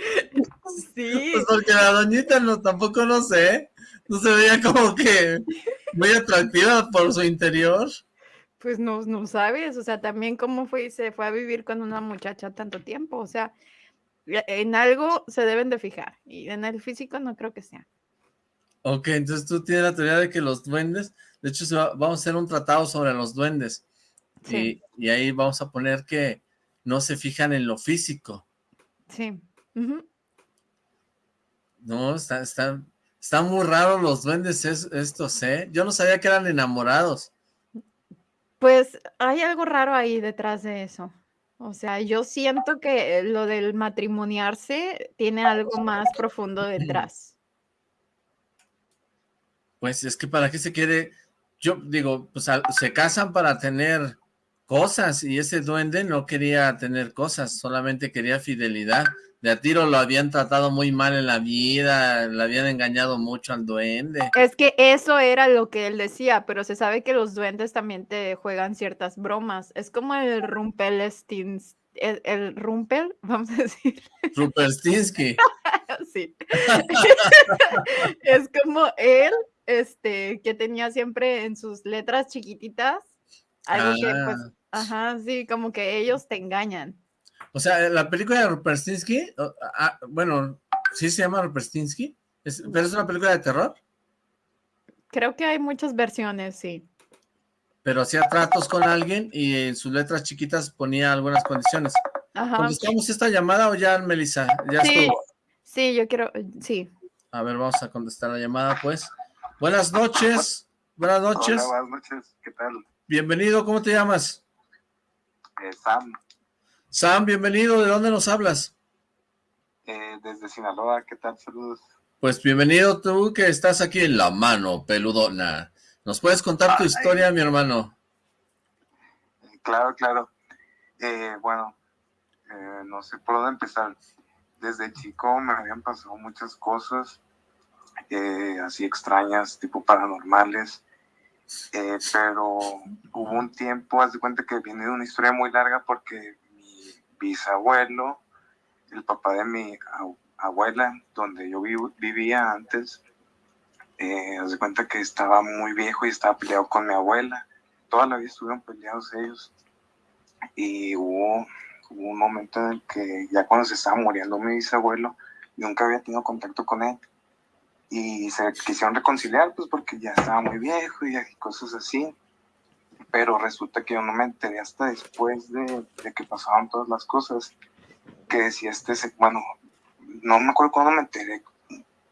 Sí. Pues porque la doñita no, tampoco no sé, no se veía como que muy atractiva por su interior. Pues no, no sabes, o sea, también cómo fue y se fue a vivir con una muchacha tanto tiempo, o sea, en algo se deben de fijar, y en el físico no creo que sea. Ok, entonces tú tienes la teoría de que los duendes, de hecho vamos a hacer un tratado sobre los duendes, y, ahí vamos a poner que no se fijan en lo físico. Sí. No, está, está, están muy raros los duendes estos, ¿eh? Yo no sabía que eran enamorados. Pues hay algo raro ahí detrás de eso. O sea, yo siento que lo del matrimoniarse tiene algo más profundo detrás. Pues es que para qué se quiere, yo digo, pues se casan para tener cosas y ese duende no quería tener cosas, solamente quería fidelidad de a tiro lo habían tratado muy mal en la vida, le habían engañado mucho al duende. Es que eso era lo que él decía, pero se sabe que los duendes también te juegan ciertas bromas. Es como el Rumpelstins, el, el Rumpel, vamos a decir. Rumpelstinsky. sí. es como él, este, que tenía siempre en sus letras chiquititas, algo que pues, ah. Ajá, sí, como que ellos te engañan. O sea, la película de Ruperstinsky, bueno, ¿sí se llama Ruperstinsky? ¿Pero es una película de terror? Creo que hay muchas versiones, sí. Pero hacía tratos con alguien y en sus letras chiquitas ponía algunas condiciones. Ajá. ¿Contestamos esta llamada o ya, Melissa? ¿Ya sí, estuvo? sí, yo quiero, sí. A ver, vamos a contestar la llamada, pues. Buenas noches. Buenas noches. Hola, buenas noches. ¿Qué tal? Bienvenido, ¿cómo te llamas? Eh, Sam. Sam, bienvenido. ¿De dónde nos hablas? Eh, desde Sinaloa. ¿Qué tal? Saludos. Pues bienvenido tú que estás aquí en la mano, peludona. ¿Nos puedes contar tu historia, mi hermano? Claro, claro. Eh, bueno, eh, no sé por dónde empezar. Desde chico me habían pasado muchas cosas así extrañas, tipo paranormales. Pero hubo un tiempo, haz de cuenta que viene de una historia muy larga porque bisabuelo, el papá de mi abuela, donde yo vivía antes, eh, de cuenta que estaba muy viejo y estaba peleado con mi abuela. Toda la vida estuvieron peleados ellos. Y hubo, un momento en el que ya cuando se estaba muriendo mi bisabuelo, nunca había tenido contacto con él. Y se quisieron reconciliar, pues porque ya estaba muy viejo y cosas así. pero resulta que yo no me enteré hasta después de, que pasaban todas las cosas, que decía este, bueno, no me acuerdo cuándo me enteré,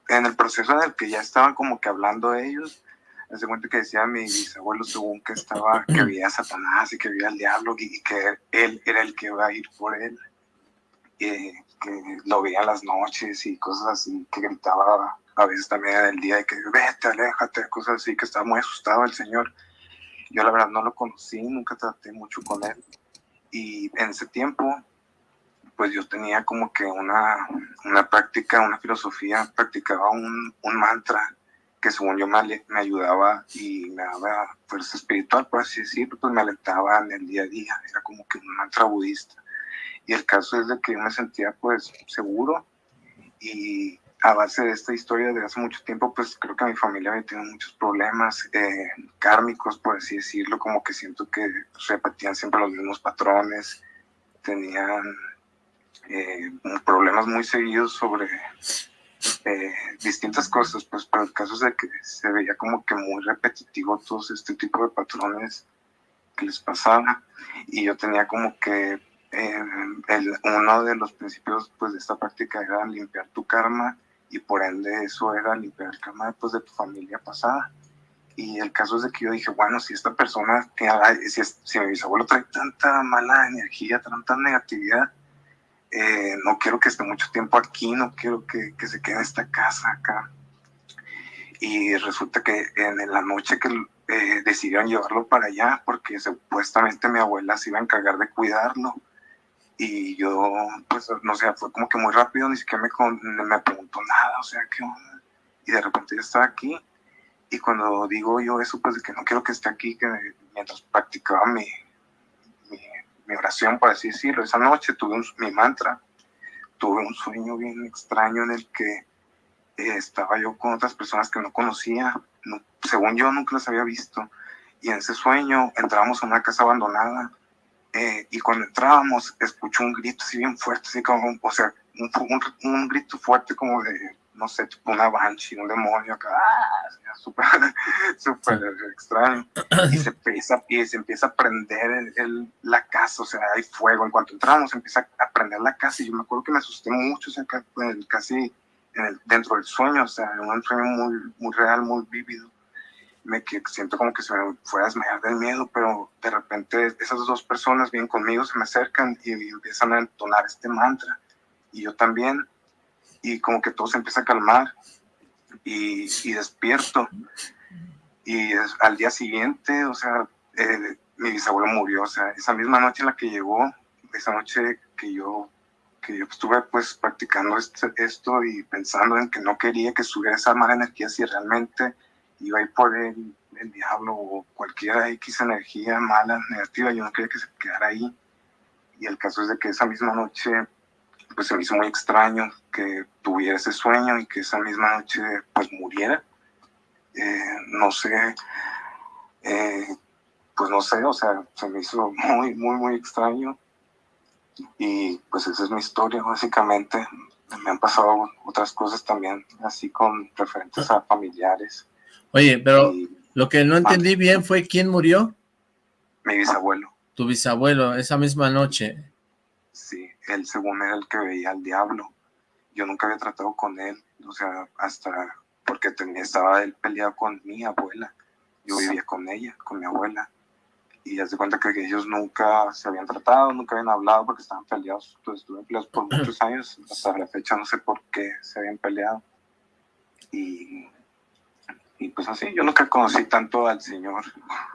en el proceso en el que ya estaban como que hablando ellos, hace cuenta que decía mi bisabuelo según que estaba, que veía a Satanás y que veía al diablo y, que él era el que iba a ir por él, y que lo veía las noches y cosas así, que gritaba a veces también en el día de que vete, aléjate, cosas así, que estaba muy asustado el señor. Yo la verdad no lo conocí, nunca traté mucho con él. Y en ese tiempo, pues yo tenía como que una, una práctica, una filosofía, practicaba un, un mantra que según yo me, me ayudaba y me daba fuerza espiritual, por así decirlo, pues me alentaba en el día a día, era como que un mantra budista. Y el caso es de que yo me sentía pues seguro. Y a base de esta historia de hace mucho tiempo, pues creo que mi familia había tenido muchos problemas eh, kármicos, por así decirlo, como que siento que repetían siempre los mismos patrones, tenían eh, problemas muy seguidos sobre eh, distintas cosas, pues pero el caso es de que se veía como que muy repetitivo todos este tipo de patrones que les pasaba. Y yo tenía como que eh, uno de los principios pues de esta práctica era limpiar tu karma y por ende eso era limpiar el karma pues, de tu familia pasada y el caso es que yo dije bueno si esta persona si, si mi bisabuelo trae tanta mala energía tanta negatividad eh, no quiero que esté mucho tiempo aquí, no quiero que, que se quede en esta casa acá. Y resulta que en la noche que eh, decidieron llevarlo para allá, porque supuestamente mi abuela se iba a encargar de cuidarlo. Y yo, pues, no sé, fue como que muy rápido, ni siquiera me, con- me preguntó nada, o sea, ¿qué onda? Y de repente yo estaba aquí, y cuando digo yo eso, pues, de que no quiero que esté aquí, que mientras practicaba mi, mi oración, por así decirlo. Esa noche tuve un- mi mantra, tuve un sueño bien extraño en el que eh, estaba yo con otras personas que no conocía, no- según yo nunca las había visto, y en ese sueño entrábamos a una casa abandonada, eh, y cuando entrábamos escuché un grito así bien fuerte, así como, o sea, un, un, un grito fuerte como de, no sé, tipo una banshee, un demonio acá, ¡ah! Súper, súper extraño y se empieza, y se empieza a prender el- el- la casa, o sea, hay fuego. En cuanto entramos, empieza a prender la casa y yo me acuerdo que me asusté mucho, o sea, casi en el- dentro del sueño, o sea, un sueño muy, muy real, muy vívido. Me que siento como que se me fue a desmayar del miedo, pero de repente esas dos personas vienen conmigo, se me acercan y, empiezan a entonar este mantra. Y yo también, y como que todo se empieza a calmar. Y, y despierto. Y es- al día siguiente, o sea, eh, mi bisabuelo murió, o sea, esa misma noche en la que llegó, esa noche que yo, que yo estuve pues practicando este- esto y pensando en que no quería que subiera esa mala energía si realmente iba a ir por el, diablo o cualquier X energía mala, negativa, yo no quería que se quedara ahí. Y el caso es de que esa misma noche, pues se me hizo muy extraño que tuviera ese sueño y que esa misma noche pues muriera eh, no sé, eh, pues no sé, o sea, se me hizo muy, muy, muy extraño. Y pues esa es mi historia, básicamente. Me han pasado otras cosas también, así con referentes a familiares. Oye, pero lo que no entendí Ah. bien fue quién murió, Mi bisabuelo, tu bisabuelo, esa misma noche. sí, él según era el que veía al diablo. Yo nunca había tratado con él, o sea, hasta porque tenía, estaba él peleado con mi abuela. Yo vivía con ella, con mi abuela. Y haz de cuenta que ellos nunca se habían tratado, nunca habían hablado porque estaban peleados. Estuvieron peleados por muchos años. Hasta la fecha no sé por qué se habían peleado. Y, y pues así, yo nunca conocí tanto al Señor,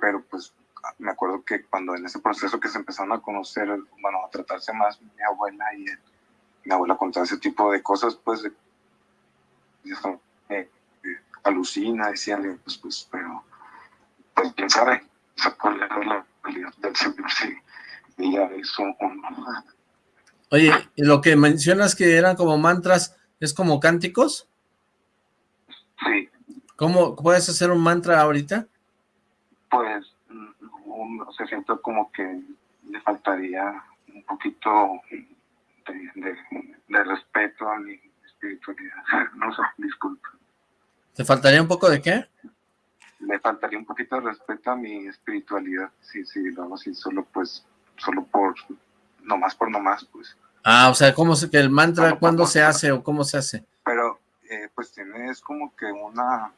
pero pues me acuerdo que cuando en ese proceso que se empezaron a conocer, bueno, a tratarse más mi abuela y él, mi abuela contaba ese tipo de cosas, pues, eso, eh, eh, alucina, decían, pues, pues, pero, pues, quién sabe, sea, cuál era la realidad del Señor, si veía eso o no. Oye, y lo que mencionas que eran como mantras, ¿es como cánticos? Sí. ¿Cómo puedes hacer un mantra ahorita? pues mm, no se siento como que le faltaría un poquito de, de- de respeto a mi espiritualidad. No sé, disculpa. ¿Te faltaría un poco de qué? le faltaría un poquito de respeto a mi espiritualidad, sí, sí, lo así, solo pues, solo por, nomás por nomás, pues. Ah, o sea, ¿cómo se, que el mantra, cuándo se hace o cómo se hace? Pero, eh, pues tiene, es como que una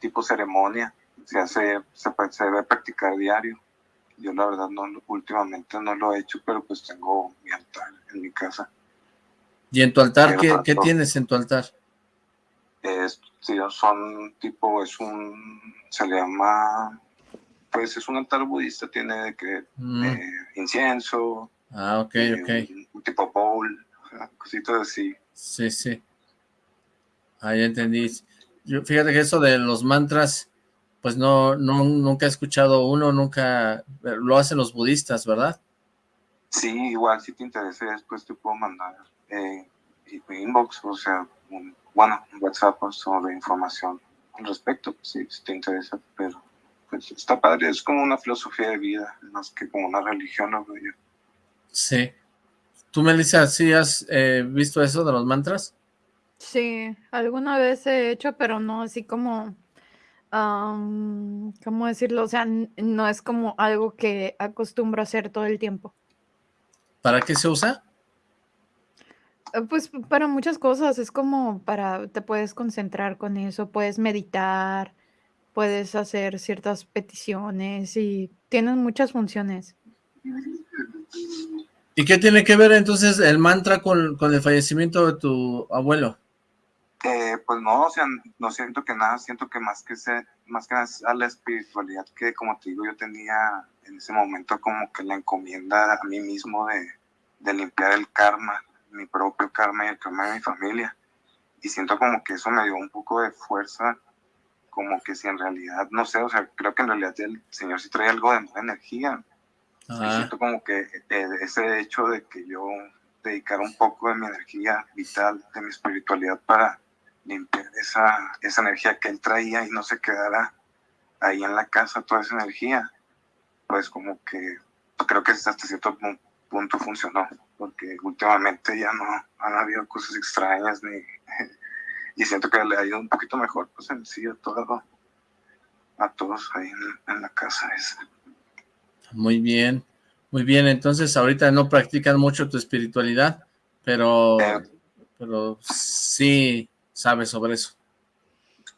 tipo ceremonia, se hace, se, se debe practicar diario. Yo la verdad no, últimamente no lo he hecho, pero pues tengo mi altar en mi casa. ¿Y en tu altar qué, qué tienes en tu altar? Es, son tipo, es un, se le llama, pues es un altar budista, tiene de que Mm. eh, incienso, Ah, ok, eh, ok. un, un tipo bowl, cositas así. Sí, sí. Ah, ya entendí. Yo, fíjate que eso de los mantras, pues no, no, nunca he escuchado uno, nunca, lo hacen los budistas, ¿verdad? Sí, igual si te interesa después te puedo mandar eh, mi inbox, o sea, un, bueno, un WhatsApp pues, sobre información al respecto, pues, si, si te interesa, pero pues está padre, es como una filosofía de vida, más que como una religión, yo. Sí. ¿Tú, Melissa, sí has eh, visto eso de los mantras? Sí, alguna vez he hecho, pero no así como, am, ¿cómo decirlo? O sea, n- no es como algo que acostumbro a hacer todo el tiempo. ¿Para qué se usa? Eh, Pues p- para muchas cosas, es como para, te puedes concentrar con eso, puedes meditar, puedes hacer ciertas peticiones y tienen muchas funciones. ¿Y qué tiene que ver entonces el mantra con, con el fallecimiento de tu abuelo? Eh, pues no, o sea, no siento que nada, siento que más que se, más que nada es a la espiritualidad que, como te digo, yo tenía en ese momento como que la encomienda a mí mismo de, de limpiar el karma, mi propio karma y el karma de mi familia. Y siento como que eso me dio un poco de fuerza, como que si en realidad, no sé, o sea, creo que en realidad el Señor sí trae algo de nueva energía. Y siento como que eh, ese hecho de que yo dedicara un poco de mi energía vital, de mi espiritualidad para limpiar esa, esa energía que él traía y no se quedara ahí en la casa toda esa energía, pues como que creo que hasta cierto pu- punto funcionó, porque últimamente ya no han habido cosas extrañas ni y siento que le ha ido un poquito mejor pues en sí a todo a todos ahí en, en la casa esa. muy bien, muy bien. Entonces ahorita no practican mucho tu espiritualidad, pero, pero sí sabes sobre eso.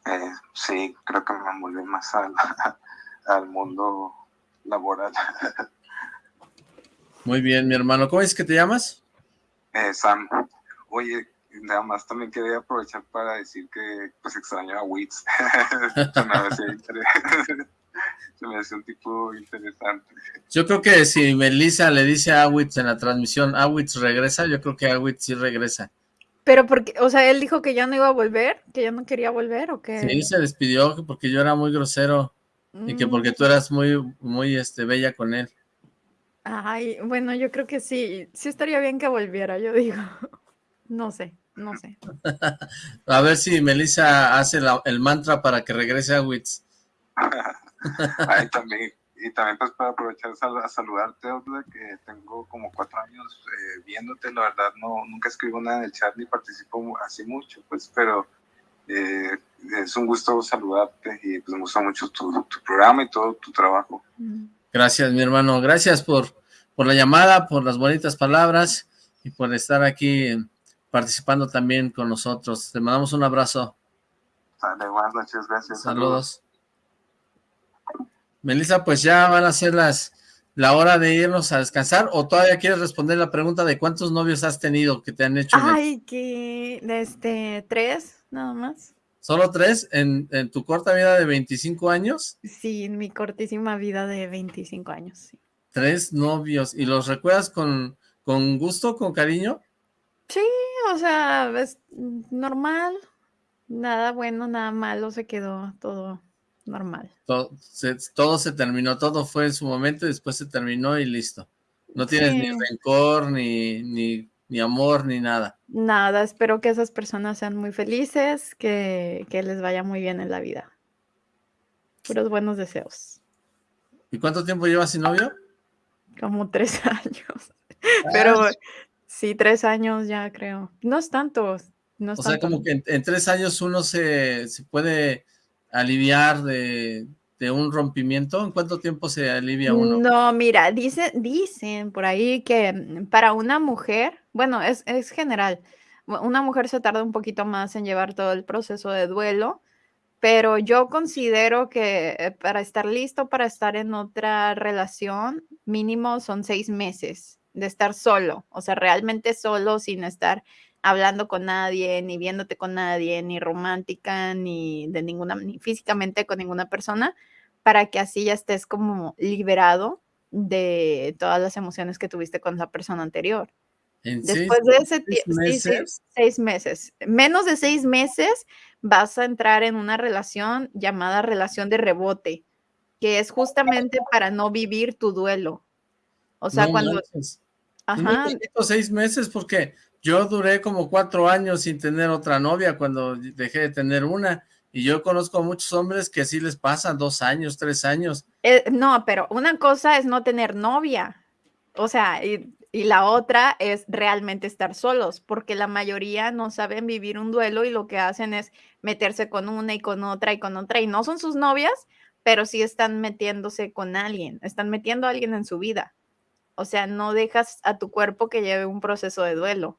Eh, sí, creo que me envolví más al, al mundo laboral. Muy bien, mi hermano. ¿Cómo es que te llamas? Eh, Sam, oye, nada más también quería aprovechar para decir que pues extraño a Witz. se, me hacía inter- se me hacía un tipo interesante. Yo creo que si Melissa le dice a Awitz en la transmisión, Awitz regresa, yo creo que Awitz sí regresa. Pero porque, o sea, él dijo que ya no iba a volver, que ya no quería volver o que... Sí, se despidió que porque yo era muy grosero y que Mm. porque tú eras muy, muy este, bella con él. Ay, bueno, yo creo que sí, sí estaría bien que volviera, yo digo. No sé, no sé. A ver si Melissa hace la- el mantra para que regrese Awitz. Ay, también, y también pues para aprovechar a saludarte, que tengo como cuatro años eh, viéndote, la verdad no nunca escribo nada en el chat ni participo así mucho, pues, pero eh, es un gusto saludarte y pues me gusta mucho tu, tu programa y todo tu trabajo. Gracias, mi hermano. Gracias por, por la llamada, por las bonitas palabras y por estar aquí eh, participando también con nosotros. Te mandamos un abrazo. Sale, buenas noches, gracias. Saludos. Melissa, pues ya van a ser las la hora de irnos a descansar o todavía quieres responder la pregunta de cuántos novios has tenido que te han hecho Ay, que, este, tres, nada más. solo tres en, en tu corta vida de 25 años, Sí, en mi cortísima vida de 25 años, sí. tres novios y los recuerdas con, con gusto, con cariño. Sí, o sea, es normal, nada bueno, nada malo, se quedó todo normal. Todo se, todo se terminó, todo fue en su momento y después se terminó y listo. No tienes ni Sí. rencor, ni, ni, ni amor, ni nada. Nada, espero que esas personas sean muy felices, que, que les vaya muy bien en la vida. Puros buenos deseos. ¿Y cuánto tiempo llevas sin novio? Como tres años. Pero sí, tres años ya creo. No es tanto, no es O sea, tanto. como que en, en tres años uno se, se puede aliviar de, un rompimiento? ¿En cuánto tiempo se alivia uno? No, mira, dice, dicen por ahí que para una mujer, bueno, es, es general, una mujer se tarda un poquito más en llevar todo el proceso de duelo, pero yo considero que eh, para estar listo para estar en otra relación, mínimo son seis meses de estar solo, o sea, realmente solo, sin estar hablando con nadie, ni viéndote con nadie, ni romántica, ni de ninguna, ni físicamente con ninguna persona, para que así ya estés como liberado de todas las emociones que tuviste con la persona anterior. En seis, Después de ese seis tiempo, meses, seis meses. Menos de seis meses vas a entrar en una relación llamada relación de rebote, que es justamente para no vivir tu duelo. O sea, no cuando... manches. Ajá, poquito, seis meses, porque yo duré como cuatro años sin tener otra novia cuando dejé de tener una, y yo conozco a muchos hombres que así les pasa, dos años, tres años. eh, no, pero una cosa es no tener novia. O sea, y, y la otra es realmente estar solos, porque la mayoría no saben vivir un duelo y lo que hacen es meterse con una y con otra y con otra, y no son sus novias, pero sí están metiéndose con alguien, están metiendo a alguien en su vida. O sea, no dejas a tu cuerpo que lleve un proceso de duelo.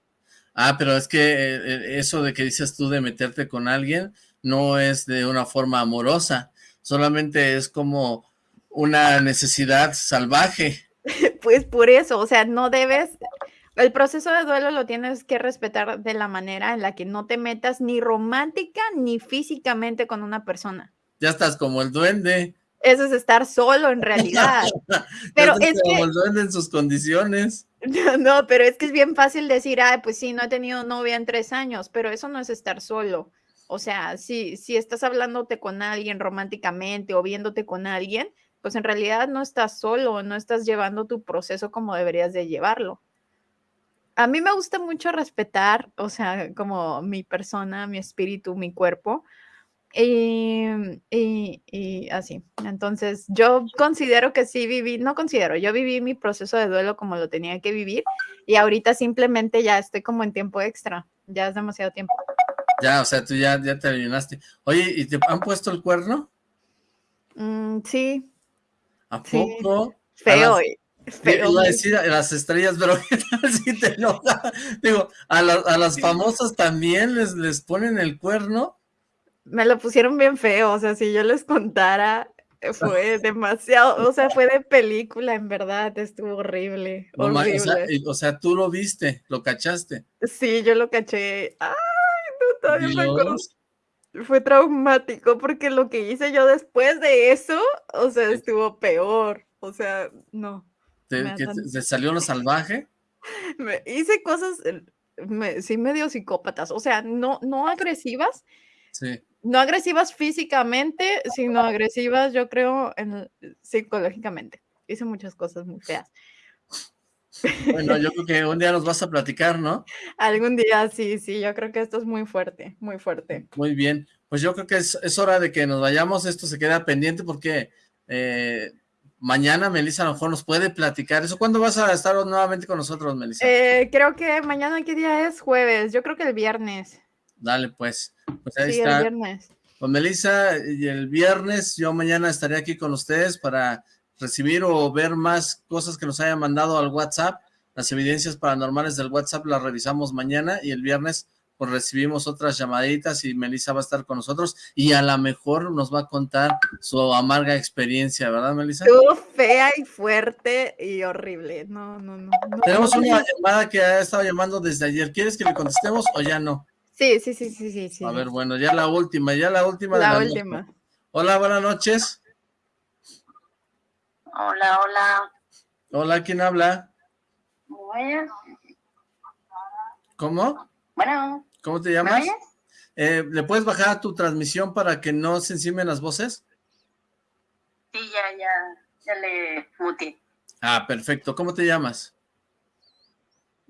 Ah, pero es que eh, eh, eso de que dices tú de meterte con alguien no es de una forma amorosa, solamente es como una necesidad salvaje. Pues por eso, o sea, no debes, el proceso de duelo lo tienes que respetar de la manera en la que no te metas ni romántica ni físicamente con una persona. Ya estás como el duende. Eso es estar solo en realidad. Pero es que, en sus condiciones. no, no, pero es que es bien fácil decir, ay, pues sí, no he tenido novia en tres años, pero eso no es estar solo. O sea, si, si estás hablándote con alguien románticamente o viéndote con alguien, pues en realidad no estás solo, no estás llevando tu proceso como deberías de llevarlo. A mí me gusta mucho respetar, o sea, como mi persona, mi espíritu, mi cuerpo, y, y- y así. Entonces, yo considero que sí viví, no considero, yo viví mi proceso de duelo como lo tenía que vivir y ahorita simplemente ya estoy como en tiempo extra, ya es demasiado tiempo. Ya, o sea, tú ya, ya te llenaste. Oye, ¿y te han puesto el cuerno? Mm, sí, ¿A Sí. poco? feo, y- feo. Iba a muy- decir a las estrellas, pero ¿qué tal si te enoja? Digo, a, la- a las famosas también les, les ponen el cuerno. Me lo pusieron bien feo, o sea, si yo les contara, eh, fue demasiado, o sea, fue de película, en verdad, estuvo horrible, No ma- o, sea, horrible. o sea, tú lo viste, lo cachaste. Sí, yo lo caché. Ay, no, todavía me acuerdo. Fue traumático porque lo que hice yo después de eso, o sea, estuvo peor. O sea, no. ¿Te, me da que tan- te- te salió lo salvaje? me- hice cosas, eh, me- sí, medio psicópatas. O sea, no, no agresivas, Sí. No agresivas físicamente, sino agresivas, yo creo, en, psicológicamente. Hice muchas cosas muy feas. Bueno, yo creo que un día nos vas a platicar, ¿no? Algún día, sí, sí, yo creo que esto es muy fuerte, muy fuerte. Muy bien. Pues yo creo que es, es hora de que nos vayamos. Esto se queda pendiente porque eh, mañana Melissa a lo mejor nos puede platicar eso. ¿Cuándo vas a estar nuevamente con nosotros, Melissa? Eh, creo que mañana, ¿qué día es? Jueves. Yo creo que el viernes. Dale, pues. Pues ahí Sí, el viernes. Con Melissa y el viernes yo mañana estaré aquí con ustedes para recibir o ver más cosas que nos hayan mandado al WhatsApp. Las evidencias paranormales del WhatsApp las revisamos mañana y el viernes pues recibimos otras llamaditas y Melissa va a estar con nosotros y a lo mejor nos va a contar su amarga experiencia, ¿verdad, Melissa? Estuvo fea y fuerte y horrible. No, no, no. no, Tenemos no, una llamada que ha estado llamando desde ayer. ¿Quieres que le contestemos o ya no? Sí, sí, sí, sí, sí, sí. A ver, bueno, ya la última, ya la última. de La noche. última. Hola, buenas noches. Hola, hola. Hola, ¿quién habla? Bueno, ¿Cómo? bueno, ¿Cómo te ¿me llamas? oyes? Eh, ¿Le puedes bajar tu transmisión para que no se encimen las voces? Sí, ya, ya, ya le muteé. Ah, perfecto. ¿Cómo te llamas?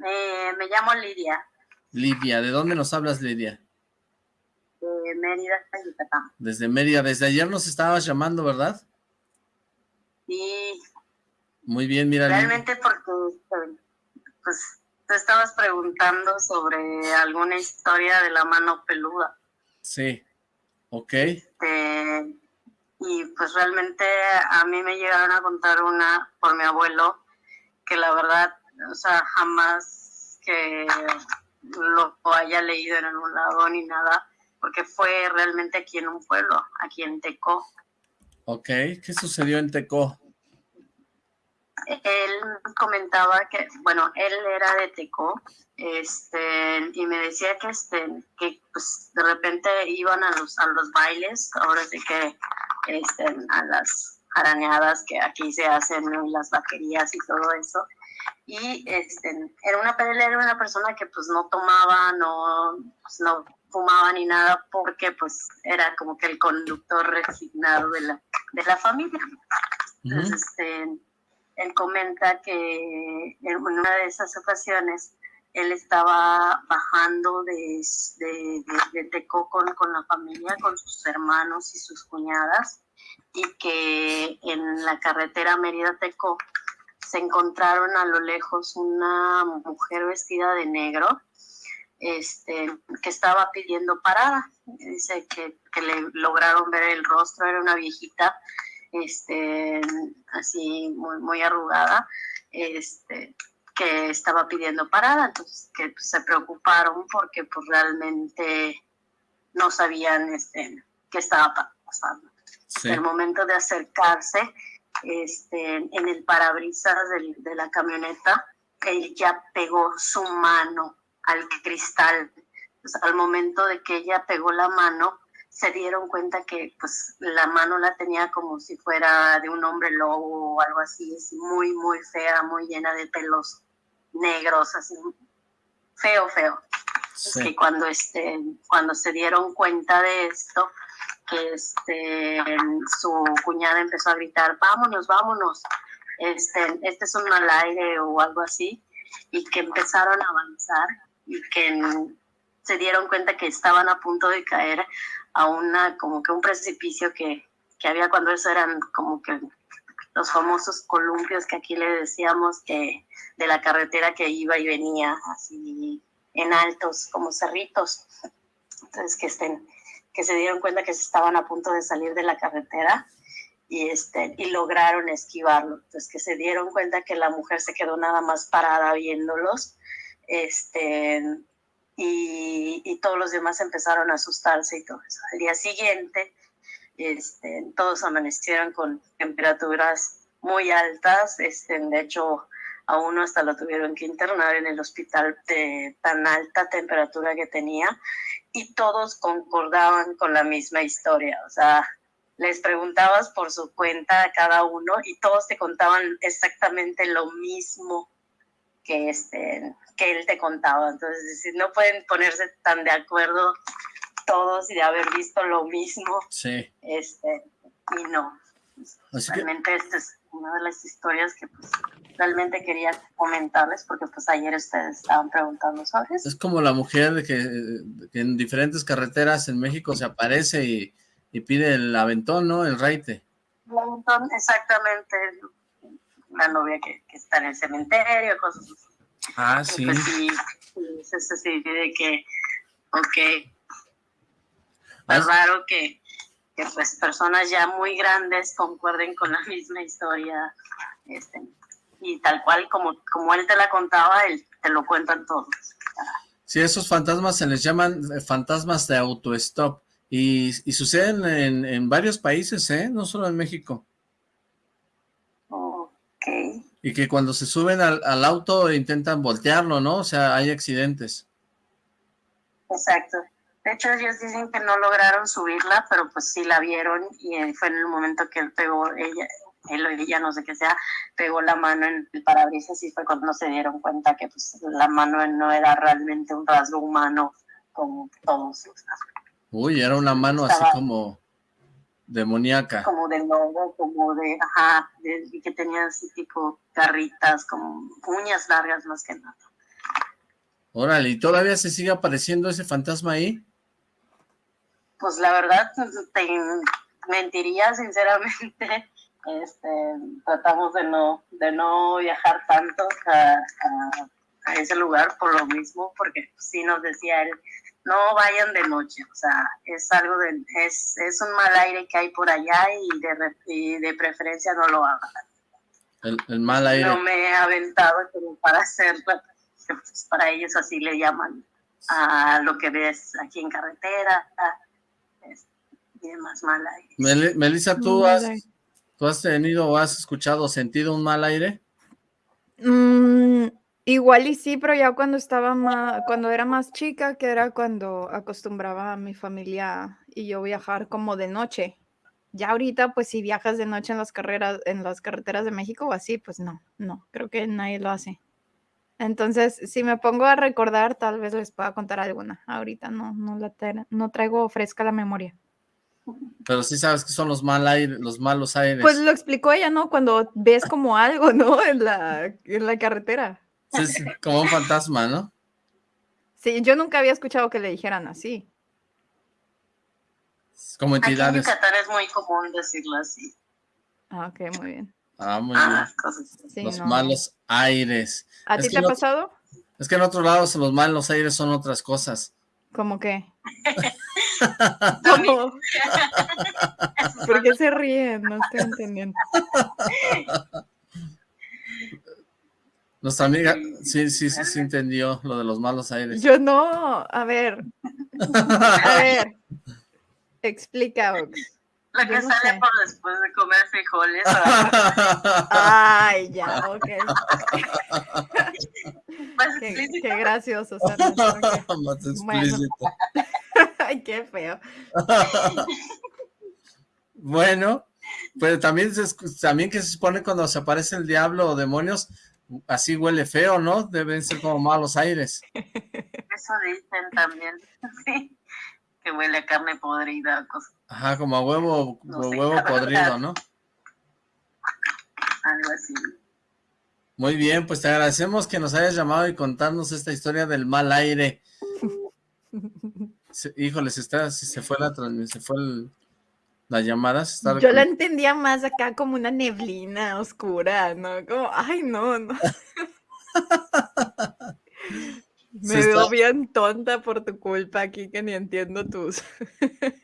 Eh, me llamo Lidia, Lidia. ¿De dónde nos hablas, Lidia? de Mérida, Yucatán. Desde Mérida. Desde ayer nos estabas llamando, ¿verdad? Y Muy bien, mira. Realmente porque, pues, te estabas preguntando sobre alguna historia de la mano peluda. Sí. Ok. Este, y pues realmente a mí me llegaron a contar una por mi abuelo que la verdad, o sea, jamás que lo haya leído en algún lado ni nada, porque fue realmente aquí en un pueblo, aquí en Tecó. Ok, ¿qué sucedió en Tecó? Él comentaba que, bueno, él era de Tecó, este, y me decía que, este, que pues, de repente iban a los, a los bailes, ahora sí que, este, a las arañadas que aquí se hacen en las vaquerías y todo eso, y este, era una era una persona que pues no tomaba, no, pues, no fumaba ni nada porque pues era como que el conductor resignado de la, de la familia. Entonces, este, él comenta que en una de esas ocasiones él estaba bajando de, de, de, Tecó con, con, la familia, con sus hermanos y sus cuñadas, y que en la carretera Mérida-Tecó se encontraron a lo lejos una mujer vestida de negro este, que estaba pidiendo parada. Dice que, que le lograron ver el rostro, era una viejita este, así muy, muy arrugada, este, que estaba pidiendo parada, entonces que pues, se preocuparon porque pues realmente no sabían este, qué estaba pasando. En el momento de acercarse, este, en el parabrisas de la camioneta, él ya pegó su mano al cristal. al momento de que ella pegó la mano, se dieron cuenta que pues la mano la tenía como si fuera de un hombre lobo o algo así, así muy, muy fea, muy llena de pelos negros, así feo, feo. Es que cuando, este, cuando se dieron cuenta de esto, este, su cuñada empezó a gritar, vámonos, vámonos, este, este es un mal aire o algo así, y que empezaron a avanzar y que se dieron cuenta que estaban a punto de caer a una, como que un precipicio que, que había cuando eso eran como que los famosos columpios que aquí le decíamos que de la carretera que iba y venía así en altos como cerritos. Entonces que estén que se dieron cuenta que se estaban a punto de salir de la carretera y este y lograron esquivarlo entonces que se dieron cuenta que la mujer se quedó nada más parada viéndolos este y, todos los demás empezaron a asustarse y todo eso. Al día siguiente, este, todos amanecieron con temperaturas muy altas, este, de hecho a uno hasta lo tuvieron que internar en el hospital de tan alta temperatura que tenía y todos concordaban con la misma historia, o sea, les preguntabas por su cuenta a cada uno y todos te contaban exactamente lo mismo que, este, que él te contaba. Entonces, no pueden ponerse tan de acuerdo todos y de haber visto lo mismo. Sí. Este, y no. realmente esta es una de las historias que pues, realmente quería comentarles porque pues ayer ustedes estaban preguntando sobre eso. Es como la mujer que, que en diferentes carreteras en México se aparece y, y pide el aventón, ¿no? El raite. El aventón, exactamente la novia que, está en el cementerio, cosas así. Ah, sí. Pues sí, es así de que, ok, es raro que, que, pues personas ya muy grandes concuerden con la misma historia, este, y tal cual como, como él te la contaba, él te lo cuentan todos. Sí, esos fantasmas se les llaman eh, fantasmas de autostop, y, y suceden en, en varios países, ¿eh? No solo en México. Y que cuando se suben al, auto intentan voltearlo, ¿no? O sea, hay accidentes. Exacto. De hecho, ellos dicen que no lograron subirla, pero pues sí la vieron y fue en el momento que él pegó, ella, él o ella, no sé qué sea, pegó la mano en el parabrisas y fue cuando se dieron cuenta que pues la mano no era realmente un rasgo humano como todos. Uy, era una mano así como Demoníaca. Como de lobo, como de, ajá, de, que tenía así tipo garritas, como uñas largas más que nada. Órale, ¿y todavía se sigue apareciendo ese fantasma ahí? Pues la verdad, te mentiría sinceramente. Este, tratamos de no, de no viajar tanto a, a, ese lugar por lo mismo, porque sí nos decía él no vayan de noche, o sea, es algo de, es, es un mal aire que hay por allá y de, y de preferencia no lo hagan. El, el, mal aire. No me he aventado como para hacerlo, pues para ellos así le llaman a lo que ves aquí en carretera, mal aire. Melissa, ¿tú has, ¿tú has tenido o has escuchado o sentido un mal aire? Mm, igual y sí, pero ya cuando estaba más, cuando era más chica, que era cuando acostumbraba a mi familia y yo viajar como de noche. Ya ahorita, pues si viajas de noche en las carreras, en las carreteras de México o así, pues no, no, creo que nadie lo hace. Entonces, si me pongo a recordar, tal vez les pueda contar alguna. Ahorita no, no la no traigo fresca la memoria. Pero sí sabes que son los mal aire, los malos aires. Pues lo explicó ella, ¿no? Cuando ves como algo, ¿no? En la, en la carretera. Sí, sí, como un fantasma, ¿no? Sí, yo nunca había escuchado que le dijeran así. Como entidades. Aquí en Yucatán es muy común decirlo así. Ah, ok, muy bien. Ah, muy bien. Sí, los no. malos aires. ¿A ti te ha pasado? Es que en otros lados los malos aires son otras cosas. ¿Cómo qué? ¿Cómo? ¿Por qué se ríen? No estoy entendiendo. Nuestra amiga, sí, sí, sí, sí entendió lo de los malos aires. Yo no, a ver. A ver. Explica, Ox. La que no sale sé. por después de comer frijoles. Ay, ya, ok. Más Qué, explícito. qué gracioso. Sandra, ok. Más Bueno. explícito. Ay, qué feo. Bueno, pero también, se escu- también que se supone cuando se aparece el diablo o demonios, así huele feo, ¿no? Deben ser como malos aires. Eso dicen también. Sí. Que huele a carne podrida. cosas, Ajá, como a huevo, No sé, huevo podrido. ¿no? algo así. Muy bien, pues te agradecemos que nos hayas llamado y contarnos esta historia del mal aire. Se- híjole, se está, se, se fue la transmisión, se fue el- la llamada, se está Yo la entendía más acá como una neblina oscura, ¿no? Como, ay, no, no. Me Se veo está- bien tonta por tu culpa aquí que ni entiendo tus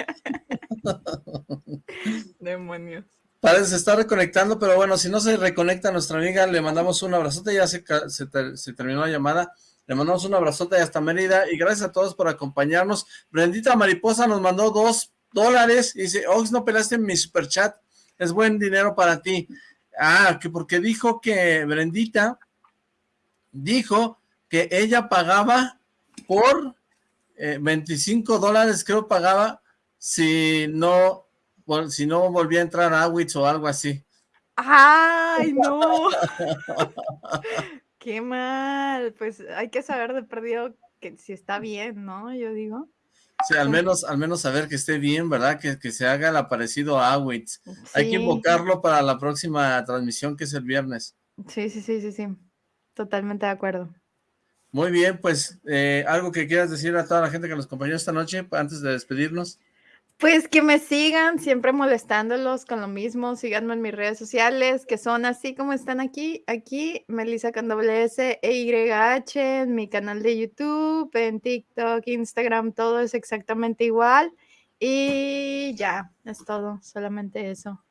demonios. Parece se está reconectando, pero bueno, si no se reconecta nuestra amiga, le mandamos un abrazote, ya se, se, ter- se terminó la llamada, le mandamos un abrazote hasta Mérida, y gracias a todos por acompañarnos. Brendita Mariposa nos mandó dos dólares, y dice, Ox, no pelaste mi superchat, es buen dinero para ti. Ah, que porque dijo que Brendita dijo que ella pagaba por eh, 25 dólares, creo pagaba, si no, vol- si no volvía a entrar a Awitz o algo así. ¡Ay, no! ¡Qué mal! Pues hay que saber de perdido que si está bien, ¿no? Yo digo. Sí, al menos, al menos saber que esté bien, ¿verdad? Que, que se haga el aparecido a Awitz. Hay que invocarlo para la próxima transmisión que es el viernes. Sí, sí, sí, sí, sí. Totalmente de acuerdo. Muy bien, pues, eh, algo que quieras decir a toda la gente que nos acompañó esta noche antes de despedirnos. Pues que me sigan, siempre molestándolos con lo mismo. Síganme en mis redes sociales, que son así como están aquí. Aquí, Melissa con doble S e YH, en mi canal de YouTube, en TikTok, Instagram, todo es exactamente igual. Y ya, es todo, solamente eso.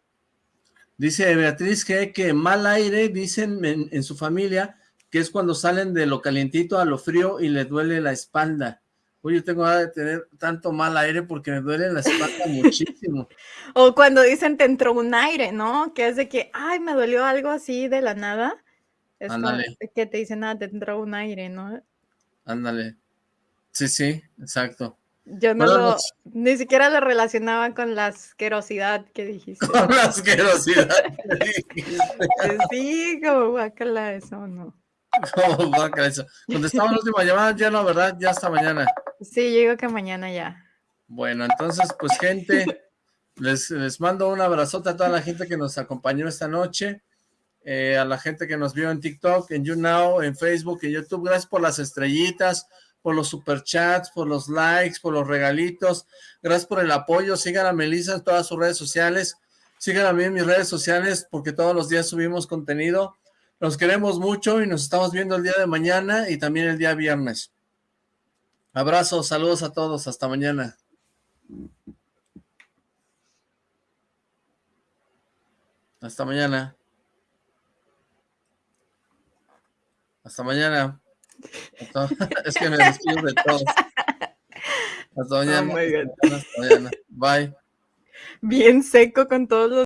Dice Beatriz que, que mal aire, dicen en, en su familia, que es cuando salen de lo calientito a lo frío y le duele la espalda. Oye, yo tengo de tener tanto mal aire porque me duele la espalda muchísimo. O cuando dicen te entró un aire, ¿no? Que es de que, ay, me dolió algo así de la nada. Es que te dicen, nada, te entró un aire, ¿no? Ándale. Sí, sí, exacto. Yo no lo, ni siquiera lo relacionaba con la asquerosidad que dijiste. Con la asquerosidad. Pues sí, como guácala, eso no. Eso. Contestamos la última llamada, ya no, ¿verdad? Ya hasta mañana. Sí, yo digo que mañana ya. Bueno, entonces, pues, gente, les, les mando un abrazote a toda la gente que nos acompañó esta noche, eh, a la gente que nos vio en TikTok, en YouNow, en Facebook, en YouTube. Gracias por las estrellitas, por los superchats, por los likes, por los regalitos. Gracias por el apoyo. Sigan a Melissa en todas sus redes sociales. Sigan a mí en mis redes sociales porque todos los días subimos contenido. Los queremos mucho y nos estamos viendo el día de mañana y también el día viernes. Abrazos, saludos a todos, hasta mañana. Hasta mañana. Hasta mañana. Es que me despido de todos. Hasta mañana. Oh. Hasta mañana. Bye. Bien seco con todos los